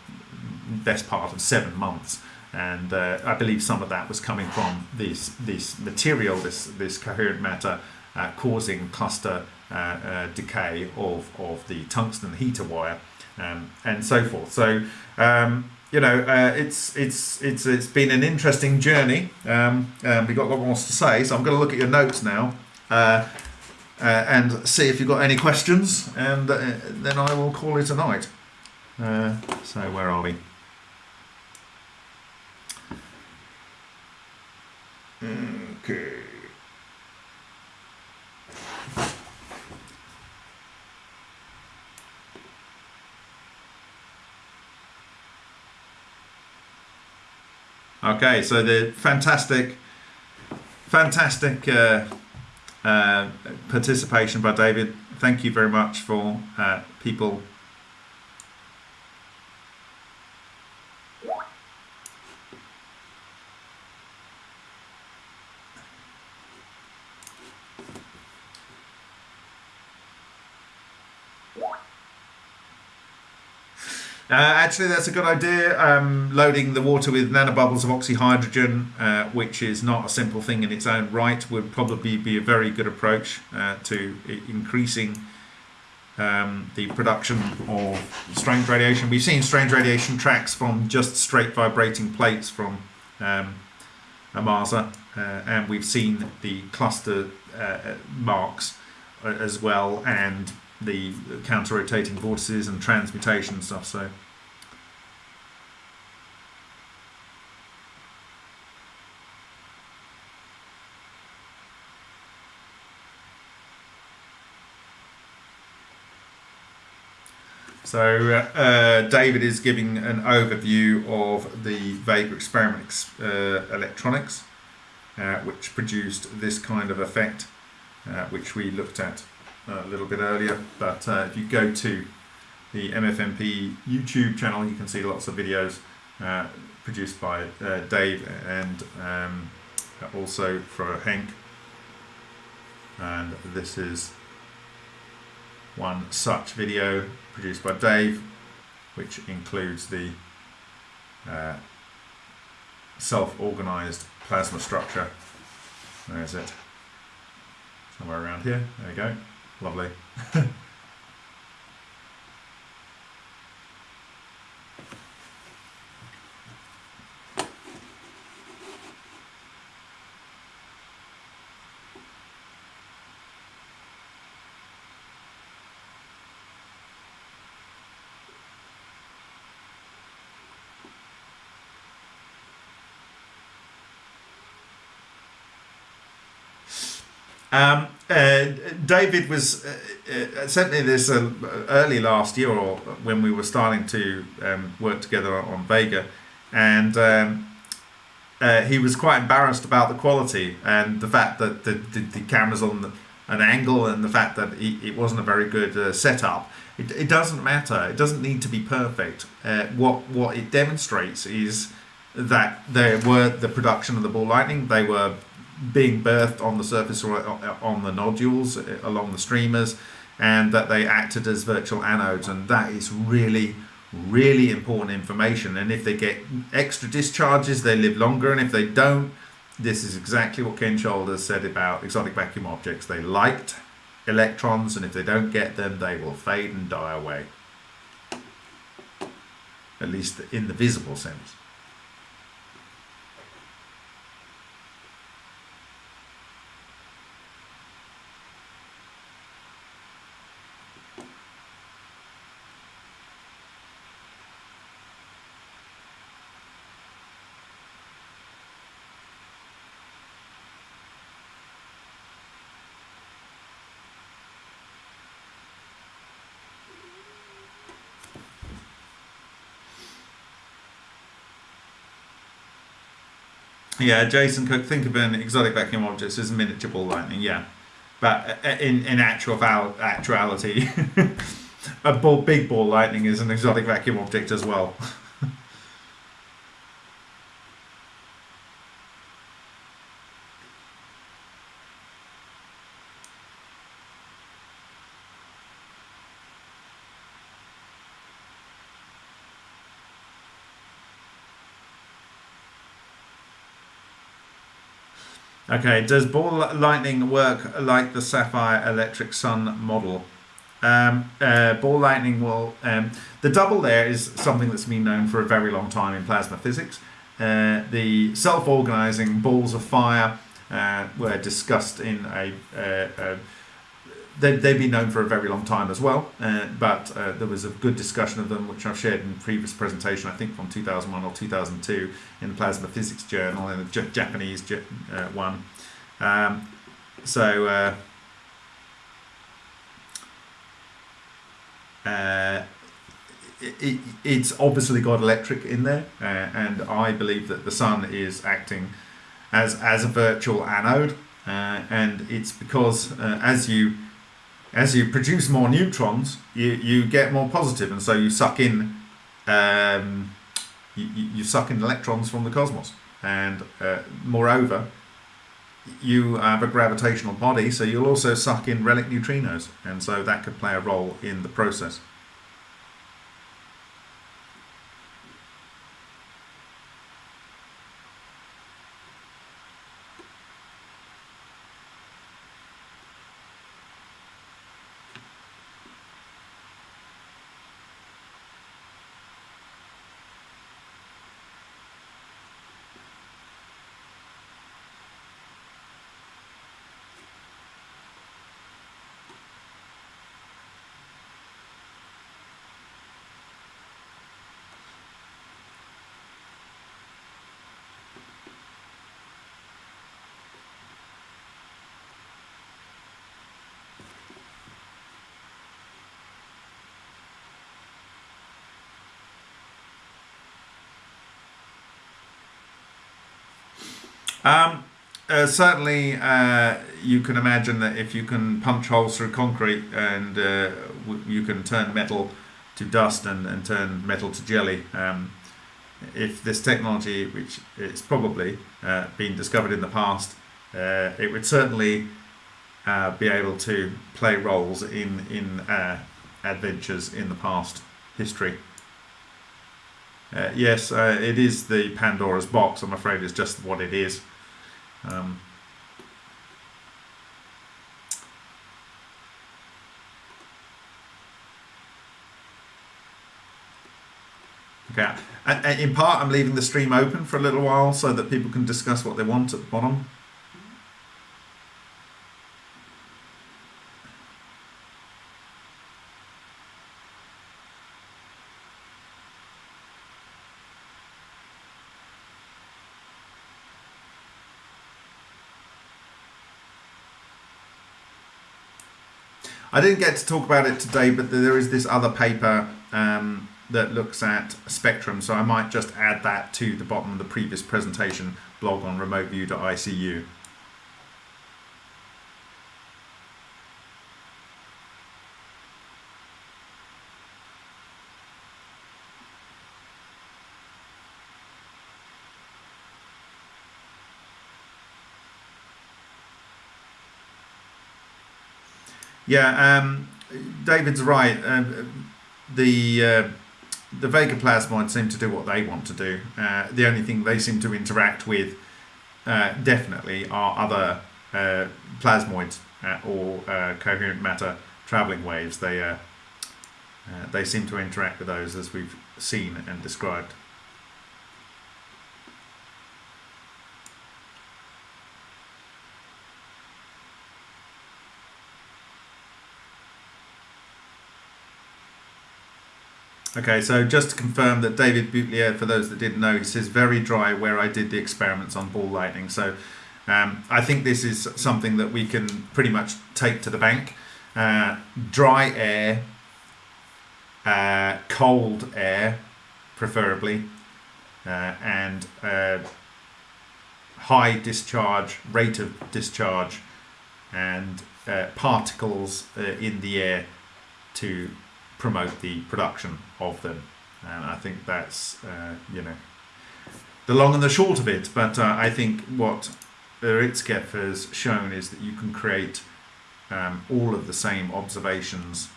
best part of seven months and uh, I believe some of that was coming from this this material, this this coherent matter, uh, causing cluster decay of of the tungsten heater wire, um, and so forth. So. Um, you know, uh, it's it's it's it's been an interesting journey. Um, um, we've got a lot more to say, so I'm going to look at your notes now. Uh, and see if you've got any questions, and then I will call it a night. so, where are we? Okay. Okay, so the fantastic, fantastic uh, uh, participation by David. Thank you very much for uh, people Uh, actually, that's a good idea. Um, loading the water with nanobubbles of oxyhydrogen, uh, which is not a simple thing in its own right, would probably be a very good approach uh, to increasing um, the production of strange radiation. We've seen strange radiation tracks from just straight vibrating plates from um, AMASA, uh, and we've seen the cluster uh, marks uh, as well, and the counter-rotating vortices and transmutation stuff. So. So uh, David is giving an overview of the Vega experiment uh, electronics, uh, which produced this kind of effect, uh, which we looked at a little bit earlier. But uh, if you go to the MFMP YouTube channel, you can see lots of videos uh, produced by Dave and um, also for Henk. And this is one such video produced by Dave, which includes the uh, self-organized plasma structure. Where is it? Somewhere around here. There we go. Lovely. <laughs> Um, uh, David was uh, uh, certainly this uh, early last year, or when we were starting to um, work together on Vega, and um, uh, he was quite embarrassed about the quality and the fact that the, the, the cameras on the, an angle and the fact that he, it wasn't a very good uh, setup. It, it doesn't matter. It doesn't need to be perfect. what what it demonstrates is that there were the production of the ball lightning. They were being birthed on the surface or on the nodules uh, along the streamers, and that they acted as virtual anodes. And that is really, really important information. And if they get extra discharges, they live longer. And if they don't, this is exactly what Ken Shoulders said about exotic vacuum objects. They liked electrons, and if they don't get them, they will fade and die away. At least in the visible sense. Yeah, Jason Cook, think of an exotic vacuum object as a miniature ball lightning, yeah. But uh, in, in actual actuality, <laughs> a ball, big ball lightning is an exotic vacuum object as well. Okay, does ball lightning work like the SAFIRE Electric Sun model? Um, uh, ball lightning will. Um, the double there is something that's been known for a very long time in plasma physics. Uh, the self-organizing balls of fire uh, were discussed in a, a, a they, they've been known for a very long time as well, uh, but uh, there was a good discussion of them, which I've shared in previous presentation, I think from 2001 or 2002 in the Plasma Physics Journal, in J Japanese uh, one. Um, so, uh, uh, it, it's obviously got electric in there, uh, and I believe that the sun is acting as, as a virtual anode, and it's because as you as you produce more neutrons, you, you get more positive, and so you suck in um, you, you suck in electrons from the cosmos. And uh, moreover, you have a gravitational body, so you'll also suck in relic neutrinos, and so that could play a role in the process. Um, uh, certainly, uh, you can imagine that if you can punch holes through concrete and uh, you can turn metal to dust and, and turn metal to jelly, um, if this technology, which it's probably uh, been discovered in the past, uh, it would certainly uh, be able to play roles in in adventures in the past history. yes, it is the Pandora's box. I'm afraid it's just what it is. Um, okay, in part I'm leaving the stream open for a little while so that people can discuss what they want at the bottom. I didn't get to talk about it today, but there is this other paper um, that looks at spectrum, so I might just add that to the bottom of the previous presentation blog on remoteview.icu. Yeah, um, David's right. Uh, the uh, the Vega plasmoids seem to do what they want to do. Uh, the only thing they seem to interact with uh, definitely are other uh, plasmoids uh, or uh, coherent matter traveling waves. They uh, they seem to interact with those as we've seen and described. Okay, so just to confirm that David Boutilier, for those that didn't know, he says very dry where I did the experiments on ball lightning. So um, I think this is something that we can pretty much take to the bank. Uh, dry air, uh, cold air, preferably, uh, and uh, high discharge, rate of discharge, and uh, particles uh, in the air to promote the production of them. And I think that's, uh, you know, the long and the short of it. But uh, I think what Urutskoev has shown is that you can create um, all of the same observations,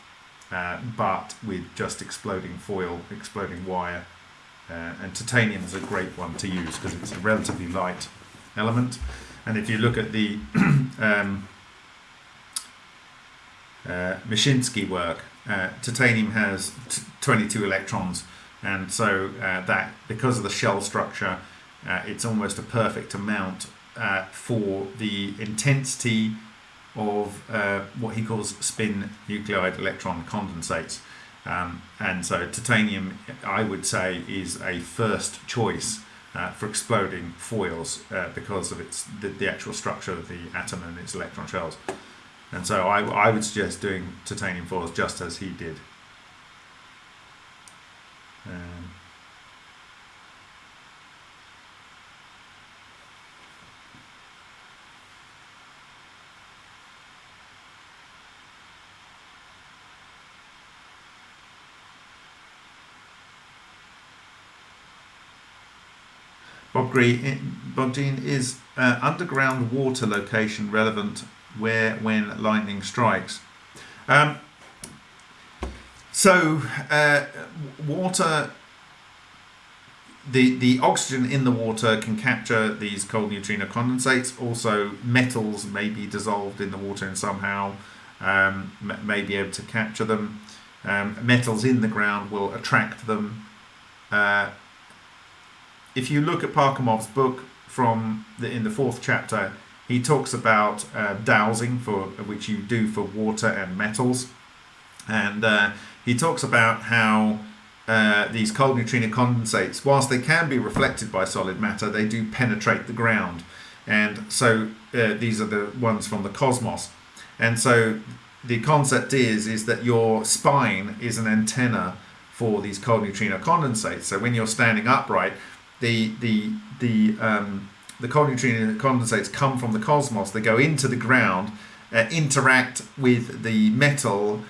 uh, but with just exploding foil, exploding wire. Uh, and titanium is a great one to use because it's a relatively light element. And if you look at the <clears throat> um, uh, Mishinsky work, uh, titanium has 22 electrons, and so uh, that because of the shell structure, uh, it's almost a perfect amount uh, for the intensity of uh, what he calls spin nuclide electron condensates. Um, and so titanium, I would say, is a first choice uh, for exploding foils because of its the, the actual structure of the atom and its electron shells. And so I, I would suggest doing titanium foils just as he did. Um, Bob Green, Bob Dean, is uh, underground water location relevant where when lightning strikes. Um, so uh, water, the the oxygen in the water can capture these cold neutrino condensates. Also, metals may be dissolved in the water and somehow um, may be able to capture them. Um, metals in the ground will attract them. Uh, if you look at Parkhomov's book from the, in the fourth chapter, he talks about uh, dowsing, for which you do for water and metals, and uh, he talks about how uh, these cold neutrino condensates, whilst they can be reflected by solid matter, they do penetrate the ground, and so uh, these are the ones from the cosmos, and so the concept is is that your spine is an antenna for these cold neutrino condensates. So when you're standing upright, the the the um, the cold neutrino condensates come from the cosmos. They go into the ground, uh, interact with the metal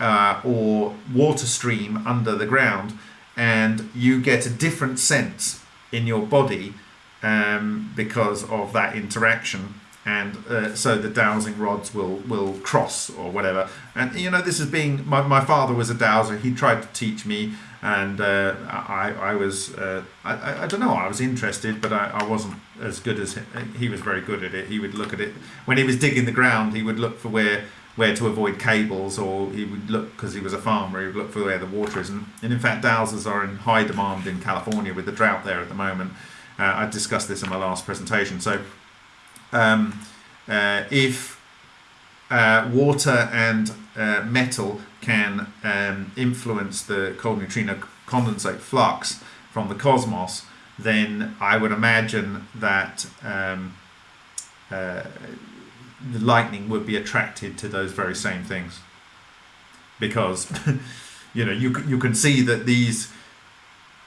uh, or water stream under the ground, and you get a different sense in your body um, because of that interaction. And uh, so the dowsing rods will, will cross or whatever. And you know, this is being my, my father was a dowser. He tried to teach me and uh, I, I was uh, I, I don't know I was interested but I, I wasn't as good as he, was very good at it. He would look at it when he was digging the ground he would look for where where to avoid cables or he would look because he was a farmer he would look for where the water is. And, and in fact dowsers are in high demand in California with the drought there at the moment. Uh, I discussed this in my last presentation. So um, uh, if uh, water and uh, metal can um, influence the cold neutrino condensate flux from the cosmos, then I would imagine that um, uh, the lightning would be attracted to those very same things. Because, <laughs> you know, you, you can see that these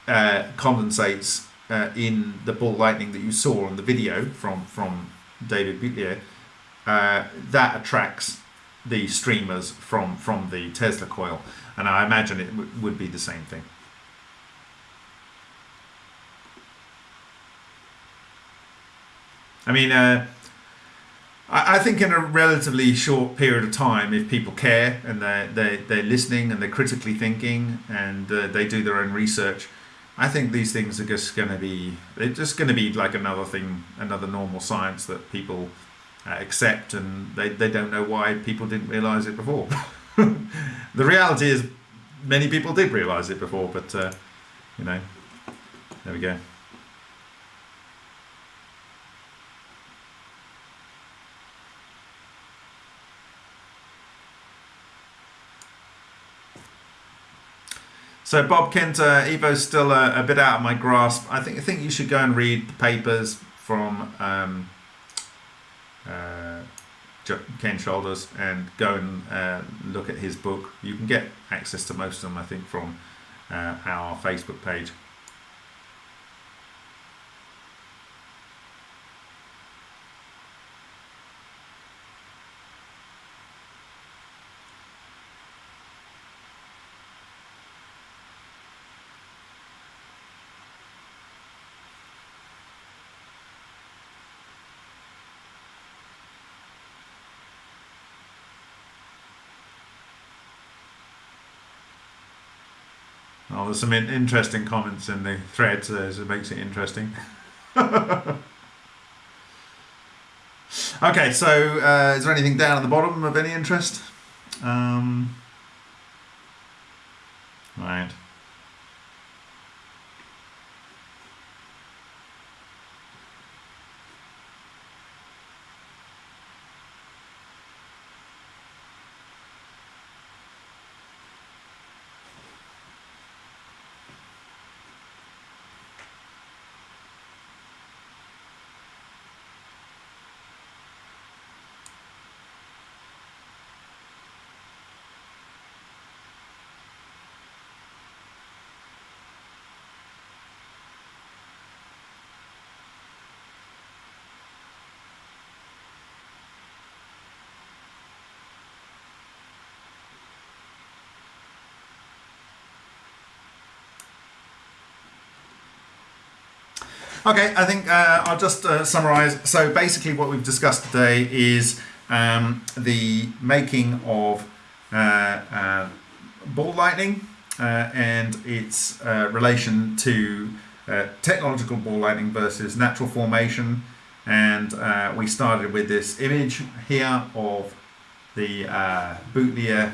uh, condensates uh, in the ball lightning that you saw on the video from, from David Boutilier, uh, that attracts the streamers from from the Tesla coil, and I imagine it would be the same thing. I mean, uh, I, I think in a relatively short period of time, if people care and they're, they're, they're listening and they're critically thinking and uh, they do their own research, I think these things are just going to be, they're just going to be like another thing, another normal science that people uh, accept and they, they don't know why people didn't realize it before. <laughs> the reality is many people did realize it before, but uh, you know, there we go. So Bob Kent, uh, Evo's still a, a, bit out of my grasp. I think I think you should go and read the papers from um, Ken Shoulders and go and uh, look at his book. You can get access to most of them, I think, from uh, our Facebook page. There's some in interesting comments in the thread, so it makes it interesting. <laughs> okay, so uh, is there anything down at the bottom of any interest? Um, right. Okay, I think uh, I'll just uh, summarize. So basically what we've discussed today is um, the making of uh, uh ball lightning uh, and its uh, relation to technological ball lightning versus natural formation. And we started with this image here of the Boutilier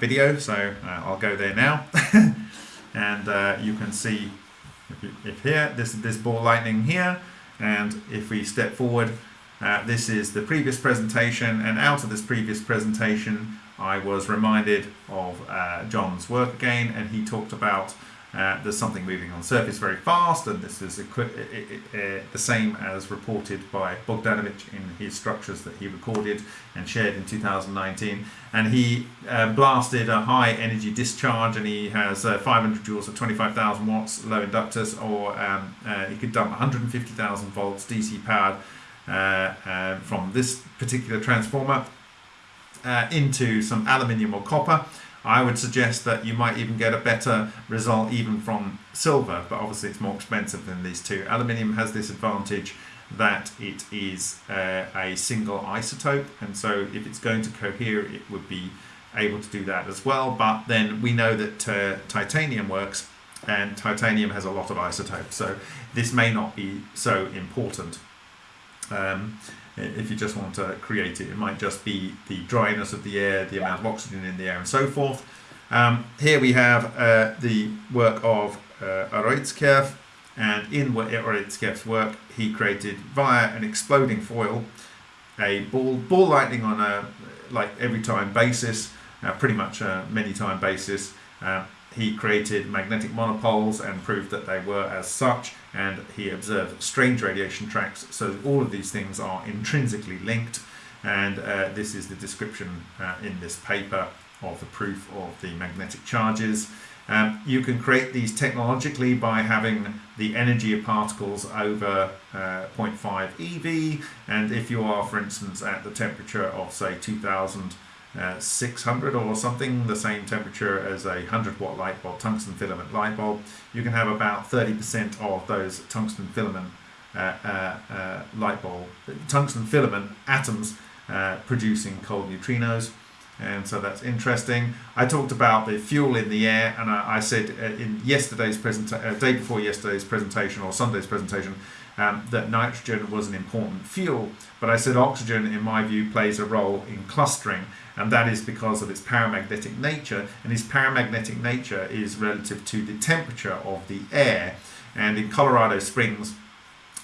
video. So I'll go there now. <laughs> and you can see if, here, this this ball lightning here, and if we step forward, uh, this is the previous presentation, and out of this previous presentation, I was reminded of uh, John's work again, and he talked about uh, there's something moving on surface very fast, and this is the same as reported by Bogdanovich in his structures that he recorded and shared in 2019. And he uh, blasted a high energy discharge, and he has uh, 500 joules at 25,000 watts low inductors, or um, uh, he could dump 150,000 volts DC powered uh, uh, from this particular transformer into some aluminium or copper. I would suggest that you might even get a better result even from silver, but obviously it's more expensive than these two. Aluminium has this advantage that it is uh, a single isotope, and so if it's going to cohere, it would be able to do that as well. But then we know that uh, titanium works, and titanium has a lot of isotopes, so this may not be so important. Um, if you just want to create it. It might just be the dryness of the air, the amount of oxygen in the air, and so forth. Um, here we have uh, the work of uh, and in Urutskoev's work, he created via an exploding foil a ball ball lightning on a like every time basis, uh, pretty much a many time basis. Uh, he created magnetic monopoles and proved that they were as such and he observed strange radiation tracks so all of these things are intrinsically linked and uh, this is the description uh, in this paper of the proof of the magnetic charges. Um, you can create these technologically by having the energy of particles over uh, 0.5 eV and if you are for instance at the temperature of say 2000 uh, 600 or something, the same temperature as a 100 watt light bulb, tungsten filament light bulb, you can have about 30% of those tungsten filament uh, uh, uh, light bulb, tungsten filament atoms uh, producing cold neutrinos. And so that's interesting. I talked about the fuel in the air, and I, I said in yesterday's presentation, day before yesterday's presentation or Sunday's presentation, um, that nitrogen was an important fuel. But I said oxygen, in my view, plays a role in clustering, and that is because of its paramagnetic nature. And its paramagnetic nature is relative to the temperature of the air. And in Colorado Springs,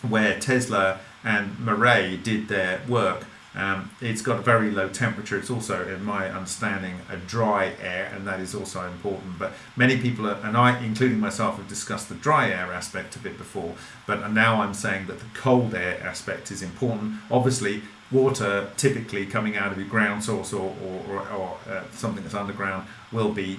where Tesla and Marey did their work, um, it's got a very low temperature. It's also, in my understanding, a dry air, and that is also important. But many people, are, and I, including myself, have discussed the dry air aspect of it before. But now I'm saying that the cold air aspect is important. Obviously, water typically coming out of your ground source or, or, or, or uh, something that's underground will be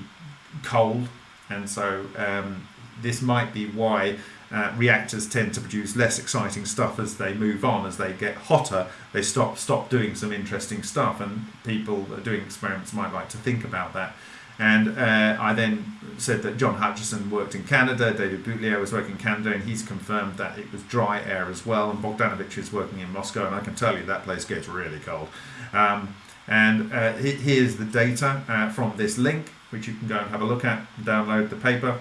cold, and so um, this might be why uh, reactors tend to produce less exciting stuff as they move on. As they get hotter, they stop stop doing some interesting stuff, and people doing experiments might like to think about that. And uh, I then said that John Hutchison worked in Canada, David Boutilier was working in Canada, and he's confirmed that it was dry air as well. And Bogdanovich is working in Moscow, and I can tell you that place gets really cold. Um, and uh, here's the data uh, from this link, which you can go and have a look at, download the paper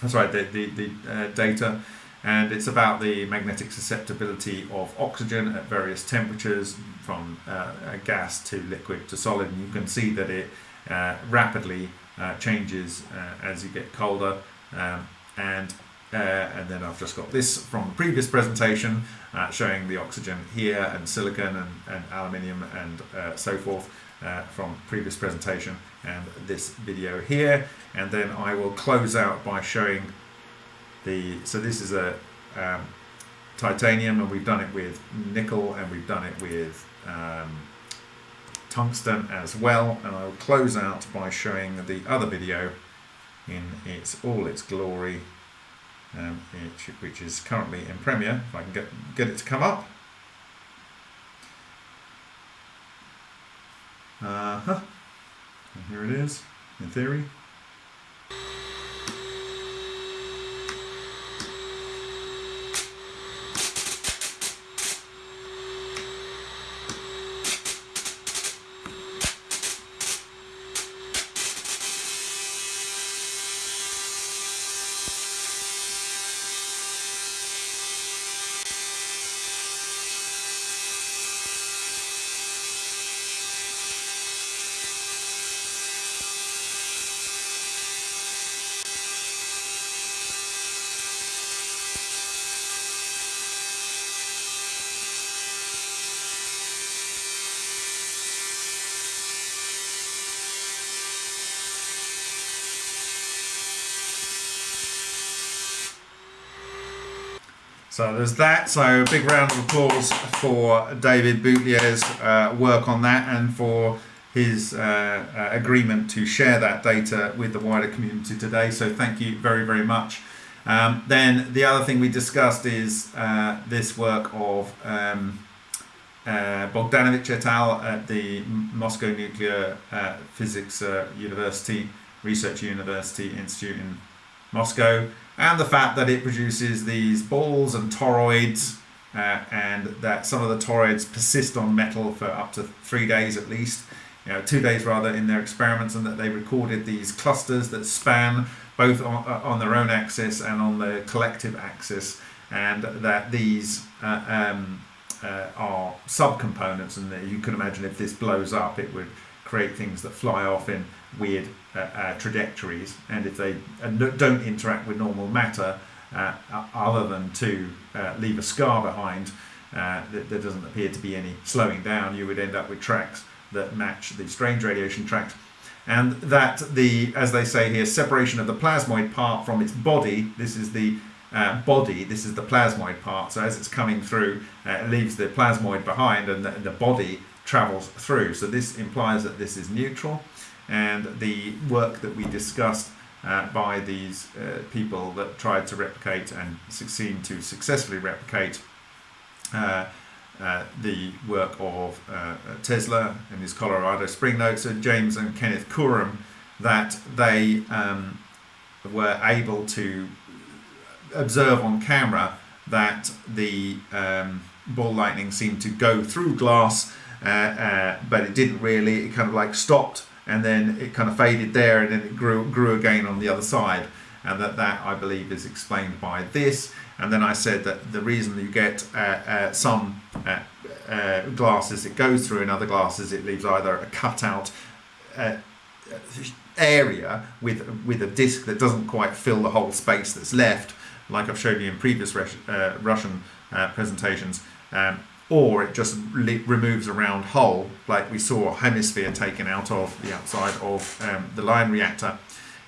that's right, the, the, the uh, data, and it's about the magnetic susceptibility of oxygen at various temperatures from uh, gas to liquid to solid, and you can see that it uh, rapidly uh, changes uh, as you get colder, um, and uh, and then I've just got this from the previous presentation showing the oxygen here and silicon and, and aluminium and so forth from previous presentation and this video here. And then I will close out by showing the so this is a um, titanium and we've done it with nickel and we've done it with um, tungsten as well. And I will close out by showing the other video in its all its glory um, which is currently in Premiere. If I can get, get it to come up uh -huh. and here it is in theory So there's that. So a big round of applause for David Boutilier's uh, work on that and for his uh, uh, agreement to share that data with the wider community today. So thank you very, very much. Um, then the other thing we discussed is uh, this work of um, uh, Bogdanovich et al. at the Moscow Nuclear uh, Physics University, Research University Institute in Moscow and the fact that it produces these balls and toroids uh, and that some of the toroids persist on metal for up to three days at least, you know, two days rather in their experiments and that they recorded these clusters that span both on, uh, on their own axis and on the collective axis and that these uh, um, uh, are subcomponents and you can imagine if this blows up it would create things that fly off in weird uh, uh, trajectories and if they uh, don't interact with normal matter uh, other than to uh, leave a scar behind uh, there doesn't appear to be any slowing down you would end up with tracks that match the strange radiation tracks. And that the as they say here separation of the plasmoid part from its body this is the uh, body, this is the plasmoid part, so as it's coming through, uh, it leaves the plasmoid behind and the, the body travels through. So this implies that this is neutral and the work that we discussed uh, by these uh, people that tried to replicate and succeed to successfully replicate uh, uh the work of uh, Tesla in his Colorado Spring notes and James and Kenneth Corum that they um, were able to observe on camera that the um, ball lightning seemed to go through glass, uh, but it didn't really. It kind of like stopped and then it kind of faded there and then it grew grew again on the other side. And that that I believe is explained by this. And then I said that the reason you get uh, uh, some uh, uh glasses it goes through and other glasses it leaves either a cutout uh, area with with a disc that doesn't quite fill the whole space that's left like I've shown you in previous uh, Russian presentations. Um, or it just removes a round hole like we saw a hemisphere taken out of the outside of um, the LION reactor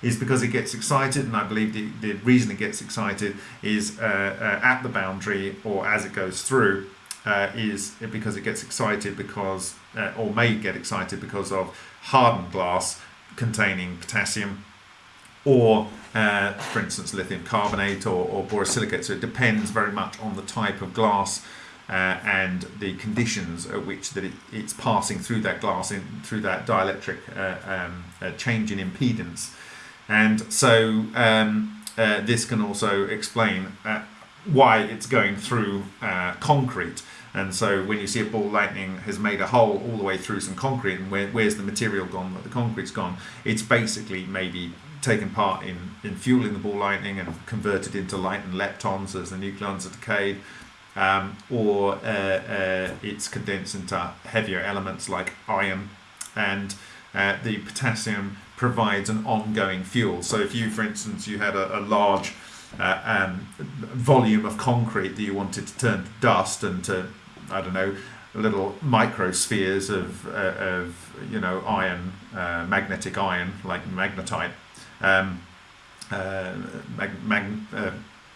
is because it gets excited and I believe the, the reason it gets excited is uh, uh, at the boundary or as it goes through uh, is because it gets excited because uh, or may get excited because of hardened glass containing potassium or uh, for instance lithium carbonate or, or borosilicate. So it depends very much on the type of glass uh, and the conditions at which that it, it's passing through that glass in through that dielectric uh, um, uh, change in impedance. And so um, uh, this can also explain uh, why it's going through uh, concrete. And so when you see a ball lightning has made a hole all the way through some concrete and where, where's the material gone? That the concrete's gone. It's basically maybe taken part in, in fueling the ball lightning and converted into light and leptons as the nucleons are decayed um, or uh, uh, it's condensed into heavier elements like iron and uh, the potassium provides an ongoing fuel. So if you, for instance, you had a, a large uh, um, volume of concrete that you wanted to turn to dust and to, I don't know, little microspheres of, uh, of you know, iron, uh, magnetic iron, like magnetite, um, mag mag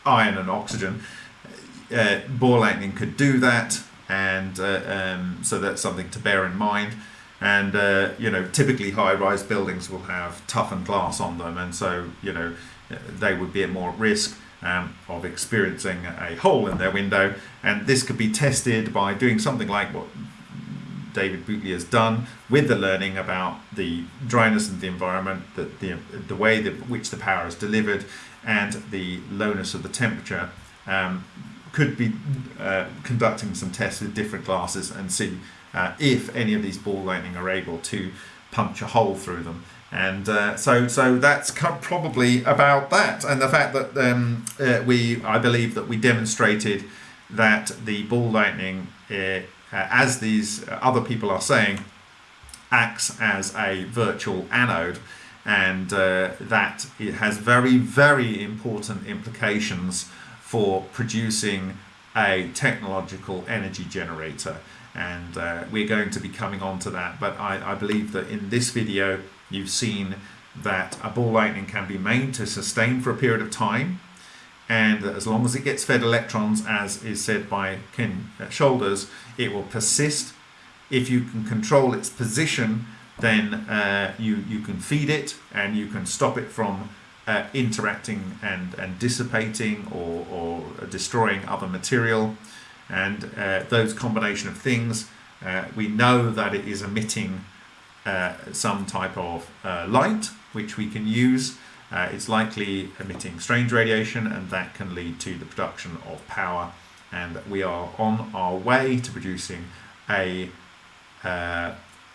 iron and oxygen, uh, ball lightning could do that and uh, um, so that's something to bear in mind. And uh, you know typically high-rise buildings will have toughened glass on them and so you know they would be at more risk um, of experiencing a hole in their window. And this could be tested by doing something like what David Boutilier has done with the learning about the dryness of the environment, the, the, the way that which the power is delivered and the lowness of the temperature. Um, could be uh, conducting some tests with different glasses and see uh, if any of these ball lightning are able to punch a hole through them. And uh, so, so that's probably about that. And the fact that um, uh, we, I believe that we demonstrated that the ball lightning, uh, uh, as these other people are saying, acts as a virtual anode and uh, that it has very, very important implications for producing a technological energy generator. And uh, we're going to be coming on to that. But I, I, believe that in this video you've seen that a ball lightning can be made to sustain for a period of time. And as long as it gets fed electrons as is said by Ken Shoulders it will persist. If you can control its position then uh, you you can feed it and you can stop it from uh, interacting and, and dissipating or, or destroying other material. And uh, those combination of things uh, we know that it is emitting uh, some type of uh, light which we can use. It's likely emitting strange radiation and that can lead to the production of power. And we are on our way to producing a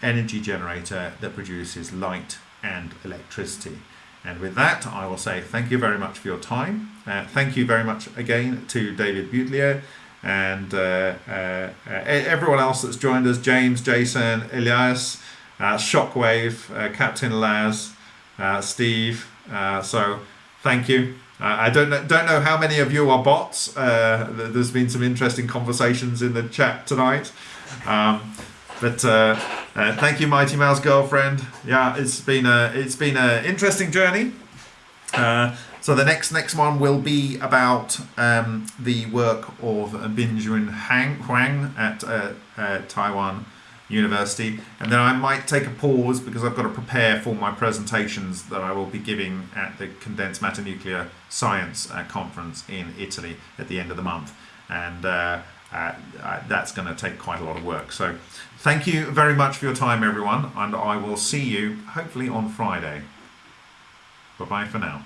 energy generator that produces light and electricity and with that, I will say thank you very much for your time. Uh, thank you very much again to David Boutilier and uh, uh, everyone else that's joined us, James, Jason, Elias, uh, Shockwave, uh, Captain Laz, uh, Steve. so thank you. I don't know, don't know how many of you are bots. there's been some interesting conversations in the chat tonight. Um, but uh, uh, thank you, Mighty Mouse girlfriend. Yeah, it's been a it's been an interesting journey. Uh, so the next next one will be about um, the work of Binjun Hang, Huang at uh, uh, Taiwan University, and then I might take a pause because I've got to prepare for my presentations that I will be giving at the Condensed Matter Nuclear Science uh, Conference in Italy at the end of the month, and that's going to take quite a lot of work. So. Thank you very much for your time, everyone, and I will see you hopefully on Friday. Bye bye for now.